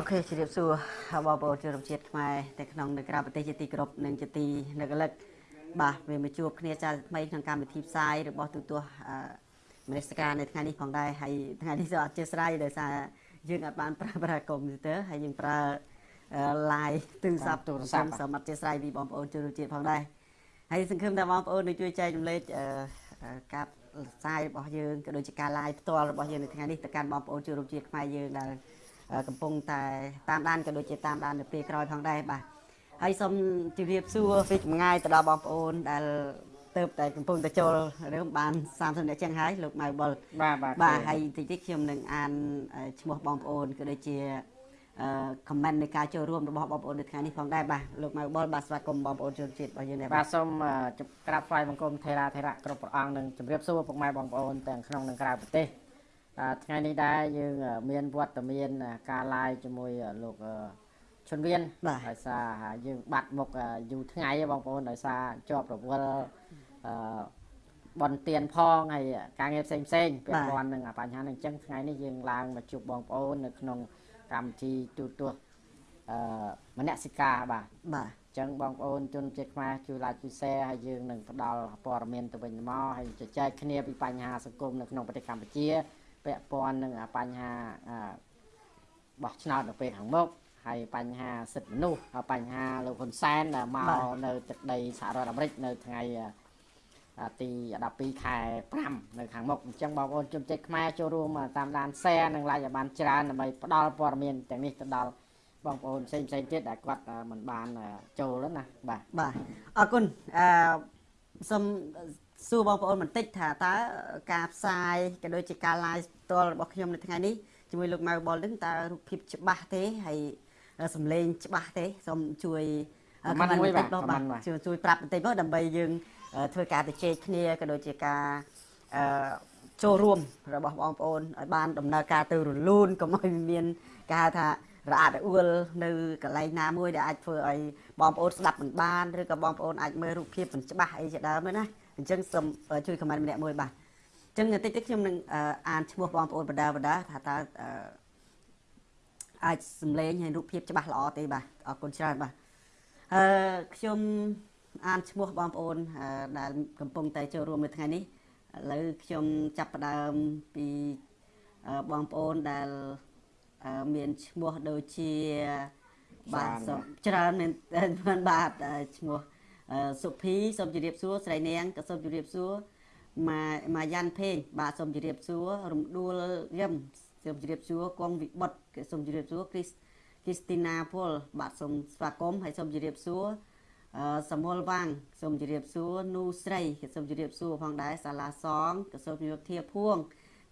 អូខេជម្រាបសួរបងប្អូនជនរួមជាតិខ្មែរនៅក្នុងនៅក្រៅប្រទេសជាទីគោរពនិងជាទីនៅកលឹកបាទវាមកជួបគ្នាចាថ្មីក្នុងកម្មវិធីផ្សាយរបស់ទូទាស់មនសិការនៅថ្ងៃនេះផងដែរហើយថ្ងៃនេះសូមអធិស្ឋានដោយសារយើងអាចបានប្រើប្រាស់កុំព្យូទ័រហើយយើងប្រើ live ទូរស័ព្ទទូរស័ព្ទសូមអធិស្ឋានពីបងប្អូនជនរួមជាតិផងដែរហើយសង្ឃឹមថាបងប្អូននឹងជួយចែករំលែកការផ្សាយរបស់យើងក៏ដូចជាការ live ផ្ទាល់របស់យើងនៅថ្ងៃនេះទៅកាន់បងប្អូនជនរួមជាតិខ្មែរយើងដែល កំពុងតែតាមដានក៏ដូចជាតាមដាននៅពេលក្រោយផងដែរបាទហើយសូមជម្រាបសួរពីចម្ងាយទៅដល់បងប្អូនដែលទៅតែកំពុងតែចូលរឿងបាន30នាក់ចឹងហើយលោកម៉ៅបុលបាទបាទបាទហើយតិចតិចខ្ញុំនឹងអានឈ្មោះបងប្អូនក៏ដូចជាអឺ comment នៃការចូលរួមរបស់បងប្អូននៅថ្ងៃនេះផងដែរបាទលោកម៉ៅបុលបាទស្វាគមន៍បងប្អូនជនជាតិរបស់យើងដែរបាទសូមក្រាបថ្វាយបង្គំថេរាថេរៈគ្រប់ព្រះអង្គនិងជម្រាបសួរពុកម៉ែបងប្អូនទាំងក្នុងនិងក្រៅប្រទេស ថ្ងៃនេះដែរយើងមានវត្តមានការ live ជាមួយលោកឈុនវៀនដោយសារយើងបាត់មុខយូរថ្ងៃបងប្អូនដោយសារជាប់រវល់អឺបនទៀនផងហើយការងារផ្សេងផ្សេងពាក់ព័ន្ធនឹងបញ្ហានេះអញ្ចឹងថ្ងៃនេះយើងឡើងមកជួបបងប្អូននៅក្នុងកម្មវិធីទូទាស់អឺមនសិការបាទបាទអញ្ចឹងបងប្អូនជនជាតិខ្មែរជួយ like ជួយ share ហើយយើងនឹងផ្ដល់ព័ត៌មានទៅវិញទៅមកហើយជជែកគ្នាពីបញ្ហាសង្គមនៅក្នុងប្រទេសកម្ពុជា ពាក់ព័ន្ធនឹងបញ្ហាបោះឆ្នោតនៅពេលខាងមុខហើយបញ្ហាសិទ្ធិមនុស្សបញ្ហាលោកហ៊ុនសែនដែលមកនៅទឹកដីសហរដ្ឋអាមេរិកនៅថ្ងៃទី12ខែ5នៅខាងមុខអញ្ចឹងបងប្អូនជនជាតិខ្មែរចូលរួមតាមដាន share និង like ឲ្យបានច្រើនដើម្បីផ្ដល់ព័ត៌មានទាំងនេះទៅដល់បងប្អូនផ្សេងផ្សេងទៀតដែលគាត់មិនបានចូលណាបាទបាទអរគុណអឺសូម សួរបងប្អូនបន្តិចថាតើការផ្សាយក៏ដូចជាការ live ផ្ទាល់របស់ខ្ញុំនៅថ្ងៃនេះជាមួយលោកម៉ៅបលនឹងតើរូបភាពច្បាស់ទេហើយសំឡេងច្បាស់ទេសូមជួយខមមិនបន្តិចបងបាទជួយជួយប្រាប់បន្តិចមកដើម្បីយើងធ្វើការទៅជែកគ្នាក៏ដូចជាការអឺចូលរួមរបស់បងប្អូនឲ្យបានដំណើរការទៅរលូនកុំឲ្យមានការថារអាក់រអួលនៅកន្លែងណាមួយដែលអាចធ្វើឲ្យបងប្អូនស្ដាប់មិនបានឬក៏បងប្អូនអាចមើលរូបភាពមិនច្បាស់អីជាដើមណា អញ្ចឹងសូមជួយខមមិនម្នាក់មួយបាទអញ្ចឹងតិចតិចខ្ញុំនឹងអានឈ្មោះបងប្អូនបដាបដាថាតើអាចសំឡេងហើយរូបភាពច្បាស់ល្អទេបាទអរគុណច្រើនបាទអឺខ្ញុំអានឈ្មោះបងប្អូនដែលកំពុងតែចូលរួមនៅថ្ងៃនេះឥឡូវខ្ញុំចាប់ផ្ដើមពីបងប្អូនដែលមានឈ្មោះដូចជាបាទច្រើនមែនបាទឈ្មោះ សុភីសូមជម្រាបសួរស្រីនាងក៏សូមជម្រាបសួរម៉ាម៉ាយ៉ាន់ភេងបាទសូមជម្រាបសួររំដួលយឹមសូមជម្រាបសួរគង់វិបុតក៏សូមជម្រាបសួរគ្រីសគ្រីស្ទីណាពលបាទសូមស្វាគមន៍ហើយសូមជម្រាបសួរអឺសមុលវាងសូមជម្រាបសួរនូស្រីក៏សូមជម្រាបសួរផងដែរសាឡាសងក៏សូមជម្រាបធាភួង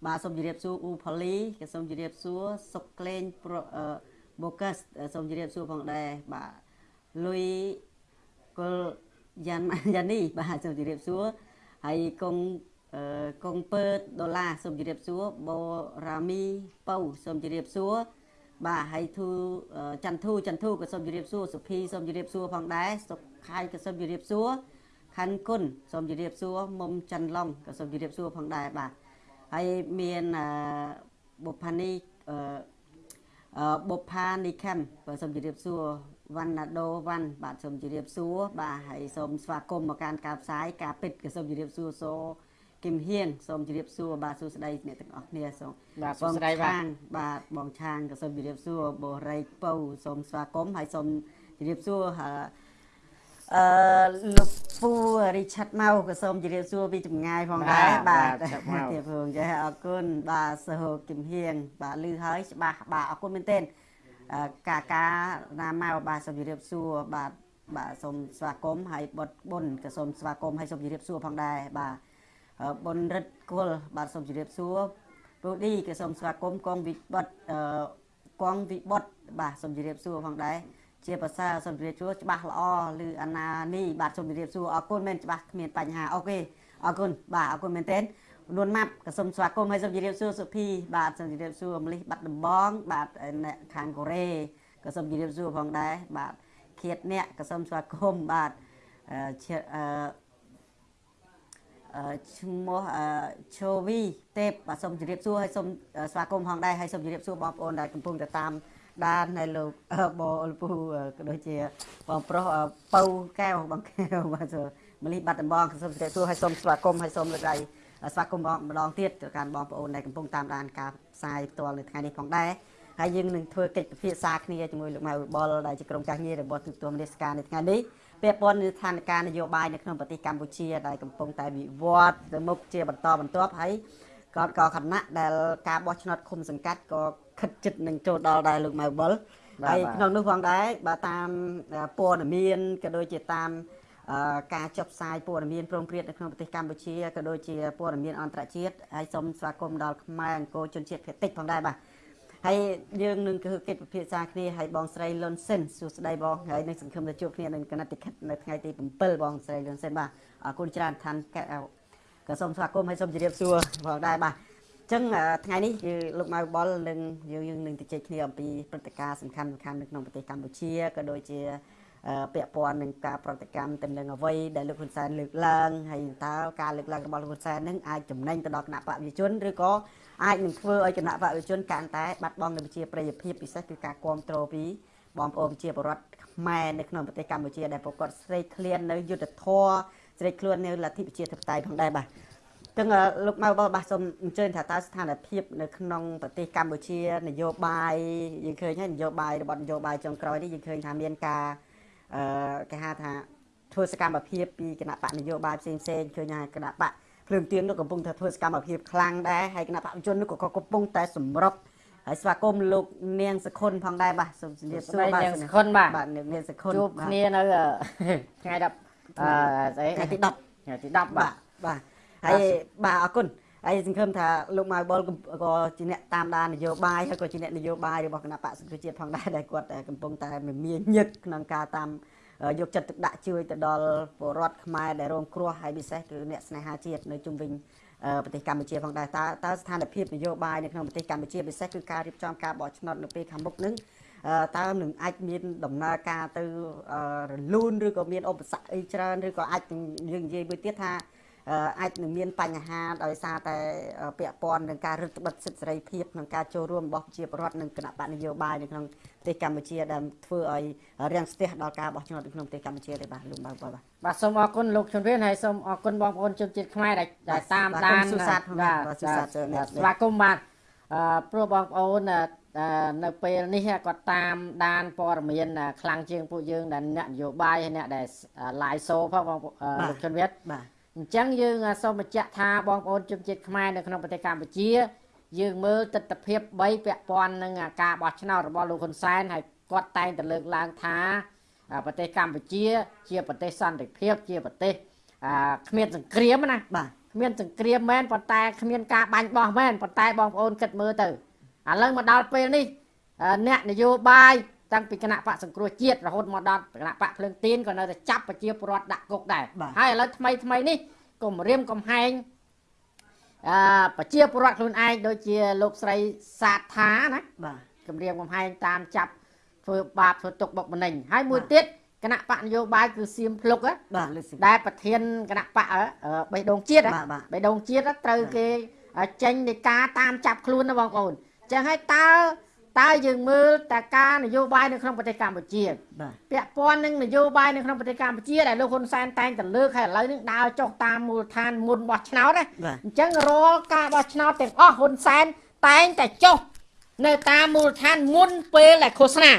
បាទសូមជម្រាបសួរអ៊ូផូលីក៏សូមជម្រាបសួរសុកក្លែងបូកាសសូមជម្រាបសួរផងដែរបាទលុយកុល យ៉ានយ៉ានីបាទសូមជម្រាបសួរហើយកងកងពើដុល្លារសូមជម្រាបសួរបូរ៉ាមីពៅសូមជម្រាបសួរបាទហើយធូចន្ទធូចន្ទធូក៏សូមជម្រាបសួរសុភីសូមជម្រាបសួរផងដែរសុខខៃក៏សូមជម្រាបសួរខាន់គុណសូមជម្រាបសួរមុំច័ន្ទឡុងក៏សូមជម្រាបសួរផងដែរបាទហើយមានបុផានីអឺបុផានីខាំក៏សូមជម្រាបសួរ វណ្ណាដូវ៉ាន់បាទសូមជម្រាបសួរបាទហើយសូមស្វាគមន៍មកកាន់ការផ្សាយការពិតក៏សូមជម្រាបសួរសូគឹមហៀងសូមជម្រាបសួរបាទសួស្តីអ្នកទាំងអស់គ្នាសូមបាទសួស្តីបាទបាទបងឆាងក៏សូមជម្រាបសួរបូរ៉ៃពៅសូមស្វាគមន៍ហើយសូមជម្រាបសួរអឺលោកពូរីឆាត់ម៉ៅក៏សូមជម្រាបសួរពីចម្ងាយផងដែរបាទទៀតផងចាអរគុណបាទសហគឹមហៀងបាទលឺហើយច្បាស់បាទអរគុណមែនទែន កាកាណាម៉ៅបាទសូមជម្រាបសួរបាទបាទសូមស្វាគមន៍ហើយបុតបុនក៏សូមស្វាគមន៍ហើយសូមជម្រាបសួរផងដែរបាទបុនរិទ្ធគុលបាទសូមជម្រាបសួរពូឌីក៏សូមស្វាគមន៍កងវិបុតអឺកងវិបុតបាទសូមជម្រាបសួរផងដែរជាភាសាសូមជម្រាបសួរច្បាស់ល្អឬអាណានីបាទសូមជម្រាបសួរអរគុណមែនច្បាស់គ្មានបញ្ហាអូខេអរគុណបាទអរគុណមែនទែ ននួនម៉ាប់ក៏សូមស្វាគមន៍ហើយសូមជម្រាបសួរសុភីបាទសូមជម្រាបសួរមលិះបាត់ដំបងបាទអ្នកខាងកូរ៉េក៏សូមជម្រាបសួរផងដែរបាទឃាតអ្នកក៏សូមស្វាគមន៍បាទអឺអឺឈ្មោះអឺឈូវីទេពបាទសូមជម្រាបសួរហើយសូមស្វាគមន៍ផងដែរហើយសូមជម្រាបសួរបងប្អូនដែលកំពុងតែតាមដាននៅលោកបអលពូក៏ដូចជាបងប្រុសពៅកែវបងកែវបាទមលីបាត់ដំបងសូមជម្រាបសួរហើយសូមស្វាគមន៍ហើយសូមលើកដៃ ស្វាគមន៍បងម្ដងទៀតទៅកាន់បងប្អូនដែលកំពុងតាមដានការផ្សាយផ្ទាល់នៅថ្ងៃនេះផងដែរហើយយើងនឹងធ្វើកិច្ចពិភាក្សាគ្នាជាមួយលោកម៉ៅបុលដែលជាក្រុមការងាររបស់ទូទួលរាជការនៅថ្ងៃនេះពាក់ព័ន្ធនឹងស្ថានភាពនយោបាយនៅក្នុងប្រទេសកម្ពុជាដែលកំពុងតែវិវត្តទៅមុខជាបន្តបន្ទាប់ហើយក៏ក៏គណៈដែលការបោះឆ្នោតឃុំសង្កាត់ក៏ខិតជិតនឹងចូលដល់ដែរលោកម៉ៅបុលហើយក្នុងនោះផងដែរបើតាមព័ត៌មានក៏ដូចជាតាម ការចុះផ្សាយព័ត៌មានព្រមព្រៀងនៅក្នុងប្រទេសកម្ពុជាក៏ដូចជាព័ត៌មានអន្តរជាតិហើយសូមស្វាគមន៍ដល់ខ្មែរអង្គរជនជាតិភាគតិចផងដែរបាទហើយយើងនឹងគឺកិច្ចពិភាក្សាគ្នាហើយបងស្រីលុនសិនសួស្ដីបងហើយនឹងសង្ឃឹមថាជួបគ្នានឹងកណតិខិតនៅថ្ងៃទី7បងស្រីលុនសិនបាទអរគុណច្រើនឋានក៏សូមស្វាគមន៍ហើយសូមជម្រាបសួរផងដែរបាទអញ្ចឹងថ្ងៃនេះគឺលោកម៉ៅបុលនឹងយើងយើងនឹងទៅជែកគ្នាអំពីព្រឹត្តិការណ៍សំខាន់ៗនៅក្នុងប្រទេសកម្ពុជាក៏ដូចជា ពាក់ព័ន្ធនឹងការប្រតិកម្មទៅនឹងអ្វីដែលលោកហ៊ុនសែនលើកឡើងហើយតើការលើកឡើងរបស់លោកហ៊ុនសែននឹងអាចចំណេញទៅដល់គណៈបកប្រជាជនឬក៏អាចនឹងធ្វើឲ្យគណៈបកប្រជាជនកាន់តែបាត់បង់នូវប្រជាប្រិយភាពពិសេសគឺការគ្រប់គ្រងពីបងប្អូនប្រជាពលរដ្ឋខ្មែរនៅក្នុងប្រទេសកម្ពុជាដែលប្រកបស្រេកឃ្លាននៅយុទ្ធធរស្រេកឃ្លាននៅលទ្ធិប្រជាធិបតេយ្យផងដែរបាទចឹងលោកម៉ៅបោះបាទសូមអញ្ជើញថាតើស្ថានភាពនៅក្នុងប្រទេសកម្ពុជានយោបាយយើងឃើញហើយនយោបាយរបស់នយោបាយចុងក្រោយនេះយើងឃើញថាមានការ អឺគេហៅថាធ្វើសកម្មភាពពីគណៈបកនយោបាយផ្សេងផ្សេងឃើញថាគណៈបកភ្លើងទៀននោះកំពុងតែធ្វើសកម្មភាពខ្លាំងដែរហើយគណៈបកជននោះក៏កំពុងតែសម្រុកហើយស្វាគមន៍លោកនាងសខុនផងដែរបាទសូមជម្រាបសួរបាទនាងសខុនបាទបាទនាងសខុនជួបគ្នានៅថ្ងៃ10អឺស្អីថ្ងៃទី10ថ្ងៃទី10បាទបាទហើយបាទអរគុណ ហើយសង្ឃឹមថាលោកម៉ៅបុលក៏ជាអ្នកតាមដាននយោបាយហើយក៏ជាអ្នកនយោបាយរបស់គណៈបកសង្គ្រោះជាតិផងដែរដែលគាត់កំពុងតែមានញឹកក្នុងការតាមយកចិត្តទុកដាក់ជួយទៅដល់ពលរដ្ឋខ្មែរដែលរងគ្រោះហើយពិសេសគឺអ្នកស្នេហាជាតិនៅជុំវិញប្រទេសកម្ពុជាផងដែរតើតើស្ថានភាពនយោបាយនៅក្នុងប្រទេសកម្ពុជាពិសេសគឺការរៀបចំការបោះឆ្នោតនៅពេលខាងមុខនឹងតើនឹងអាចមានដំណើរការទៅរលូនឬក៏មានឧបសគ្គអីច្រើនឬក៏អាចយើងនិយាយមួយទៀតថា អាចនឹងមានបញ្ហាដោយសារតែពាក់ព័ន្ធនឹងការរឹតបន្តឹងសិទ្ធិសេរីភាពក្នុងការចូលរួមរបស់ប្រជាពលរដ្ឋនិងគណៈបកនយោបាយនៅក្នុងប្រទេសកម្ពុជាដែលធ្វើឲ្យរាំងស្ទះដល់ការបោះឆ្នោតនៅក្នុងប្រទេសកម្ពុជាទេបាទលោកបាទបាទបាទសូមអរគុណលោកជំរានហើយសូមអរគុណបងប្អូនជនជាតិខ្មែរដែលតាមដានសុសាតបាទសុសាតស្វាគមន៍បាទអឺព្រោះបងប្អូននៅពេលនេះគាត់តាមដានព័ត៌មានខ្លាំងជាងពួកយើងដែលអ្នកនយោបាយហើយអ្នកដែល live show ផងបងលោកជនវិទ្យបាទ អញ្ចឹងយើងសូមបញ្ជាក់ថាបងប្អូនជនជាតិខ្មែរនៅក្នុងប្រទេសកម្ពុជា យើងមើលទស្សនវិជ្ជា3ពាក់ព័ន្ធនឹងការបោះឆ្នោតរបស់លោកហ៊ុនសែនហើយគាត់តែងតែលើកឡើងថាប្រទេសកម្ពុជា ជាប្រទេសសន្តិភាព ជាប្រទេសគ្មានសង្គ្រាមណាបាទគ្មានសង្គ្រាមមែនប៉ុន្តែគ្មានការបាញ់បោះមែនប៉ុន្តែបងប្អូនគិតមើលទៅឥឡូវមកដល់ពេលនេះអ្នកនយោបាយ តាំងពីគណៈបកសង្គ្រោះជាតិរហូតមកដល់គណៈបកភ្លើងទៀនក៏នៅតែចាប់ប្រជាពលរដ្ឋដាក់គុកដែរហើយឥឡូវថ្មីថ្មីនេះគំរាមកំហែងអឺប្រជាពលរដ្ឋខ្លួនឯងដូចជាលោកស្រីសាថាណាបាទគម្រាមកំហែងតាមចាប់ធ្វើបាបធ្វើទុកបុកម្នេញហើយមួយទៀតគណៈបកនយោបាយគឺសៀមភ្លុកបាទដែលប្រធានគណៈបកបេះដូងជាតិបេះដូងជាតិត្រូវគេចេញនៃការតាមចាប់ខ្លួនណាបងប្អូនអញ្ចឹងហើយតើ តើយើងមើលតែការនយោបាយនៅក្នុងប្រទេសកម្ពុជាពាក់ព័ន្ធនឹងនយោបាយនៅក្នុងប្រទេសកម្ពុជាដែលលោកហ៊ុនសែនតែងតែលើកហើយឥឡូវនេះដើរចុះតាមមូលដ្ឋានមុនបោះឆ្នោតណាអញ្ចឹងរាល់ការបោះឆ្នោតទាំងអស់ហ៊ុនសែនតែងតែចុះនៅតាមមូលដ្ឋានមុនពេលដែលឃោសនា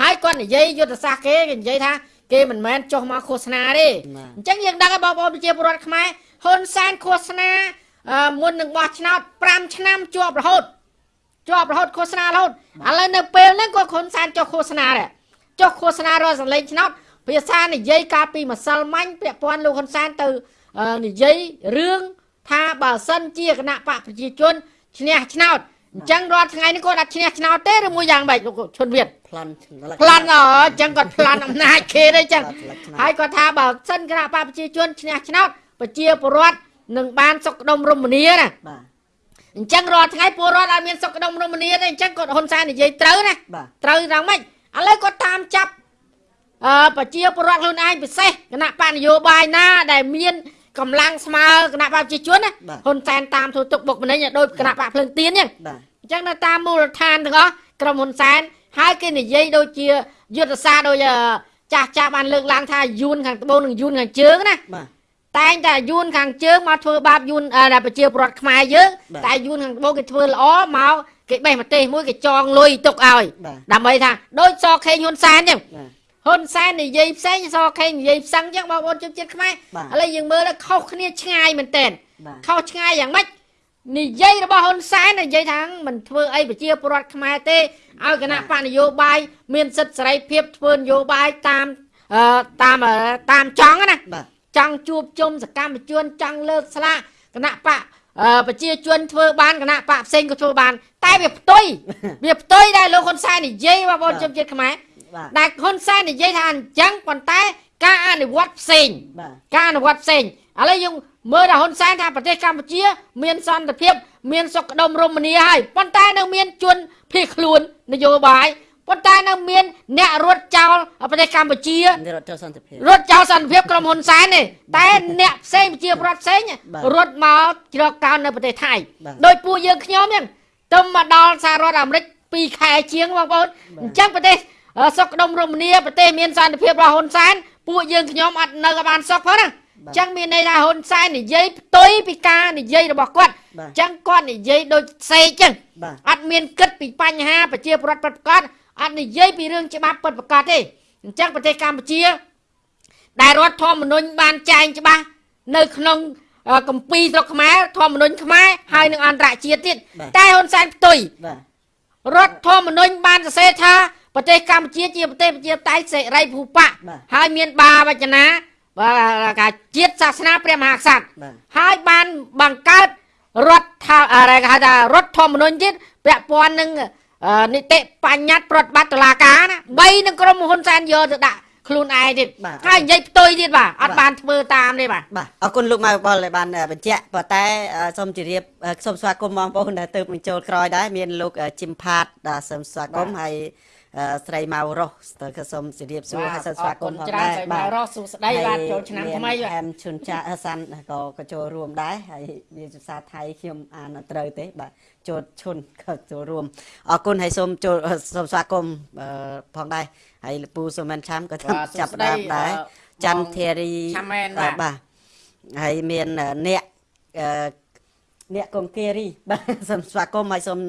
ហើយគាត់និយាយយុទ្ធសាស្ត្រគេគេនិយាយថាគេមិនមែនចុះមកឃោសនាទេអញ្ចឹងយើងដឹងហើយបងប្អូនប្រជាពលរដ្ឋខ្មែរហ៊ុនសែនឃោសនាមុននឹងបោះឆ្នោត5ឆ្នាំជាប់រហូត ជាប់រហូតឃោសនារហូតឥឡូវនៅពេលហ្នឹងក៏ហ៊ុនសែនចុះឃោសនាដែរចុះឃោសនារកសលេងឆ្នោតភាសានិយាយកាលពីម្សិលមិញពាក់ព័ន្ធលោកហ៊ុនសែនទៅនិយាយរឿងថាបើសិនជាគណៈបកប្រជាជនឈ្នះឆ្នោតអញ្ចឹងរាល់ថ្ងៃនេះគាត់អត់ឈ្នះឆ្នោតទេឬមួយយ៉ាងម៉េចលោកឈុនវៀតប្លន់ប្លន់អញ្ចឹងគាត់ប្លន់អំណាចគេទេអញ្ចឹងហើយគាត់ថាបើសិនគណៈបកប្រជាជនឈ្នះឆ្នោតប្រជាពលរដ្ឋនឹងបានសុខដុមរមនាណាបាទ អញ្ចឹងរាល់ថ្ងៃពលរដ្ឋអត់មានសុខដុមរមនាទេអញ្ចឹងគាត់ហ៊ុនសែននិយាយត្រូវណាត្រូវយ៉ាងម៉េចឥឡូវគាត់តាមចាប់អឺប្រជាពលរដ្ឋខ្លួនឯងពិសេសគណៈបកនយោបាយណា ដែលមានកម្លាំងស្មើគណៈបកប្រជាជនណាបាទហ៊ុនសែនតាមធ្វើទុកបុកម្នេញដោយគណៈបកភ្លើងទៀនអញ្ចឹងបាទអញ្ចឹងនៅតាមមូលដ្ឋានទាំងអស់ក្រុមហ៊ុនសែនហើយគេនិយាយដូចជាយុទ្ធសាស្ត្រដូចអឺចាស់ចាស់បានលើកឡើងថាយួនខាងត្បូងនិងយួនខាងជើងណាបាទ តែងតែយួនខាងជើងមកធ្វើបាបយួនអឺដែលប្រជាពលរដ្ឋខ្មែរយើងបាទតែយួនខាងត្បូងគេធ្វើល្អមកគេបេះប្រទេសមួយគេចងលុយទុកឲ្យបាទដើម្បីថាដូចសខេងហ៊ុនសែនអញ្ចឹងបាទហ៊ុនសែននិយាយផ្សេងសខេងនិយាយផ្សឹងអញ្ចឹងបងប្អូនជនជាតិខ្មែរបាទឥឡូវយើងមើលទៅខុសគ្នាឆ្ងាយមែនតើបាទខុសឆ្ងាយយ៉ាងម៉េចនិយាយរបស់ហ៊ុនសែននិយាយថាមិនធ្វើអីប្រជាពលរដ្ឋខ្មែរទេឲ្យគណៈបកនយោបាយមានសិទ្ធិសេរីភាពធ្វើនយោបាយតាមអឺតាមអឺតាមចង់ណាបាទច ង់ជួបជុំសកម្មជនចង់លើកស្លាកគណៈបកអឺប្រជាជនធ្វើបានគណៈបកផ្សេងក៏ធ្វើបាន តែវាផ្ទុយវាផ្ទុយដែរលោកហ៊ុនសែននិយាយបងប្អូនជនជាតិខ្មែរបាទដែលហ៊ុនសែននិយាយថាអញ្ចឹងប៉ុន្តែ ការអនុវត្តផ្សេងបាទការអនុវត្តផ្សេងឥឡូវយើងមើលដល់ហ៊ុនសែនថាប្រទេសកម្ពុជា មានសន្តិភាព មានសុខដុមរមនាហើយប៉ុន្តែនៅមានជនភៀសខ្លួននយោបាយ ប៉ុន្តែនៅមានអ្នករត់ចោលប្រទេសកម្ពុជានេះរត់ចូលសន្តិភាពរត់ចោលសន្តិភាពក្រុមហ៊ុនសែនទេតែអ្នកផ្សេងប្រជាប្រដ្ឋផ្សេងបាទរត់មកជ្រកកោននៅប្រទេសថៃបាទដោយពួកយើងខ្ញុំហ្នឹងទៅមកដល់សហរដ្ឋអាមេរិក2ខែជាងបងប្អូនអញ្ចឹងប្រទេសអឺសុខដុមរមនាប្រទេសមានសន្តិភាពរបស់ហ៊ុនសែនពួកយើងខ្ញុំអត់នៅក៏បានសុខផងណាអញ្ចឹងមានន័យថាហ៊ុនសែននិយាយផ្ទុយពីការនិយាយរបស់គាត់បាទអញ្ចឹងគាត់និយាយដូចសេកអញ្ចឹងបាទអត់មានគិតពីបញ្ហាប្រជាពលរដ្ឋពិតប្រាកដ អត់និយាយពីរឿងច្បាប់ពិតប្រាកដទេអញ្ចឹងប្រទេសកម្ពុជា ដែលរដ្ឋធម្មនុញ្ញបានចែងច្បាស់នៅក្នុងកម្ពីស្រុកខ្មែរធម្មនុញ្ញខ្មែរហើយនឹងអន្តរជាតិទៀតតែហ៊ុនសែនផ្ទុយរដ្ឋធម្មនុញ្ញបានសរសេរថាប្រទេសកម្ពុជាជាប្រទេសប្រជាតៃសេរីភូបៈហើយមានបាវចនាបាទការជាតិសាសនាព្រះមហាក្សត្រហើយបានបង្កើតរដ្ឋថាគេហៅថារដ្ឋធម្មនុញ្ញទៀតពាក់ព័ន្ធនឹង នីតិបញ្ញត្តិប្រតិបត្តិតុលាការណា3នឹងក្រុមហ៊ុនសែនយកទៅដាក់ខ្លួនឯងទៀតបាទហើយនិយាយផ្ទុយទៀតបាទអត់បាទបានធ្វើតាមទេបាទបាទអរគុណលោកម៉ៅបលដែលបានអឺបញ្ជាក់ប៉ុន្តែអឺសូមជម្រាបអឺសូមស្វាគមន៍បងប្អូនដែលទៅបញ្ចូលក្រោយដែរមានលោកអឺជីមផាតដែលសូមស្វាគមន៍ហើយអឺស្រីម៉ៅរស់ទៅក៏សូមជម្រាបសួរហើយសូមស្វាគមន៍ផងច្រើនដែរស្រីមករស់សុស្ដីបាទចូលឆ្នាំថ្មីបាទបាទហែមឈុនចាអឺសាន់ក៏ក៏ចូលរួមដែរហើយវាជាភាសាថៃខ្ញុំអានអត់ត្រូវទេបាទ ចូលឈុនក៏ចូលរួមអរគុណហើយសូមចូលអឺសូមស្វាគមន៍អឺផងដែរហើយលោកពូសុមិនឆាំក៏តាមបាទចាប់ផ្ដើមដែរអឺច័ន្ទធារីឆាំមែនបាទបាទហើយមានអឺអ្នកអឺអ្នកកុងគេរីបាទសូមស្វាគមន៍ហើយសូម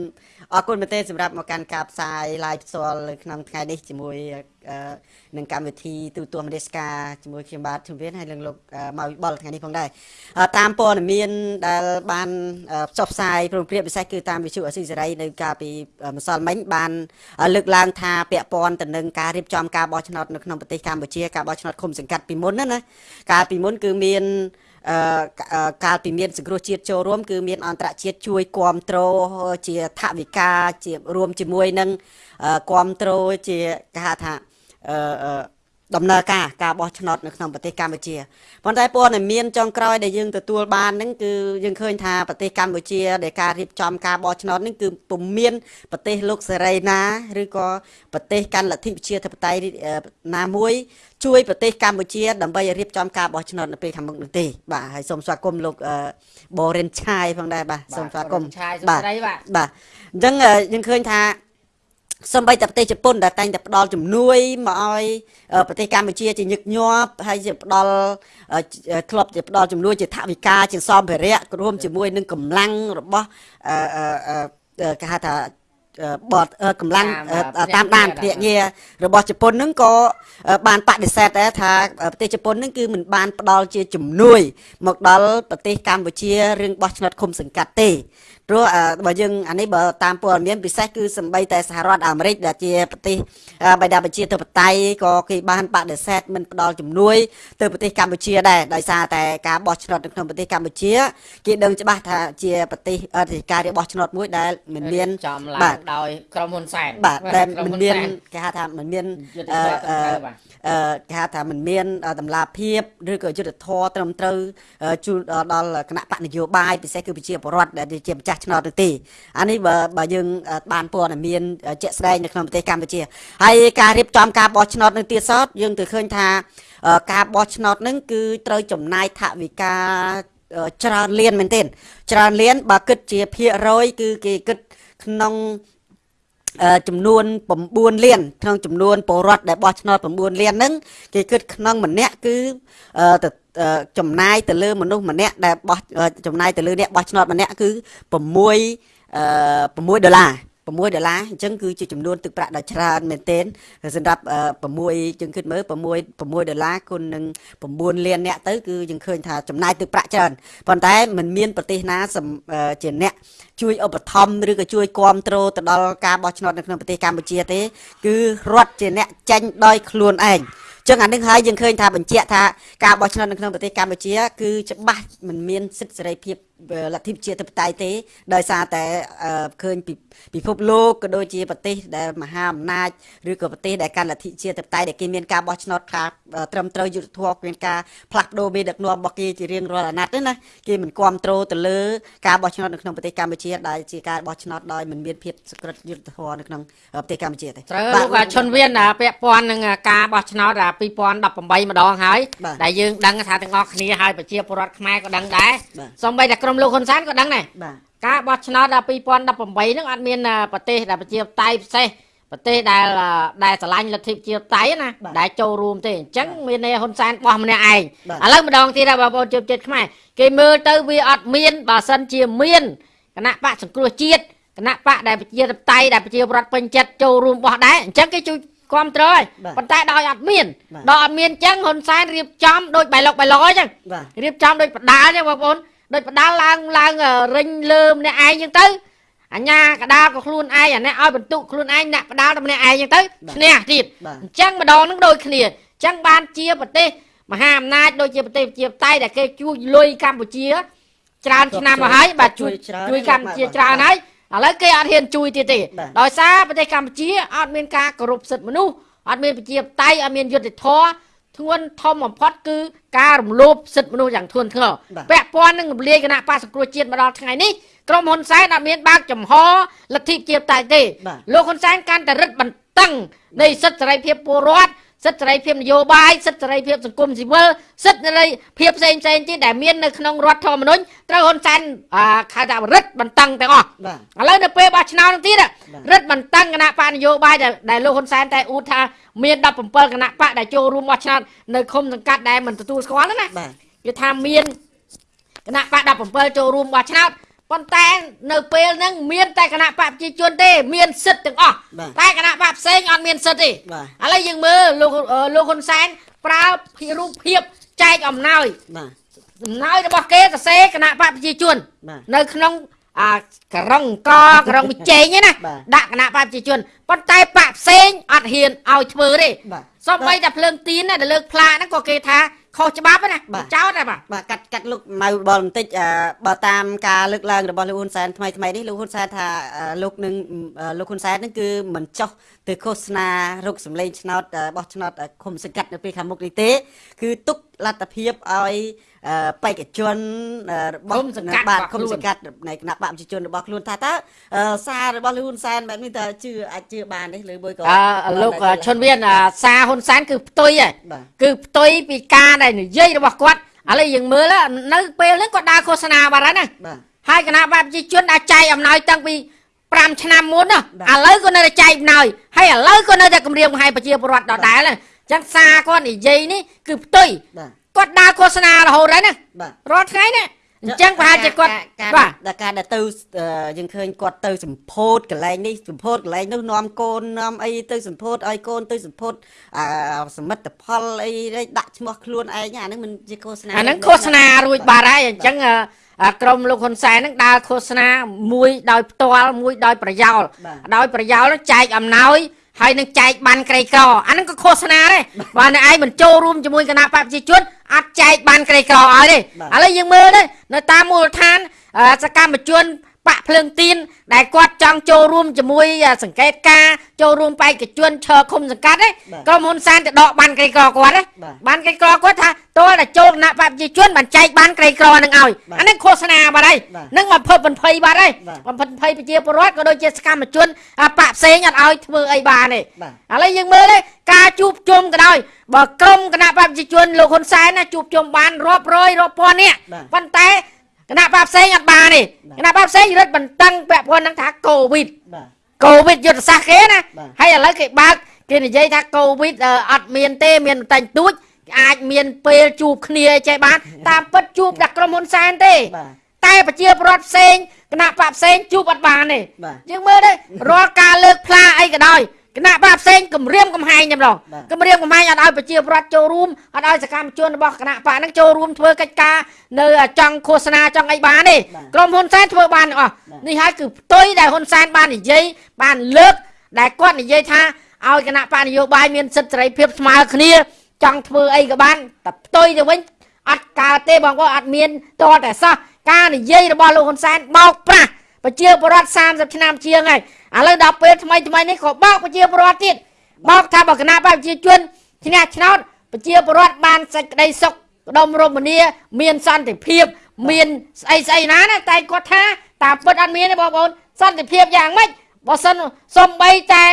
អរគុណមែនទែនសម្រាប់មកកាន់ការផ្សាយ live ផ្ទាល់នៅក្នុងថ្ងៃនេះជាមួយអឺនឹងកម្មវិធីទូទួលមនស្សការជាមួយខ្ញុំបាទជំរានហើយនឹងលោកអឺម៉ៅវិបុលថ្ងៃនេះផងដែរអឺតាមព័ត៌មានដែលបានអឺផ្សព្វផ្សាយព្រមព្រៀងពិសេសគឺតាមវិទ្យុអស៊ីសេរីនៅកាលពីអឺម្សិលមិញបានអឺលើកឡើងថាពាក់ព័ន្ធទៅនឹងការរៀបចំការបោះឆ្នោតនៅក្នុងប្រទេសកម្ពុជាការបោះឆ្នោតឃុំសង្កាត់ពីមុនណាណាកាលពីមុនគឺមានអឺ កអឺកាលពីមានសង្គ្រោះជាតិចូលរួមគឺមានអន្តរជាតិជួយគ្រប់គ្រងជាថវិកាជារួមជាមួយនឹងអឺគ្រប់គ្រងជាគេហៅថាអឺអឺ ដំណើរការការបោះឆ្នោតនៅក្នុងប្រទេសកម្ពុជាប៉ុន្តែព័ត៌មានចុងក្រោយដែលយើងទទួលបានហ្នឹងគឺយើងឃើញថាប្រទេសកម្ពុជាដែលការរៀបចំការបោះឆ្នោតហ្នឹងគឺពុំមានប្រទេសលោកសេរីណាឬក៏ប្រទេសកាន់លទ្ធិប្រជាធិបតេយ្យអឺណាមួយជួយប្រទេសកម្ពុជាដើម្បីរៀបចំការបោះឆ្នោតនៅពេលខាងមុខនោះទេបាទហើយសូមស្វាគមន៍លោកអឺបូរិនឆាយផងដែរបាទសូមស្វាគមន៍ឆាយសុបាទស្ដីបាទបាទអញ្ចឹងអឺយើងឃើញថា សំបីតែប្រទេសជប៉ុនដែលតែងតែផ្ដល់ជំនួយមកឲ្យអឺប្រទេសកម្ពុជាជាញឹកញាប់ហើយជាផ្ដល់អឺធ្លាប់ជាផ្ដល់ជំនួយជាថវិកាជាសម្ភារៈរួមជាមួយនឹងកម្លាំងរបស់អឺអឺអឺគេហៅថាអឺបតអឺកម្លាំងតាមអឺតាមដានភ្នាក់ងារភ្នាក់ងាររបស់ជប៉ុនហ្នឹងក៏អឺបានបដិសេធដែរថាអឺប្រទេសជប៉ុនហ្នឹងគឺមិនបានផ្ដល់ជាជំនួយ មកដល់ប្រទេសកម្ពុជារឿងបោះឆ្នោតឃុំសង្កាត់ទេ ព្រោះអឺបើយើងអានេះបើតាមព័ត៌មានពិសេសគឺសម្បីតែសហរដ្ឋអាមេរិកដែលជាប្រទេសអឺបៃតាប្រជាធិបតេយ្យក៏គេបានបដិសេធមិនផ្ដល់ជំនួយទៅប្រទេសកម្ពុជាដែរដោយសារតែការបោះឆ្នោតនៅក្នុងប្រទេសកម្ពុជាគេដឹងច្បាស់ថាជាប្រទេសអឺជាការរៀបបោះឆ្នោតមួយដែលមិនមានចំឡាបាទងដោយក្រុមហ៊ុនសែនបាទតែក្រុមិនហ៊ុមានសែគេហៅថាមិនមានយុទ្ធអឺសាស្ត្រអឺត្រឹមត្រូវបាទអឺគេហៅថាមិនមានអឺតម្លាភាពឬក៏យុទ្ធធរត្រឹមត្រូវអឺជូនដល់គណៈបកនយោបាយពិសេសគឺប្រជាពលរដ្ឋដែលជាម្ចាស់ចាស់ឆ្នោតនោះទេអានេះបើបើយើងអឺបានព័ត៌មានជាក់ស្ដែងនៅក្នុងប្រទេសកម្ពុជាហើយការរៀបចំការបោះឆ្នោតនឹងទៀតសោតយើងទៅឃើញថាអឺការបោះឆ្នោតនឹងគឺត្រូវចំណាយថវិកាអឺច្រើនលានមែនទែនច្រើនលានបើគិតជាភាគរយគឺគេគិតក្នុងអឺ ចំនួន9លានក្នុងចំនួនពលរដ្ឋដែលបោះឆ្នោត9លានហ្នឹងគេគិតក្នុងម្នាក់គឺអឺទៅអឺចំណាយទៅលើមនុស្សម្នាក់ដែលបោះអឺចំណាយទៅលើអ្នកបោះឆ្នោតម្នាក់គឺ6អឺ6ដុល្លារ 6ដុល្លារអញ្ចឹងគឺជាចំនួនទឹកប្រាក់ដ៏ច្រើនមែនទែនសម្រាប់អឺ6យើងគិតមើល6 6ដុល្លារគុណនឹង9លានអ្នកទៅគឺយើងឃើញថាចំណាយទឹកប្រាក់ច្រើនប៉ុន្តែมันមានប្រទេសណាសំអឺជាអ្នកជួយឧបត្ថម្ភឬក៏ជួយគ្រប់គ្រងទៅដល់ការបោះឆ្នោតនៅក្នុងប្រទេសកម្ពុជាទេ គឺរដ្ឋជាអ្នកចាញ់ដោយខ្លួនឯងចឹងអានឹងហើយយើងឃើញថាបញ្ជាក់ថាការបោះឆ្នោតនៅក្នុងប្រទេសកម្ពុជា គឺច្បាស់មិនមានសិទ្ធិសេរីភាព លទ្ធិប្រជាធិបតេយ្យទេ ដោយសារតែអឺឃើញពីពិភពលោកក៏ដូចជាប្រទេសដែលមហាអំណាចឬក៏ប្រទេសដែលកាន់លទ្ធិប្រជាធិបតេយ្យដែលគេមានការបោះឆ្នោតខ្លះត្រឹមត្រូវយុត្តិធម៌មានការផ្លាស់ប្ដូរមេដឹកនាំរបស់គេជារៀងរាល់អាណត្តិទេណាគេមិនគ្រប់គ្រងទៅលើការបោះឆ្នោតនៅក្នុងប្រទេសកម្ពុជាដែលជាការបោះឆ្នោតដោយមិនមានភាពសក្រិតយុត្តិធម៌នៅក្នុងប្រទេសកម្ពុជាទេត្រូវបាទលោកឈុនវៀនអាពាក់ព័ន្ធនឹងការបោះឆ្នោតអា2018ម្ដងហើយបាទដែលយើងដឹងថាទាំងអស់គ្នាហើយប្រជាពលរដ្ឋខ្មែរក៏ដឹងដែរបាទសូម្បីតែក្រុមលោកហ៊ុនសែនក៏ដឹងដែរបាទការបោះឆ្នោតដល់2018ហ្នឹងអត់មានអាប្រទេសដែលប្រជាតៃពិសេសប្រទេសដែលអាដែលឆ្លាញ់លទ្ធិប្រជាតៃណាបាទដែលចូលរួមទេអញ្ចឹងមានន័យហ៊ុនសែនបោះម្នាក់ឯងបាទឥឡូវម្ដងទៀតដែរបងប្អូនជឿចិត្តខ្មែរគេមើលទៅវាអត់មានបើសិនជាមានគណៈបកសង្គ្រោះជាតិគណៈបកដែលប្រជាតៃដែលប្រជាពលរដ្ឋពេញចិត្តចូលរួមបោះដែរអញ្ចឹងគេជួយគ្រប់គ្រងហើយបាទប៉ុន្តែដោយអត់មានបាទដោយអត់មានអញ្ចឹងហ៊ុនសែនរៀបចំដូចបៃលុកបៃលយអញ្ចឹងបាទរៀបចំដូចបដាលចឹងបងប្អូន ដូចបដាលឡើងឡើងអឺរិញលើម្នាក់ឯងចឹងទៅអញ្ញាកដាលក៏ខ្លួនឯងអានេះឲ្យបន្ទុកខ្លួនឯងអ្នកបដាលតែម្នាក់ឯងចឹងទៅឈ្នះទៀតបាទអញ្ចឹងម្ដងហ្នឹងដូចគ្នាអញ្ចឹងបានជាប្រទេសមហាអំណាចដូចជាប្រទេសប្រជាតៃដែលគេជួយលុយកម្ពុជាច្រើនឆ្នាំមកហើយបាទជួយច្រើនជួយកម្ពុជាបាទច្រើនហើយឥឡូវគេអត់ហ៊ានជួយទៀតទេបាទដោយសារប្រទេសកម្ពុជាអត់មានការគោរពសិទ្ធិមនុស្សអត់មានប្រជាតៃអត់មានយុត្តិធម៌ ធ្ងន់ធំបំផុតគឺការរំលោភសិទ្ធិមនុស្សយ៉ាងធ្ងន់ធ្ងរបាទពាក់ព័ន្ធនឹងរំលាយគណៈបក្សសង្គ្រោះជាតិមកដល់ថ្ងៃនេះក្រុមហ៊ុនសែនអត់មានបើកចំហលទ្ធិប្រជាតៃទេបាទលោកហ៊ុនសែនកាន់តែរឹតបន្តឹងនៃសិទ្ធិសេរីភាពពលរដ្ឋ សិទ្ធិសេរីភាពនយោបាយសិទ្ធិសេរីភាពសង្គមស៊ីវិលសិទ្ធិសេរីភាពផ្សេងផ្សេងៗទៀតដែលមាននៅក្នុងរដ្ឋធម្មនុញ្ញត្រូវហ៊ុនសែនអាខៅថារឹតបន្តឹងទាំងអស់បាទឥឡូវនៅពេលបោះឆ្នោតនោះទៀតបាទរឹតបន្តឹងគណៈបកនយោបាយដែលដែលលោកហ៊ុនសែនតែអួតថាមាន17គណៈបកដែលចូលរួមបោះឆ្នោតនៅឃុំសង្កាត់ដែលមិនទទួលស្គាល់ហ្នឹងណាបាទគឺថាមានគណៈបក17ចូលរួមបោះឆ្នោត ប៉ុន្តែនៅពេលហ្នឹងមានតែគណៈបកប្រជាជនទេ មានសិទ្ធិទាំងអស់បាទតែគណៈបកផ្សេងអត់មានសិទ្ធិទេបាទឥឡូវយើងមើលលោកអឺលោកហ៊ុនសែនប្រើពីរូបភាពចែកអំណោយបាទអំណោយរបស់គេសរសេរគណៈបកប្រជាជនបាទនៅក្នុងអាករងកករងវិជែងហ្នឹងណាបាទដាក់គណៈបកប្រជាជនប៉ុន្តែបកផ្សេងអត់ហ៊ានឲ្យធ្វើទេបាទសូម្បីតែភ្លើងទីនណាដែលលើកផ្លាកហ្នឹងក៏គេថា ខុសច្បាប់ហ្នឹងណាបាទចោតដែរបាទបាទកាត់កាត់លោកម៉ៅបលបន្តិចអឺបើតាមការលើកឡើងរបស់លោកហ៊ុនសែនថ្មីថ្មីនេះលោកហ៊ុនសែនថាអឺលោកនឹងអឺលោកហ៊ុនសែននឹងគឺមិនចោះទៅឃោសនារកសម្លេងឆ្នោតអឺបោះឆ្នោតអឺឃុំសង្កាត់នៅពេលខាងមុខនេះទេ គឺទុកលទ្ធភាពឲ្យអឺ បេក្ខជនអឺរបស់ឃុំសង្កាត់បាទរបស់ឃុំខ្លួនសង្កាត់នៃគណៈបកប្រជាជនរបស់ខ្លួនថាតើអឺសាររបស់លោកហ៊ុនសែនបែបនេះតើជឿអាចជឿបានទេលើមួយក៏អឺលោកឈុនវៀនអាសារហ៊ុនសែនគឺផ្ទុយហ៎បាទគឺផ្ទុយពីការដែលនិយាយរបស់គាត់ឥឡូវយើងមើលនៅពេលហ្នឹងគាត់ដើរឃោសនាបាត់ហើយណាបាទហើយគណៈបកប្រជាជនអាចចែកអំណោយតាំងពី5ឆ្នាំមុនណាបាទឥឡូវក៏នៅតែចែកអំណោយហើយឥឡូវក៏នៅតែគម្រាមកំហែងប្រជាពលរដ្ឋដដែលហ្នឹងអញ្ចឹងសារគាត់និយាយនេះគឺផ្ទុយបាទ គាត់ដើរឃោសនារហូតហើយណាបាទរាល់ថ្ងៃណាអញ្ចឹងប្រហែលជាគាត់ការបាទដល់ការដែលទៅអឺយើងឃើញគាត់ទៅសម្ពោធកន្លែងនេះសម្ពោធកន្លែងនោះនាំកូននាំអីទៅសម្ពោធឲ្យកូនទៅសម្ពោធអាសមិទ្ធផលអីនេះដាក់ឈ្មោះខ្លួនឯងអាហ្នឹងមិនជាឃោសនាអាហ្នឹងឃោសនារួចបាត់ហើយអញ្ចឹងអឺអាក្រុមលោកហ៊ុនសែនហ្នឹងដើរឃោសនាមួយដោយផ្ទាល់មួយដោយប្រយោលបាទដោយប្រយោលហ្នឹងចែកអំណោយ ហើយនឹងចែកបានក្រីក្រអាហ្នឹងក៏ឃោសនាដែរបើអ្នកឯងមិនចូលរួមជាមួយគណៈបកប្រជាជនអត់ចែកបានក្រីក្រឲ្យទេឥឡូវយើងមើលទៅនៅតាមមូលដ្ឋានអឺសកម្មជន បាក់ភ្លើងទៀនដែលគាត់ចង់ចូលរួមជាមួយសង្កេតការចូលរួមបេក្ខជនឈើឃុំសង្កាត់ទេក្រុមហ៊ុនសានទៅដកបានក្រីក្រគាត់ទេបាទបានក្រីក្រគាត់ថាតើតែចូលគណៈបព្វជិជនបានចែកបានក្រីក្រនឹងឲ្យបាទអានេះឃោសនាបាត់ហើយបាទនឹងបំផិតបំភ័យបាត់ហើយបាទបំផិតបំភ័យប្រជាពលរដ្ឋក៏ដូចជាសកម្មជនអាបកផ្សេងអត់ឲ្យធ្វើអីបានទេបាទឥឡូវយើងមើលទេការជួបជុំក៏ដោយបើក្រុមគណៈបព្វជិជនលោកហ៊ុនសែនណាជួបជុំបានរាប់រយរាប់ពាន់នាក់បាទប៉ុន្តែ គណៈបព្វផ្សេងអត់បានទេបាទគណៈបព្វផ្សេងរឹតបន្តឹងពាក់ព័ន្ធនឹងថាកូវីដបាទកូវីដយុទ្ធសាស្ត្រគេណាបាទហើយឥឡូវគេបើកគេនិយាយថាកូវីដអឺអត់មានទេមានតែងទួចអាចមានពេលជួបគ្នាអីចេះបានតាមពិតជួបដាក់ក្រុមហ៊ុនសែនទេបាទតែប្រជាពលរដ្ឋផ្សេងគណៈបកផ្សេងជួបអត់បានទេបាទយើងមើលទេរាល់ការលើកផ្លាអីក៏ដោយ គណៈបកផ្សេងគម្រាមកំហែងតែម្ដងបាទគម្រាមកំហែងអត់ឲ្យប្រជាពលរដ្ឋចូលរួមអត់ឲ្យសកម្មជនរបស់គណៈបកហ្នឹងចូលរួមធ្វើកិច្ចការនៅចង់ឃោសនាចង់អីបានទេបាទក្រុមហ៊ុនសែនធ្វើបានទាំងអស់បាទនេះហើយគឺផ្ទុយដែលហ៊ុនសែនបាននិយាយបានលើកដែលគាត់និយាយថាឲ្យគណៈបកនយោបាយមានសិទ្ធិសេរីភាពស្មើគ្នា ចង់ធ្វើអីក៏បានតែផ្ទុយទៅវិញអត់កើតទេបងប្អូនអត់មានតរតែសោះការនិយាយរបស់លោកហ៊ុនសែនបោកប្រាស់ ប្រជាពលរដ្ឋ30ឆ្នាំជាងហើយឥឡូវដល់ពេលថ្មីថ្មីនេះក៏បោកប្រជាពលរដ្ឋទៀតបោកថាបើគណៈបកប្រជាជនឈ្នះឆ្នោតប្រជាពលរដ្ឋបានសេចក្តីសុខក្តុមរមនាមានសន្តិភាពមានស្អីស្អីណាណាតែគាត់ថាតាមពិតអត់មានទេបងប្អូនសន្តិភាពយ៉ាងម៉េចបើសិនសំបីតែ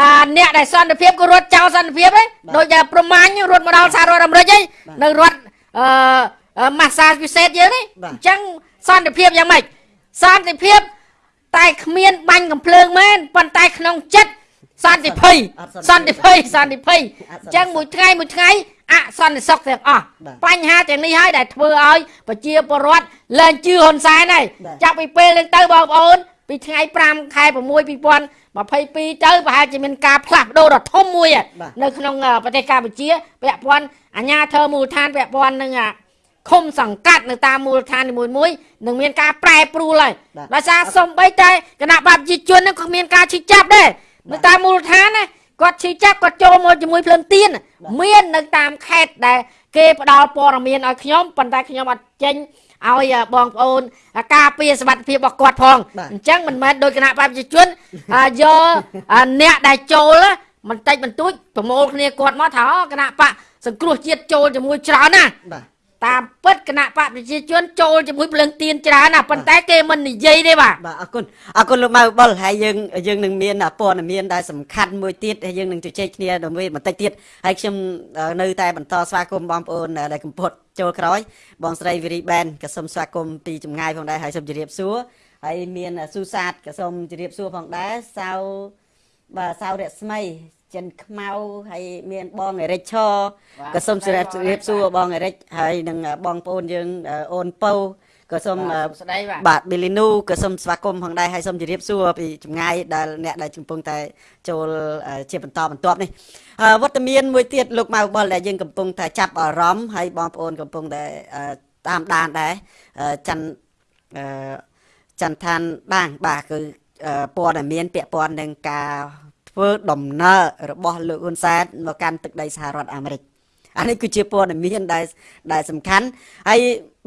អាអ្នកដែលសន្តិភាពក៏រត់ចោលសន្តិភាពឯងដូចតែប្រមាញ់រត់មកដល់សហរដ្ឋអាមេរិកឯងនៅរដ្ឋអឺម៉ាសាពិសេសយើងនេះបាទអញ្ចឹងសន្តិភាពយ៉ាងម៉េច សន្តិភាព តែគ្មាន បាញ់កំភ្លើងមែនប៉ុន្តែក្នុងចិត្តសន្តិភ័យអត់សន្តិភ័យសន្តិភ័យអត់សន្តិអញ្ចឹងមួយថ្ងៃមួយថ្ងៃអសន្តិសុខទាំងអស់បាទបញ្ហាទាំងនេះហើយដែលធ្វើឲ្យប្រជាពលរដ្ឋលែងជឿហ៊ុនសែនហើយបាទចាប់ពីពេលហ្នឹងទៅបងប្អូនពីថ្ងៃ5ខែ6 2022ទៅប្រហែលជាមានការផ្លាស់ប្ដូរដ៏ធំមួយហ่ะបាទនៅក្នុងអឺប្រទេសកម្ពុជាពាក់ព័ន្ធអាជ្ញាធរមូលដ្ឋានពាក់ព័ន្ធនឹងអា ឃុំសង្កាត់នៅតាមមូលដ្ឋាននីមួយៗនឹងមានការប្រែប្រួលហើយបាទដោយសារសំបីតែគណៈបព្វជិជនហ្នឹងក៏មានការឈឺចាប់ដែរនៅតាមមូលដ្ឋានណាគាត់ឈឺចាប់គាត់ចូលមកជាមួយភ្លើងទៀនមាននៅតាមខេត្តដែលគេផ្ដល់ព័ត៌មានឲ្យខ្ញុំប៉ុន្តែខ្ញុំអត់ចេញឲ្យអ่าបងប្អូនអាការពារសុវត្ថិភាពរបស់គាត់ផងបាទអញ្ចឹងមិនមែនដោយគណៈបព្វជិជនអាយកអាអ្នកដែលចូលណាបន្តិចបន្តួចប្រមូលគ្នាគាត់មកថាអូគណៈបកសង្គ្រោះជាតិចូលជាមួយច្រើនណាបាទ តាមពិតគណៈបកប្រជាជនចូលជាមួយភ្លើងទៀនច្រើនណាប៉ុន្តែគេមិននិយាយទេបាទបាទអរគុណអរគុណលោកម៉ៅបុលហើយយើងយើងនឹងមានព័ត៌មានដែលសំខាន់មួយទៀតហើយយើងនឹងជជែកគ្នាដើម្បីបន្តិចទៀតហើយខ្ញុំអឺនៅតែបន្តស្វាគមន៍បងប្អូនដែលកំពុតចូលក្រោយបងស្រីវិរីបែនក៏សូមស្វាគមន៍ពីចម្ងាយផងដែរហើយសូមជម្រាបសួរហើយមានស៊ូសាតក៏សូមជម្រាបសួរផងដែរសៅបាទសៅរស្មី ចិនខ្មៅហើយមានបងអេរិចឈក៏សូមជម្រាបជម្រាបសួរបងអេរិចហើយនឹងបងប្អូនយើងអូនពៅក៏សូមអឺស្ដីបាទបាទប៊ីលីនូក៏សូមស្វាគមន៍ផងដែរហើយសូមជម្រាបសួរពីចម្ងាយដែលអ្នកដែលកំពុងតែចូលអឺជាបន្តបន្ទាប់នេះអឺវត្តមានមួយទៀតលោកម៉ៅបុលដែលយើងកំពុងតែចាប់អារម្មណ៍ហើយបងប្អូនកំពុងតែអឺតាមដានដែរអឺច័ន្ទអឺចន្ទឋានបាងបាទគឺអឺព័ត៌មានពាក់ព័ន្ធនឹងការ ធ្វើដំណើររបស់លោកហ៊ុនសែនមកកាន់ទឹកដីសហរដ្ឋអាមេរិកអានេះគឺជាព័ត៌មានដែលដែលសំខាន់ហើយ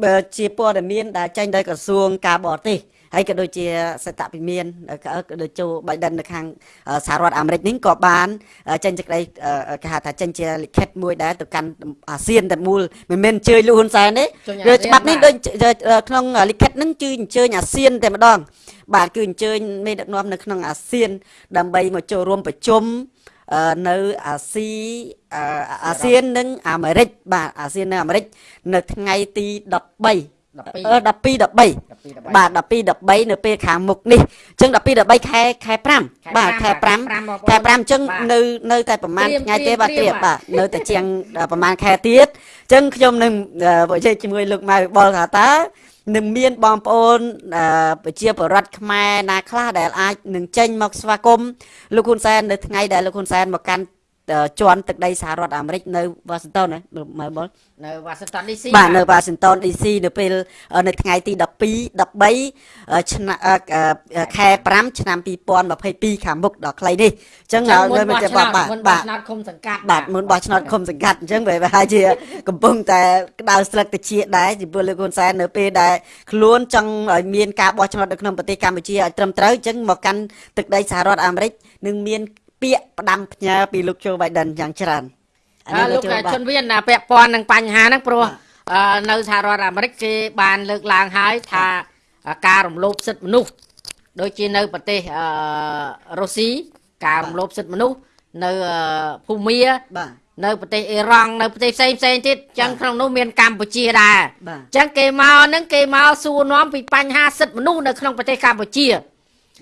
បើជាព័ត៌មានដែលចេញដោយក្រសួងការបរទេស ហើយក៏ដូចជាសតវិមានក៏ក៏ដូចចូលបៃដិននៅខាងអឺសហរដ្ឋអាមេរិកនេះក៏បានអឺចេញសេចក្តីអឺគេហៅថាចេញជាលិខិតមួយដែរទៅកាន់អាស៊ានតែមូលមិនមែនអញ្ជើញលោកហ៊ុនសែនទេឬច្បាប់នេះដូចក្នុងលិខិតហ្នឹងគឺអញ្ជើញអាស៊ានតែម្ដងបាទគឺអញ្ជើញមេដឹកនាំនៅក្នុងអាស៊ាន ដើម្បីមកចូលរួមប្រជុំអឺនៅអាស៊ីអឺអាស៊ាននិងអាមេរិកបាទអាស៊ាននិងអាមេរិកនៅថ្ងៃទី13 12អឺ12 13បាទ12 13នៅពេលខាងមុខនេះអញ្ចឹង12 13ខែខែ5បាទខែ5ខែ5អញ្ចឹងនៅនៅតែប្រហែលត្រៀមថ្ងៃទេបាទត្ត្រៀរៀមមបាទនៅតែជាងប្រហែលខែទៀតអញ្ចឹងខ្ញុំនឹងអឺនិយាយជាមួយលោកម៉ៅបុលថាតើនឹងមានបងប្អូនអឺប្រជាពលរដ្ឋខ្មែរណាខ្លះដែលអាចនឹងចេញមកស្វាគមន៍លោកហ៊ុនសែននៅថ្ងៃដែលលោកហ៊ុនសែនមកកាន់អឺ ជាន់ទឹកដីសហរដ្ឋអាមេរិកនៅវ៉ាស៊ីនតោនណាមើលមើលនៅ Washington DC បាទនៅវ៉ាស៊ីនតោន DC នៅពេលអឺនៅថ្ងៃទី12 13អឺឆ្នាំអឺអឺខែ5ឆ្នាំ2022ខាងមុខដល់ខ្លីនេះអញ្ចឹងចឹងមុននៅបោះតែឆ្នោតបាទមុនបោះបាទឆ្នោតឃុំសង្កាត់បាទមុនបោះឆ្នោតឃុំសង្កាត់អញ្ចឹងវាប្រហែលជាកំពុងតែក្តៅស្លឹកតិចដែរចំពោះលោកហ៊ុនសែននៅពេលដែលខ្លួនចង់ឲ្យមានការបោះឆ្នោតនៅក្នុងប្រទេសកម្ពុជាឲ្យត្រឹមត្រូវអញ្ចឹងមកកាន់ទឹកដីសហរដ្ឋអាមេរិកនឹងមាន ពាក្យផ្ដាំផ្ញើពីលោកโจ Biden យ៉ាងច្រើនអើលោកចូលបាទជនវៀនណាពាក់ព័ន្ធនឹងបញ្ហាហ្នឹងព្រោះបាទអឺនៅសហរដ្ឋអាមេរិកគេបានលើកឡើងហើយថាការរំលោភសិទ្ធិមនុស្សដូចជានៅប្រទេសអឺរុស្ស៊ីការរំលោភសិទ្ធិមនុស្សនៅអឺភូមាបាទនៅប្រទេសអ៊ីរ៉ង់នៅប្រទេសផ្សេងផ្សេងទៀតអញ្ចឹងបាទក្នុងនោះមានកម្ពុជាដែរបាទអញ្ចឹងគេមកហ្នឹងគេមកសួរនាំពីបញ្ហាសិទ្ធិមនុស្សនៅក្នុងប្រទេសកម្ពុជា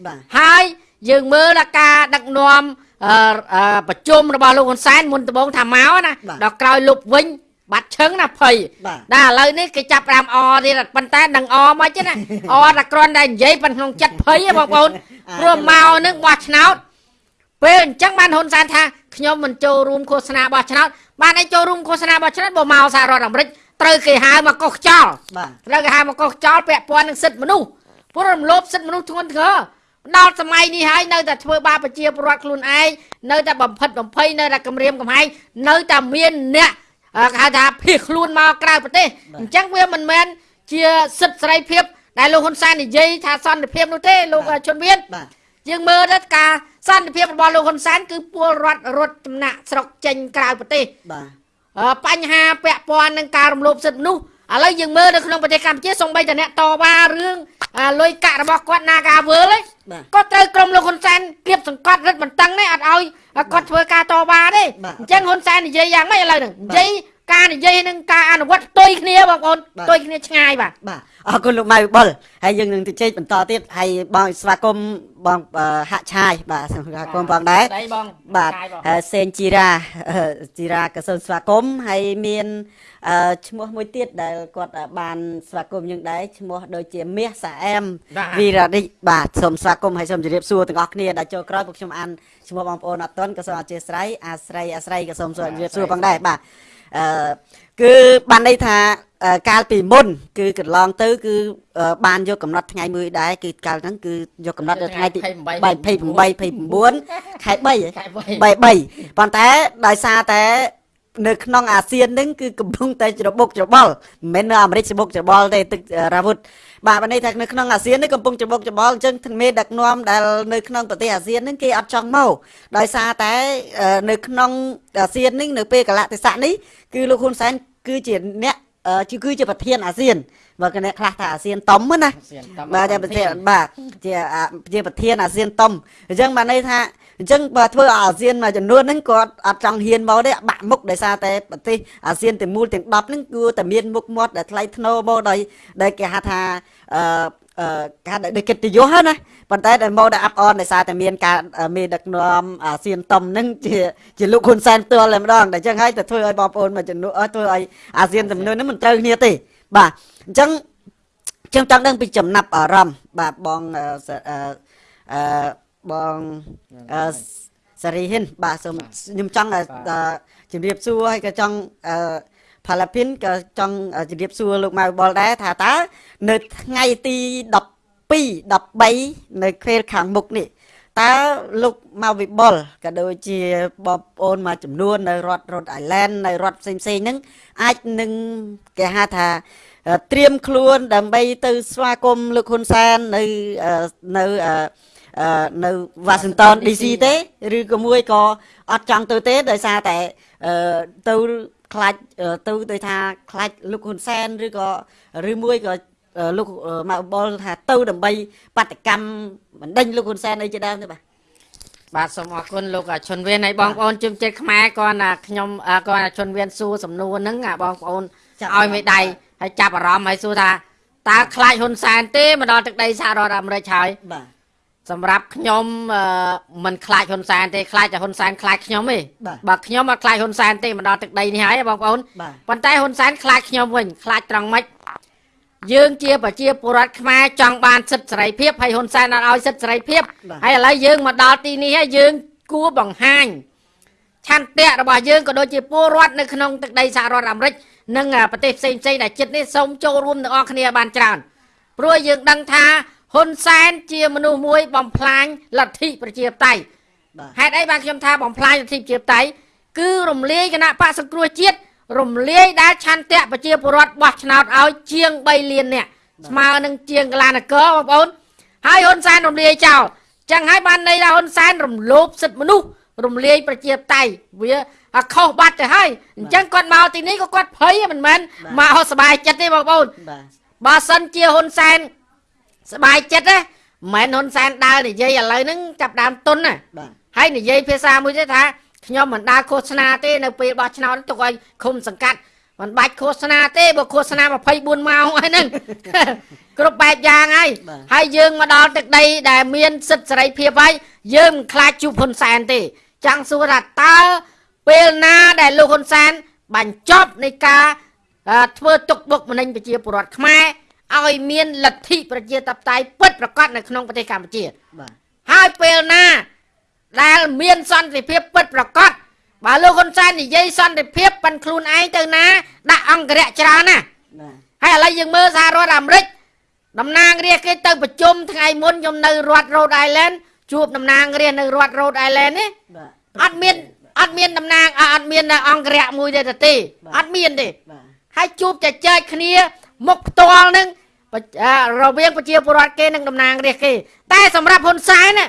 បាទហើយយើងមើលដល់ការដឹកនាំអឺអឺ ប្រជុំរបស់លោកហ៊ុនសែនមុនដំបូងថាមកណាបាទដល់ក្រោយលុបវិញបាត់ឈឹងណាភ័យបាទដល់ឥឡូវនេះគេចាប់ផ្ដើមអទៀតប៉ុន្តែនឹងអមកទេណាអតែគ្រាន់តែនិយាយប៉ុន្តែក្នុងចិត្តភ័យហ៎បងប្អូនព្រោះមកនឹងបោះឆ្នោតពេលអញ្ចឹងបានហ៊ុនសែនថាខ្ញុំមិនចូលរួមឃោសនាបោះឆ្នោតបានឲ្យចូលរួមឃោសនាបោះឆ្នោតបើមកសហរដ្ឋអាមេរិកត្រូវគេហៅមកកោះខ្យល់បាទត្រូវគេហៅមកកោះខ្យល់ពាក់ព័ន្ធនឹងសិទ្ធិមនុស្សព្រោះរំលោភសិទ្ធិមនុស្សធ្ងន់ធ្ងរ ដល់សម័យនេះហើយនៅតែធ្វើបាបប្រជាពលរដ្ឋខ្លួនឯងនៅតែបំផិតបំភ័យនៅតែគម្រាមកំហែងនៅតែមានអ្នកអឺគេហៅថាភៀសខ្លួនមកក្រៅប្រទេសអញ្ចឹងវាមិនមែនជាសិទ្ធិសេរីភាព ដែលលោកហ៊ុនសែននិយាយថាសន្តិភាពនោះទេលោកជនវៀនបាទយើងមើលទៅការសន្តិភាពរបស់លោកហ៊ុនសែនគឺពលរដ្ឋរត់ចំណាក់ស្រុកចេញក្រៅប្រទេសបាទអឺបញ្ហាពាក់ព័ន្ធនឹងការរំលោភសិទ្ធិមនុស្ស ឥឡូវយើងមើលនៅក្នុងប្រទេសកម្ពុជាសូម្បីតែអ្នកតវ៉ារឿងអាលុយកាក់របស់គាត់ Nagavel ហ្នឹងបាទក៏ត្រូវក្រុមលោកហ៊ុនសែនគៀបសង្កត់រឹតបន្តឹងដែរអត់ឲ្យគាត់ធ្វើការតវ៉ាទេបាទអញ្ចឹងហ៊ុនសែននិយាយយ៉ាងម៉េចឥឡូវហ្នឹងនិយាយការនិយាយនឹងការអនុវត្តផ្ទុយគ្នាបងប្អូនបាទផ្ទុយគ្នាឆ្ងាយបាទបាទអរគុណលោកម៉ៅវិបុលហើយយើងនឹងទៅជែកបន្តទៀតហើយបងស្វាគមន៍បងអឺហាក់ឆាយបាទស្វាគមន៍បងដែរដៃបងបាទឆ្ងាយបងហើយសេនជីរ៉ាអឺជីរ៉ាក៏សូមស្វាគមន៍ហើយមាន អឺឈ្មោះមួយទៀតដែលគាត់បានស្វាគមន៍យើងដែរឈ្មោះដូចជាមាសសាអែមបាទវីរ៉ារិចបាទសូមស្វាគមន៍ហើយសូមជម្រាបសួរទាំងអស់គ្នាដែលចូលក្រោយពួកខ្ញុំអានឈ្មោះបងប្អូនអត់ទាន់ក៏សូមអធិស្ឋានអាស្រ័យអាស្រ័យក៏សូមជម្រាបសួរផងដែរបាទអឺគឺបានន័យថាអឺកាលពីមុន គឺកន្លងទៅគឺអឺបានយកកំណត់ថ្ងៃមួយដែរគឺកាលហ្នឹងគឺយកកំណត់នៅថ្ងៃទី28 29ខែ3ហ៎ខែ3 3ប៉ុន្តែដោយសារតែ នៅក្នុងអាស៊ានហ្នឹងគឺកំពុងតែច្របូកច្របល់មិនមែននៅអាមេរិកច្របូកច្របល់ទេទឹករាវុធបាទបានន័យថានៅក្នុងអាស៊ាននេះកំពុងច្របូកច្របល់អញ្ចឹងទាំងមេដឹកនាំដែលនៅក្នុងប្រទេសអាស៊ានហ្នឹងគេអត់ចង់មកដោយសារតែអឺនៅក្នុងអាស៊ាននេះនៅពេលកលៈទេសៈនេះគឺលោកហ៊ុនសែនគឺជាអ្នកអឺ គឺគឺជាប្រធានអាស៊ានបើកអ្នកខ្លះថាអាស៊ានតុំហ្នឹងណាបាទជាប្រធានបាទជាអាជាប្រធានអាស៊ានតុំអញ្ចឹងបានន័យថាអញ្ចឹងបើធ្វើឲ្យអាស៊ានមួយចំនួនហ្នឹងគាត់អត់ចង់ហ៊ានមកទេបាក់មុខដោយសារតែប្រទេសអាស៊ានទាំងមូលទាំង10ហ្នឹងគួរតែមានមុខមាត់ដែលថ្លៃថ្នូរមកដោយដែលគេហៅថាអឺ អឺគេហៅដូចកិត្តិយសហ្នឹងណាប៉ុន្តែដែលមកដល់អាប់អនដោយសារតែមានការមេដឹកនាំអាស៊ានតុំហ្នឹងជាជាលោកហ៊ុនសែនផ្ទាល់តែម្ដងតែអញ្ចឹងហើយទៅធ្វើឲ្យបងប្អូនមួយចំនួនអត់ធ្វើឲ្យអាស៊ានចំនួនហ្នឹងមិនត្រូវគ្នាទេបាទអញ្ចឹងខ្ញុំចង់ដឹងពីចំណាប់អារម្មណ៍បាទបងអឺសអឺអឺបងអឺសារីហ៊ិនបាទសូមខ្ញុំចង់អឺអឺជំរាបសួរហើយក៏ចង់អឺ ផលភិនក៏ចង់ជំរាបសួរលោកម៉ៅបលដែរថាតើនៅថ្ងៃទី12 13នៅខែលខាងមុខនេះតើលោកម៉ៅវិបុលក៏ដូចជាបងប្អូនមួយចំនួននៅរដ្ឋរ៉ូតអៃឡែននៅរដ្ឋផ្សេងៗហ្នឹងអាចនឹងគេហៅថាអឺត្រៀមខ្លួនដើម្បីទៅស្វាគមន៍លោកហ៊ុនសែននៅអឺនៅអឺអឺនៅ Washington DC ទេឬក៏មួយក៏អត់ចង់ទៅទេដោយសារតែអឺទៅ ខ្លាចអឺទៅទៅថាខ្លាចលោកហ៊ុនសែនឬក៏ឬមួយក៏អឺលោកអឺម៉ៅបលថាទៅដើម្បីបាតកម្មបណ្ដេញលោកហ៊ុនសែនអីជាដើមទេបាទបាទសូមអរគុណលោកឈុនវៀនហើយបងប្អូនជុំចិត្តខ្មែរគាត់ណាខ្ញុំអ่าគាត់ណាឈុនវៀនសួរសំណួរហ្នឹងអាបងប្អូនចាប់ឲ្យមេដៃហើយចាប់អារម្មណ៍ហើយសួរថាតើខ្លាចហ៊ុនសែនទេមកដល់ទឹកដីសហរដ្ឋអាមេរិកហើយបាទ សម្រាប់ខ្ញុំអឺមិនខ្លាចហ៊ុនសែនទេខ្លាចតែហ៊ុនសែនខ្លាចខ្ញុំទេបាទបើខ្ញុំអត់ខ្លាចហ៊ុនសែនទេមកដល់ទឹកដីនេះហើយបងប្អូនបាទប៉ុន្តែហ៊ុនសែនខ្លាចខ្ញុំវិញខ្លាចត្រង់ម៉េចយើងជាប្រជាពលរដ្ឋខ្មែរចង់បានសិទ្ធិសេរីភាពហើយហ៊ុនសែនអត់ឲ្យសិទ្ធិសេរីភាពបាទហើយឥឡូវយើងមកដល់ទីនេះហើយយើងគួរបង្ហាញឆន្ទៈរបស់យើងក៏ដូចជាពលរដ្ឋនៅក្នុងទឹកដីសហរដ្ឋអាមេរិកនិងអាប្រទេសផ្សេងផ្សេងៗដែលជិតនេះសូមចូលរួមទាំងអស់គ្នាបានច្រើនព្រោះយើងដឹងថា ហ៊ុនសែនជាមនុស្សមួយបំផ្លាញលទ្ធិប្រជាធិបតេយ្យ បាទ ហេតុអីបានខ្ញុំថាបំផ្លាញលទ្ធិប្រជាធិបតេយ្យគឺរំលាយគណៈបកសង្គ្រោះជាតិរំលាយដែលឆន្ទៈប្រជាពលរដ្ឋបោះឆ្នោតឲ្យជាង3លាននាក់ស្មើនឹងជាងកលានគរបងប្អូនហើយហ៊ុនសែនរំលាយចោលចឹងហើយបានន័យថាហ៊ុនសែនរំលោភសិទ្ធិមនុស្សរំលាយប្រជាធិបតេយ្យវាអាខុសបាត់ទៅហើយអញ្ចឹងគាត់មកទីនេះក៏គាត់ភ័យមិនមែនមកសบายចិត្តទេបងប្អូន បាទ បើសិនជាហ៊ុនសែន សบายចិត្តណាមិនមែនហ៊ុនសែនដើរនិយាយឥឡូវហ្នឹងចាប់ដើមទុនណា បាទ ហើយនិយាយភាសាមួយទៀតថាខ្ញុំមិនដើរឃោសនាទេនៅពេលបោះឆ្នោតទុកឲ្យឃុំសង្កាត់មិនបាច់ឃោសនាទេបើឃោសនា24ម៉ោងហើយហ្នឹង គ្រប់បែបយ៉ាងហើយ បាទ ហើយយើងមកដល់ទឹកដីដែលមានសិទ្ធិសេរីភាពហើយយើងមិនខ្លាចជួបហ៊ុនសែនទេចង់សួរថាតើពេលណាដែលលោកហ៊ុនសែនបញ្ចប់នៃការអឺធ្វើទុកបុកម្នេញប្រជាពលរដ្ឋខ្មែរ ឲ្យមានលទ្ធិប្រជាធិបតេយ្យពិតប្រាកដនៅក្នុងប្រទេសកម្ពុជាបាទហើយពេលណាដែលមានសន្តិភាពពិតប្រាកដបើលោកហ៊ុនសែននិយាយសន្តិភាពប៉ិនខ្លួនឯងទៅណា ដាក់អង្គរៈច្រើនណាបាទហើយឥឡូវយើងមើលសហរដ្ឋអាមេរិកតំណាងរាស្ត្រគេទៅប្រជុំថ្ងៃមុនខ្ញុំនៅរដ្ឋ Rhode Island ជួបតំណាងរាស្ត្រនៅរដ្ឋ Rhode Island នេះបាទអត់មានអត់មានតំណាងអអត់មានអង្គរៈមួយទេទេបាទអត់មានទេបាទហើយជួបចែកចែកគ្នាមុខផ្ទាល់នឹងបច្អា រវាងប្រជាពលរដ្ឋគេនិងតំណាងរាស្ត្រគេ តែសម្រាប់ហ៊ុនសែនណា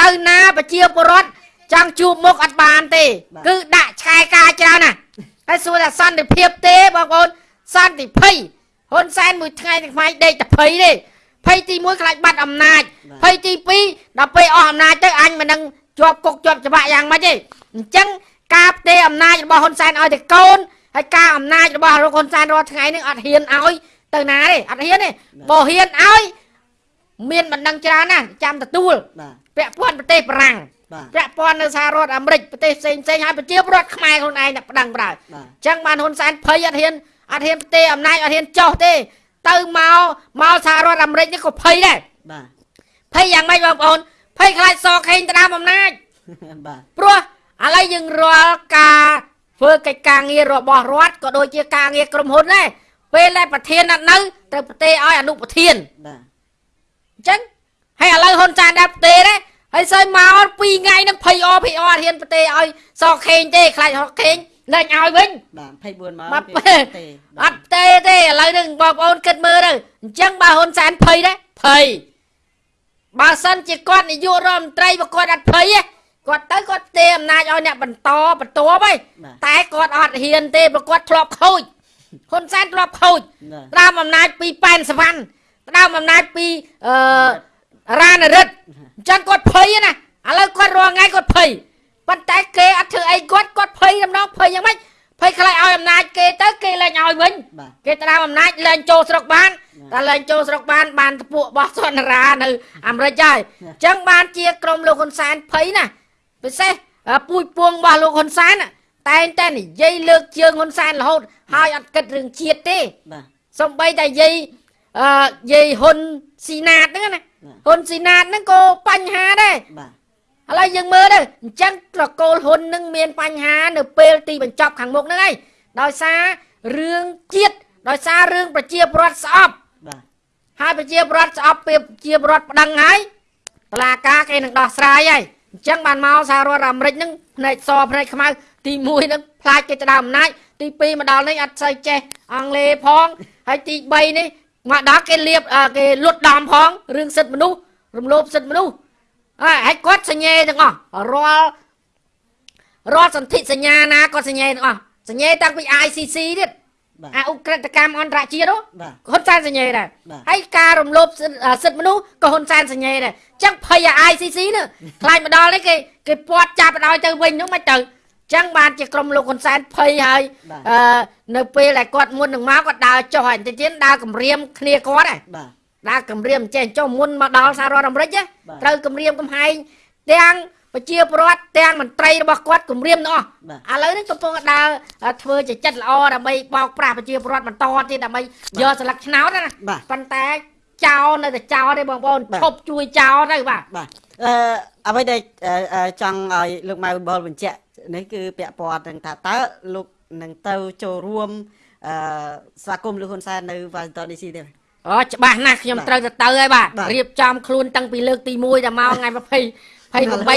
ទៅណាប្រជាពលរដ្ឋចង់ជួបមុខអត់បានទេ គឺដាក់ឆ្កែការច្រើនណាស់ហើយសួរថាសន្តិភាពទេបងប្អូនសន្តិភ័យហ៊ុនសែនមួយថ្ងៃទាំងថ្ងៃដេកតែភ័យទេភ័យទី1ខ្លាចបាត់អំណាចភ័យទី2ដល់ពេលអស់អំណាចទៅអញមិននឹងជាប់គុកជាប់ច្បាប់យ៉ាងម៉េចទេអញ្ចឹងការផ្ទេរអំណាចរបស់ហ៊ុនសែនឲ្យតែកូនហើយការអំណាចរបស់លោកហ៊ុនសែនរាល់ថ្ងៃនេះអត់ហ៊ានឲ្យ ទៅណាទេអត់ហ៊ានទេបើហ៊ានឲ្យមានបណ្ដឹងច្រើនណាស់ចាំទទួលបាទពាក់ព័ន្ធប្រទេសបារាំងបាទពាក់ព័ន្ធនៅសហរដ្ឋអាមេរិកប្រទេសផ្សេងផ្សេងៗហើយប្រជាពលរដ្ឋខ្មែរខ្លួនឯងតែប្តឹងប្រើបាទអញ្ចឹងបានហ៊ុនសែនភ័យអត់ហ៊ានអត់ហ៊ានផ្ទេរអំណាចអត់ហ៊ានចោះទេ ទៅមកមកសហរដ្ឋអាមេរិកនេះក៏ភ័យដែរបាទភ័យយ៉ាងម៉េចបងប្អូនភ័យខ្លាចសខេងទៅដើមអំណាចបាទព្រោះឥឡូវយើងរាល់ការធ្វើកិច្ចការងាររបស់រដ្ឋក៏ដូចជាការងារក្រុមហ៊ុនដែរ ពេលដែលប្រធានអត់នៅត្រូវប្រទេសឲ្យអនុប្រធានបាទអញ្ចឹងហើយឥឡូវហ៊ុនសែនដែរប្រទេសដែរហើយសើមក2ថ្ងៃហ្នឹងភ័យអភ័យអត់ហ៊ានប្រទេសឲ្យសខេងទេខ្លាចសខេងលែងឲ្យវិញបាទ24ម៉ោងបាទពីទេអត់ទេទេឥឡូវហ្នឹងបងប្អូនគិតមើលទៅអញ្ចឹងបើហ៊ុនសែនភ័យដែរភ័យបើសិនជាគាត់នាយករដ្ឋមន្ត្រីបើគាត់អត់ភ័យទេគាត់ទៅគាត់ទេអំណាចឲ្យអ្នកបន្តបន្ទាប់ហីបាទតែគាត់អត់ហ៊ានទេព្រោះគាត់ធ្លាប់ខូច ហ៊ុនសែនធ្លាប់ខូចបាទដើមអំណាចពីប៉ែនសវណ្ណដើមអំណាចពីអឺរ៉ានរិទ្ធអញ្ចឹងគាត់ភ័យណាឥឡូវគាត់រងថ្ងៃគាត់ភ័យប៉ុន្តែគេអត់ធ្វើអីគាត់គាត់ភ័យដំណងភ័យយ៉ាងម៉េចភ័យខ្លាចឲ្យអំណាចគេទៅគេលែងឲ្យវិញបាទគេទៅដើមអំណាចលែងចូលស្រុកបានតែលែងចូលស្រុកបានបានតពួកបោះសន្រានៅអាមេរិកហើយអញ្ចឹងបានជាក្រុមលោកហ៊ុនសែនភ័យណាពិសេសអឺពូជពងរបស់លោកហ៊ុនសែនណា តែងតែនិយាយលើកជើងហ៊ុនសែនរហូតហើយអត់គិតរឿងជាតិទេបាទសំបីតែយាយអឺយាយហ៊ុនស៊ីណាតហ្នឹងណាហ៊ុនស៊ីណាតហ្នឹងក៏បញ្ហាដែរបាទឥឡូវយើងមើលទៅអញ្ចឹងត្រកូលហ៊ុននឹងមានបញ្ហានៅពេលទីបញ្ចប់ខាងមុខហ្នឹងហើយដោយសាររឿងជាតិដោយសាររឿងប្រជាពលរដ្ឋស្អប់បាទហើយប្រជាពលរដ្ឋស្អប់ពេលប្រជាពលរដ្ឋប្តឹងហើយតឡាការគេនឹងដោះស្រាយហើយអញ្ចឹងបានមកសហរដ្ឋអាមេរិកហ្នឹងផ្នែកសផ្នែកខ្មៅ ទី1ហ្នឹងផ្លាច់គេទៅដើមអំណាចទី2មកដល់នេះអត់សូវចេះអង់គ្លេសផងហើយទី3នេះមកដល់គេលៀបអ่าគេលុតដំផងរឿងសិទ្ធិមនុស្សរំលោភសិទ្ធិមនុស្សហើយហើយគាត់សញ្ញេទាំងអស់រាល់រាល់សន្ធិសញ្ញាណាគាត់សញ្ញេទាំងអស់សញ្ញេតាំងពី ICC ទៀត បាទ អាអ ுக ្រិតកម្មអន្តរជាតិនោះ បាទ ហ៊ុនសែនសញ្ញេដែរ បាទ ហើយការរំលោភសិទ្ធិអ่าសិទ្ធិមនុស្សក៏ហ៊ុនសែនសញ្ញេដែរអញ្ចឹងភ័យអា ICC នោះខ្លាចមកដល់នេះគេគេពាត់ចាប់ឲ្យទៅវិញនោះមិនទៅអញ្ ចឹងបានជាក្រុមលោកហ៊ុនសែនភ័យហើយបាទអឺនៅពេលដែលគាត់មុននឹងមកគាត់ដើរចុះហើយបន្តិចទៀតដើរគម្រាមគ្នាគាត់ដែរបាទដើរគម្រាមចេះចុះមុនមកដល់សហរដ្ឋអាមេរិកណាបាទត្រូវគម្រាមកំហែងទាំងប្រជាពលរដ្ឋទាំងមន្ត្រីរបស់គាត់គម្រាមទាំងអស់បាទឥឡូវនេះកំពុងតែដើរធ្វើជាចិត្តល្អដើម្បីបោកប្រាស់ប្រជាពលរដ្ឋបន្តទៀតដើម្បីយកស្លឹកឆ្នោតណាបាទប៉ុន្តែចោលនៅតែចោលទេបងប្អូនបាទឈប់ជួយចោលទៅបាទបាទអឺអ្វីដែលអឺអឺចង់ឲ្យលោកម៉ៅបលបញ្ជាក់ នេះគឺពាក់ព័ន្ធនឹងថាតើលោកនឹងទៅចូលរួមអឺស្វាគមន៍លោកហ៊ុនសែននៅ Washington DC ទេអូច្បាស់ណាស់ខ្ញុំបាទត្រូវទៅទៅហើយបាទបាទរៀបចំខ្លួនតាំងពីលើកទី1ដល់មកថ្ងៃ20 28 29បា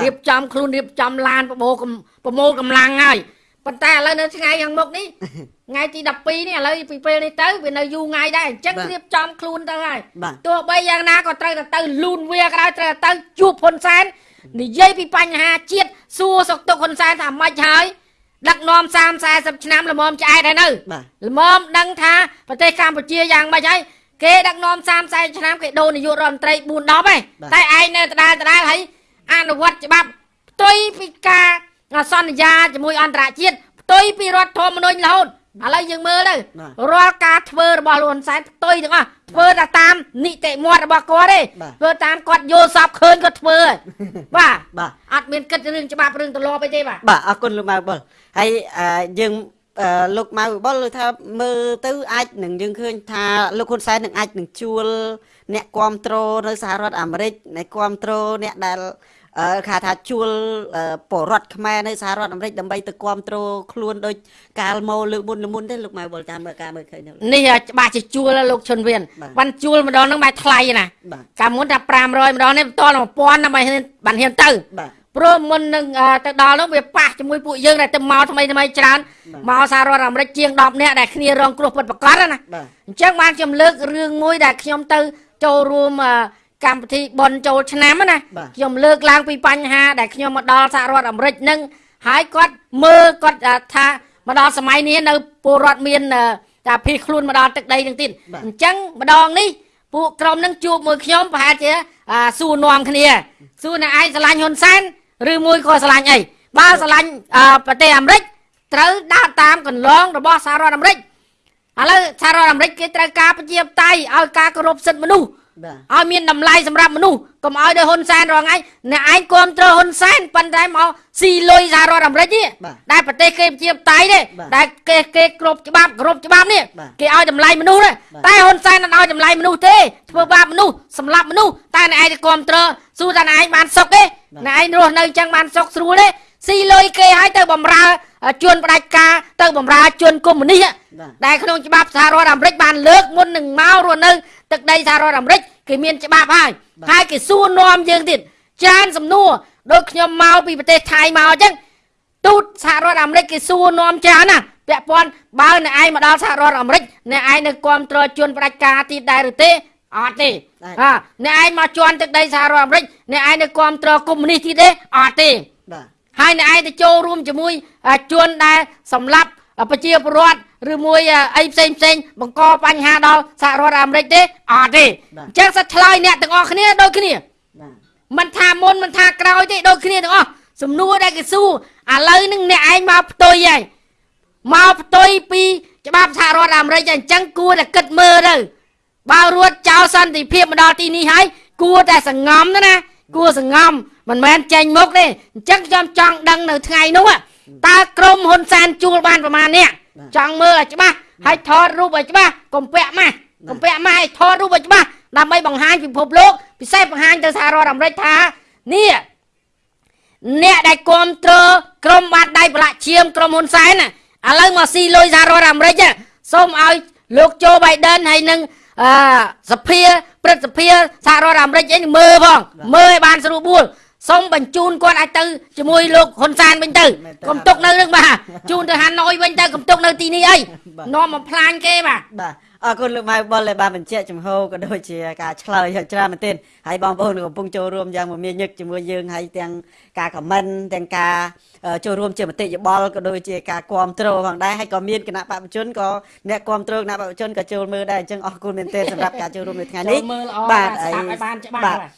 ទរៀបចំខ្លួនរៀបចំឡានប្រមូលកំប្រមូលកម្លាំងហើយប៉ុន្តែឥឡូវនៅថ្ងៃខាងមុខនេះថ្ងៃទី12នេះឥឡូវពីពេលនេះទៅវានៅយូរថ្ងៃដែរអញ្ចឹងបាទរៀបចំខ្លួនទៅហើយបាទទោះបីយ៉ាងណាក៏ត្រូវតែទៅលូនវាក៏ដោយត្រូវតែទៅជួបហ៊ុនសែន និយាយពីបញ្ហាជាតិសួរសុខទុក្ខហ៊ុនសែនថាម៉េចហើយដឹកនាំ30 40ឆ្នាំល្មមឆ្អែតហើយនៅបាទល្មមដឹងថាប្រទេសកម្ពុជាយ៉ាងម៉េចហើយគេដឹកនាំ30 40ឆ្នាំគេដូរនាយករដ្ឋមន្ត្រី4 10ឯងបាទតែឯងនៅដដែលដដែលហើយអនុវត្តច្បាប់ផ្ទុយពីការសន្យាជាមួយអន្តរជាតិផ្ទុយពីរដ្ឋធម្មនុញ្ញរហូត ឥឡូវយើងមើលទៅបាទរាល់ការធ្វើរបស់លោកហ៊ុនសែនផ្ទុយទាំងអស់ធ្វើតែតាមនីតិមាត់របស់គាត់ទេបាទធ្វើតាមគាត់យល់សពឃើញគាត់ធ្វើហើយបាទបាទអត់មានគិតរឿងច្បាប់រឿងទម្លាប់អីទេបាទបាទអរគុណលោកម៉ៅបុលហើយអឺយើងអឺលោកម៉ៅបុលថាមើលទៅអាចនឹងយើងឃើញថាលោកហ៊ុនសែននឹងអាចនឹងជួល អ្នកគ្រប់គ្រងនៅសហរដ្ឋអាមេរិកអ្នកគ្រប់គ្រងអ្នកដែលអឺ គេថាជួលអឺពលរដ្ឋខ្មែរនៅសហរដ្ឋអាមេរិកដើម្បីទៅគ្រប់គ្រងខ្លួនដោយកាលមកលើកមុនលើកមុនទេលោកម៉ៅបុលតាមមើលការមើលឃើញនោះនេះច្បាស់ជាជួលហើយលោកឈុនវៀនបាទបានជួលម្ដងហ្នឹងបែរថ្លៃណាស់បាទកាលមុនថា500ម្ដងនេះបន្តដល់1000ដើម្បីហ៊ានបានហ៊ានទៅបាទព្រោះមុននឹងអឺទៅដល់នោះវាប៉ះជាមួយពួកយើងដែលទៅមកថ្មីថ្មីច្រើនបាទមកសហរដ្ឋអាមេរិកជាង10នាក់ដែលគ្នារងគ្រោះពិតប្រាកដណាបាទអញ្ចឹងបានខ្ញុំលើករឿងមួយដែលខ្ញុំទៅចូលរួមអឺ កម្មវិធីបនចូលឆ្នាំណាបាទខ្ញុំលើកឡើងពីបញ្ហាដែលខ្ញុំមកដល់សហរដ្ឋអាមេរិកនឹងហើយគាត់មើលគាត់អឺថាមកដល់សម័យនេះនៅពលរដ្ឋមានអឺតែភៀសខ្លួនមកដល់ទឹកដីនឹងទៀតបាទអញ្ចឹងម្ដងនេះពួកក្រុមនឹងជួបមួយខ្ញុំប្រហែលជាអាសួរនាំគ្នាសួរអ្នកឯងស្រឡាញ់ហ៊ុនសែនឬមួយក៏ស្រឡាញ់អីបើស្រឡាញ់អឺប្រទេសអាមេរិកត្រូវដើរតាមកន្លងរបស់សហរដ្ឋអាមេរិកឥឡូវសហរដ្ឋអាមេរិកគេត្រូវការប្រជាធិបតេយ្យឲ្យការគោរពសិទ្ធិមនុស្សបាទ ឲ្យមានតម្លៃសម្រាប់មនុស្សកុំឲ្យដោយហ៊ុនសែនរងថ្ងៃអ្នកឯងគ្រប់គ្រងហ៊ុនសែនប៉ុន្តែមកស៊ីលុយសហរដ្ឋអាមេរិកនេះបាទដែលប្រទេសគេជាបតៃទេបាទដែលគេគេគ្រប់ច្បាប់គ្រប់ច្បាប់នេះបាទគេឲ្យតម្លៃមនុស្សទេបាទតែហ៊ុនសែនមិនឲ្យតម្លៃមនុស្សទេធ្វើបាបមនុស្សសម្លាប់មនុស្សតែអ្នកឯងទៅគ្រប់គ្រងសួរថាអ្នកឯងបានសុខទេអ្នកឯងរស់នៅចឹងបានសុខស្រួលទេស៊ីលុយគេឲ្យទៅបំរើជួនផ្ដាច់ការទៅបំរើជួនកុម្មុយនីសបាទដែលក្នុងច្បាប់សហរដ្ឋអាមេរិកបានលើកមុននឹងមករស់នៅ ទឹកដីសហរដ្ឋអាមេរិកគេមានច្បាប់ហើយបាទហើយគេសួរនាំយើងទៀតច្រើនសំណួរដូចខ្ញុំមកពីប្រទេសថៃមកអញ្ចឹងទូតសហរដ្ឋអាមេរិកគេសួរនាំច្រើនណាស់ពាក់ព័ន្ធបើអ្នកឯងមកដល់សហរដ្ឋអាមេរិកអ្នកឯងនៅគ្រប់គ្រងជនផ្ដាច់ការទៀតដែរឬទេអត់ទេដែរហាអ្នកឯងមកជន់ទឹកដីសហរដ្ឋអាមេរិកអ្នកឯងនៅគ្រប់គ្រងកុម្មុយនីសទៀតទេអត់ទេបាទហើយអ្នកឯងទៅចូលរួមជាមួយអាជនដែលសម្លាប់ប្រជាពលរដ្ឋ ឬមួយអីផ្សេងផ្សេងបង្កបញ្ហាដល់សហរដ្ឋអាមេរិកទេអត់ទេបាទអញ្ចឹងសិតឆ្លើយអ្នកទាំងអស់គ្នាដូចគ្នាបាទមិនថាមុនមិនថាក្រោយទេដូចគ្នាទាំងអស់សំណួរដែលគេសួរឥឡូវនឹងអ្នកឯងមកផ្ទុយហើយមកផ្ទុយពីច្បាប់សហរដ្ឋអាមេរិកហើយអញ្ចឹងគួរតែគិតមើលទៅបើរួចចោលសន្តិភាពមកដល់ទីនេះហើយគួរតែសង្ងំទៅណាគួរសង្ងំមិនមែនចេញមុខទេអញ្ចឹងខ្ញុំចង់ដឹងនៅថ្ងៃនោះอะតើក្រុមហ៊ុនសែនជួលបានប្រមាណអ្នក ចង់មើលឲ្យច្បាស់ហើយថតរូបឲ្យច្បាស់កុំពាក់ម៉ាស់កុំពាក់ម៉ាស់ឲ្យថតរូបឲ្យច្បាស់ដើម្បីបង្ហាញពិភពលោកពិសេសបង្ហាញទៅសហរដ្ឋអាមេរិកថានេះអ្នកដែលគ្រប់គ្រងក្រុមបាតដៃប្រឡាក់ឈាមក្រុមហ៊ុនសែនណាឥឡូវមកស៊ីលុយសហរដ្ឋអាមេរិកណាសូមឲ្យលោកโจ Biden ហើយនឹងអឺសភាព្រឹទ្ធសភាសហរដ្ឋអាមេរិកអីនេះមើលផងមើលឲ្យបានស្រួលបួល សូមបញ្ជូនគាត់ឲ្យទៅជាមួយលោកហ៊ុនសែនវិញទៅមែនទេកុំទុកនៅនឹងបាទជូនទៅហាណូយវិញទៅកុំទុកនៅទីនេះអីបាទនាំមកផ្លាញគេបាទបាទ អរគុណលោកម៉ៅបុលដែលបានបញ្ជាក់ចំហក៏ដូចជាការឆ្លើយយ៉ាងច្រើនមែនទែនហើយបងប្អូនក៏កំពុងចូលរួមយ៉ាងមមាញឹកជាមួយយើងហើយទាំងការខមមិនទាំងការអឺចូលរួមជាមតិយោបល់ក៏ដូចជាការគ្រប់គ្រងផងដែរហើយក៏មានគណៈបព្វជិជនក៏អ្នកគ្រប់គ្រងគណៈបព្វជិជនក៏ចូលមើលដែរអញ្ចឹងអរគុណមែនទែនសម្រាប់ការចូលរួមនៅថ្ងៃនេះចូលមើលល្អបាទស្ដាប់ឲ្យបានច្បាស់បាទបាទ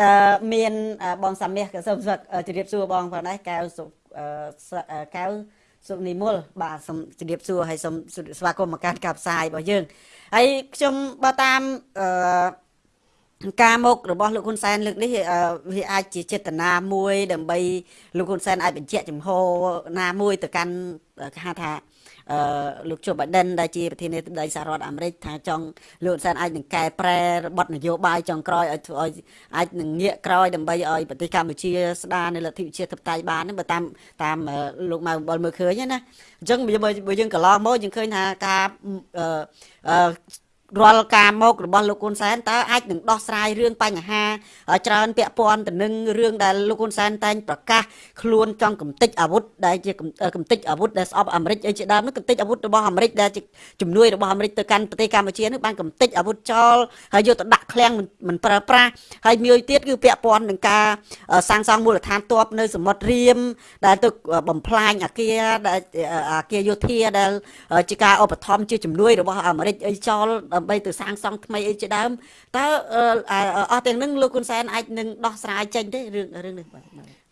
តើមានអឺបងសាមាសក៏សូមស្វាគអឺជម្រាបសួរបងផងដែរកៅសុអឺ សអឺកៅសុនិមលបាទសូមជម្រាបសួរហើយសូមស្វាគមន៍មកកាន់ការផ្សាយរបស់យើងហើយខ្ញុំបើតាមអឺការមករបស់លោកហ៊ុនសែនលើកនេះអឺវាអាចជាចេតនាមួយ ដើម្បីលោកហ៊ុនសែនអាចបញ្ជាក់ចំហណាមួយទៅកាន់គេហៅថាអឺ លោកជូបៃដិនដែលជាប្រធានាធិបតីសហរដ្ឋអាមេរិកថាចង់លោកហ៊ុនសែនអាចនឹងកែប្រែរបបនយោបាយចុងក្រោយឲ្យធ្វើឲ្យអាចនឹងងាកក្រោយដើម្បីឲ្យប្រទេសកម្ពុជាស្ដារនៅលទ្ធិប្រជាធិបតេយ្យបានហ្នឹងបើតាមតាមអឺលោកម៉ៅអំបលមើលឃើញណាអញ្ចឹងបើបើយើងកន្លងមកយើងឃើញថាការអឺអឺ រាល់ការមករបស់លោកហ៊ុនសែនតើអាចនឹងដោះស្រាយរឿងបញ្ហាច្រើនពាក់ព័ន្ធទៅនឹងរឿងដែលលោកហ៊ុនសែនតែងប្រកាសខ្លួនចង់កំទេចអាវុធដែលជាកំទេចអាវុធដែលស្អប់អាមេរិកអីជាដើមនោះកំទេចអាវុធរបស់អាមេរិកដែលជាជំនួយរបស់អាមេរិកទៅកាន់ប្រទេសកម្ពុជានោះបានកំទេចអាវុធចោលហើយយកទៅដាក់ឃ្លាំងមិនប្រើប្រាស់ហើយមួយទៀតគឺពាក់ព័ន្ធនឹងការសាងសង់មូលដ្ឋានទ័ពនៅសមុទ្ររៀមដែលទៅបំផ្លាញអាគារដែលអាគារយោធាដែលជាការឧបត្ថម្ភជាជំនួយរបស់អាមេរិកអីចោលដើម្បីទៅសាងសង់ថ្មីអីជាដើមតើអស់ទាំងនឹងលោកហ៊ុនសែនអាចនឹងដោះស្រាយចេញទេរឿងរឿងនេះបាទ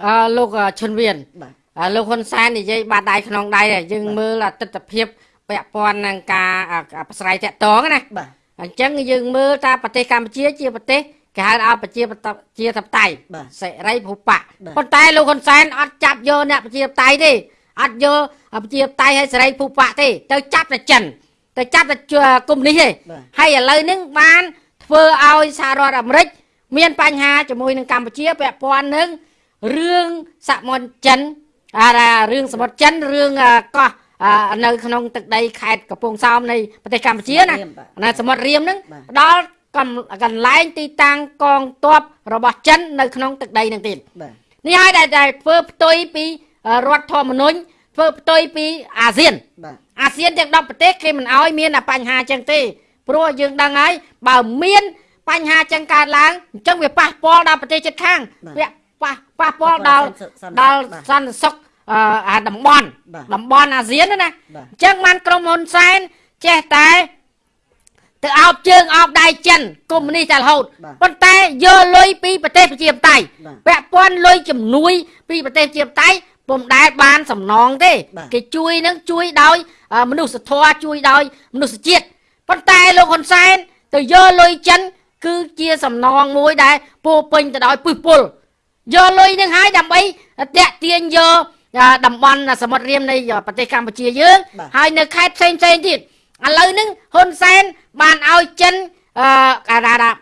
អឺលោកឈុនវៀនបាទអឺលោកហ៊ុនសែននិយាយបាត់ដៃក្នុងដៃហើយយើងមើលទស្សនភាពពាក់ព័ន្ធនឹងការអប្រស្រ័យតាក់ទងណាបាទអញ្ចឹងយើងមើលថាប្រទេសកម្ពុជាជាប្រទេសគេហៅថាប្រជាជាធិបតេយ្យបាទសេរីភូបៈបាទប៉ុន្តែលោកហ៊ុនសែនអត់ចាប់យកអ្នកប្រជាធិបតេយ្យទេអត់យកប្រជាធិបតេយ្យឲ្យសេរីភូបៈទេទៅចាប់តែចិន ទៅចាប់តែកុំនេះទេបាទហើយឥឡូវហ្នឹងបានធ្វើឲ្យសហរដ្ឋអាមេរិកមានបញ្ហាជាមួយនឹងកម្ពុជាពាក់ព័ន្ធនឹងរឿងសមុទ្រចិនអារ៉ារឿងសមុទ្រចិនរឿងអឺកោះអឺនៅក្នុងទឹកដីខេត្តកំពង់សោមនៃប្រទេសកម្ពុជាណារៀមបាទណាសមុទ្ររៀមហ្នឹងបាទផ្ដល់កំកន្លែងទីតាំងកងទ័ពរបស់ចិននៅក្នុងទឹកដីហ្នឹងទៀតបាទនេះហើយដែលដែលធ្វើផ្ទុយពីអឺរដ្ឋធម្មនុញ្ញធ្វើផ្ទុយពីអាស៊ានបាទ អាស៊ានទាំង10ប្រទេសគេមិនអោយមានអាបញ្ហាចឹងទេព្រោះយើងដឹងហើយបើមានបញ្ហាចឹងកើតឡើងអញ្ចឹងវាប៉ះពាល់ដល់ប្រទេសជិតខាងវាប៉ះប៉ះពាល់ដល់ដល់សន្តិសុខអឺអាតំបន់បាទតំបន់អាស៊ានណាណាបាទអញ្ចឹងបានក្រុមហ៊ុនសែនចេះតែទៅអោបជើងអោបដៃចិនកុំនេះតែរហូតបាទប៉ុន្តែយកលុយពីប្រទេសប្រជាធិបតេយ្យបាទពាក់ព័ន្ធលុយជំនួយពីប្រទេសជាបតៃ ពុំដែលបានសំណងទេបាទគេជួយនឹងជួយដោយអឺមនុស្សធម៌ជួយដោយ មនុស្សជាតិប៉ុន្តែលោកហ៊ុនសែនទៅយកលុយចិន គឺជាសំណងមួយដែលពោរពេញទៅដោយពឹសពុលយកលុយនឹងហើយដើម្បីតាក់ទាញយកអឺតំបន់សមុទ្ររៀមនៃប្រទេសកម្ពុជាយើងបាទហើយនៅខេត្តផ្សេងផ្សេងៗទៀតឥឡូវហ្នឹងហ៊ុនសែនបានឲ្យចិនអឺការារ៉ា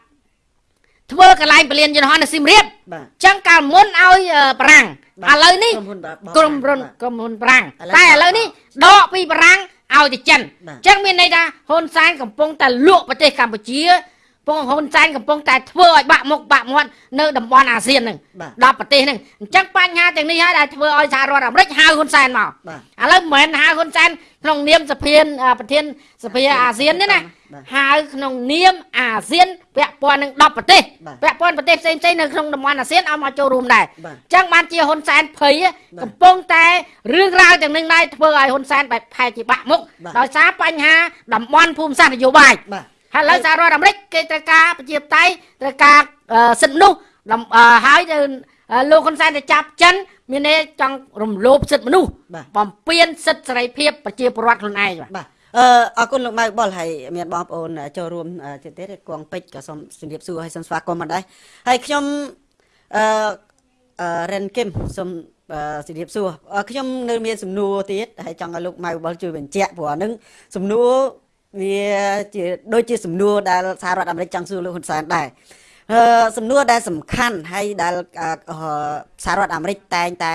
ធ្វើកន្លែងពលានយន្តហោះនៅសៀមរាបបាទចឹងកាលមុនឲ្យអឺប្រាំងបាទ ឥឡូវនេះក្រុមហ៊ុនបាទក្រុមហ៊ុនបាទក្រុមហ៊ុនប្រាំងឥឡូវតែឥឡូវនេះដកពីប្រាំងឲ្យទៅចិនបាទចឹងមានន័យថាហ៊ុនសែនកំពុងតែលក់ប្រទេសកម្ពុជា ពងហ៊ុនសែនកំពុងតែធ្វើឲ្យបាក់មុខបាក់មាត់នៅតំបន់អាស៊ានហ្នឹងបាទដល់ប្រទេសហ្នឹងអញ្ចឹងបញ្ហាទាំងនេះហើយដែលធ្វើឲ្យសហរដ្ឋអាមេរិកហៅហ៊ុនសែនមកបាទឥឡូវមិនមែនហៅហ៊ុនសែនក្នុងនាមសភានអឺប្រធានសភាអាស៊ានទេណាបាទហៅក្នុងនាមអាស៊ានពាក់ព័ន្ធនឹង10ប្រទេសបាទពាក់ព័ន្ធប្រទេសផ្សេងៗនៅក្នុងតំបន់អាស៊ានឲ្យមកចូលរួមដែរបាទអញ្ចឹងបានជាហ៊ុនសែនភ័យបាទកំពុងតែរឿងរ៉ាវទាំងនឹងដែរធ្វើឲ្យហ៊ុនសែនបែបផែជាបាក់មុខបាទដោយសារបញ្ហាតំបន់ភូមិសាស្ត្រនយោបាយបាទ ហើយឥឡូវសហរដ្ឋអាមេរិកគេត្រូវការប្រជាធិបតេយ្យត្រូវការអឺសិទ្ធិមនុស្សតំអឺហើយទៅអឺលោកហ៊ុនសែនទៅចាប់ចិនមានន័យចង់រំលោភសិទ្ធិមនុស្សបាទបំពានសិទ្ធិសេរីភាពប្រជាពលរដ្ឋខ្លួនឯងបាទបាទអឺអរគុណលោកម៉ៅបុលហើយមានបងប្អូនចូលរួមទៀតទៀតគងពេជ្រក៏សូមជម្រាបសួរហើយសូមស្វាគមន៍មកដែរហើយខ្ញុំអឺអឺរ៉ិនគឹមសូមអឺជម្រាបសួរអឺខ្ញុំនៅមានសំណួរទៀតហើយចង់ឲ្យលោកម៉ៅបុលជួយបញ្ជាក់ព្រោះអានឹងសំណួរ វាជាដូចជាសំណួរដែលសហរដ្ឋអាមេរិកចង់សួរលោកហ៊ុនសែនដែរអឺសំណួរដែលសំខាន់ហើយដែលអឺអឺសហរដ្ឋអាមេរិកតែងតែ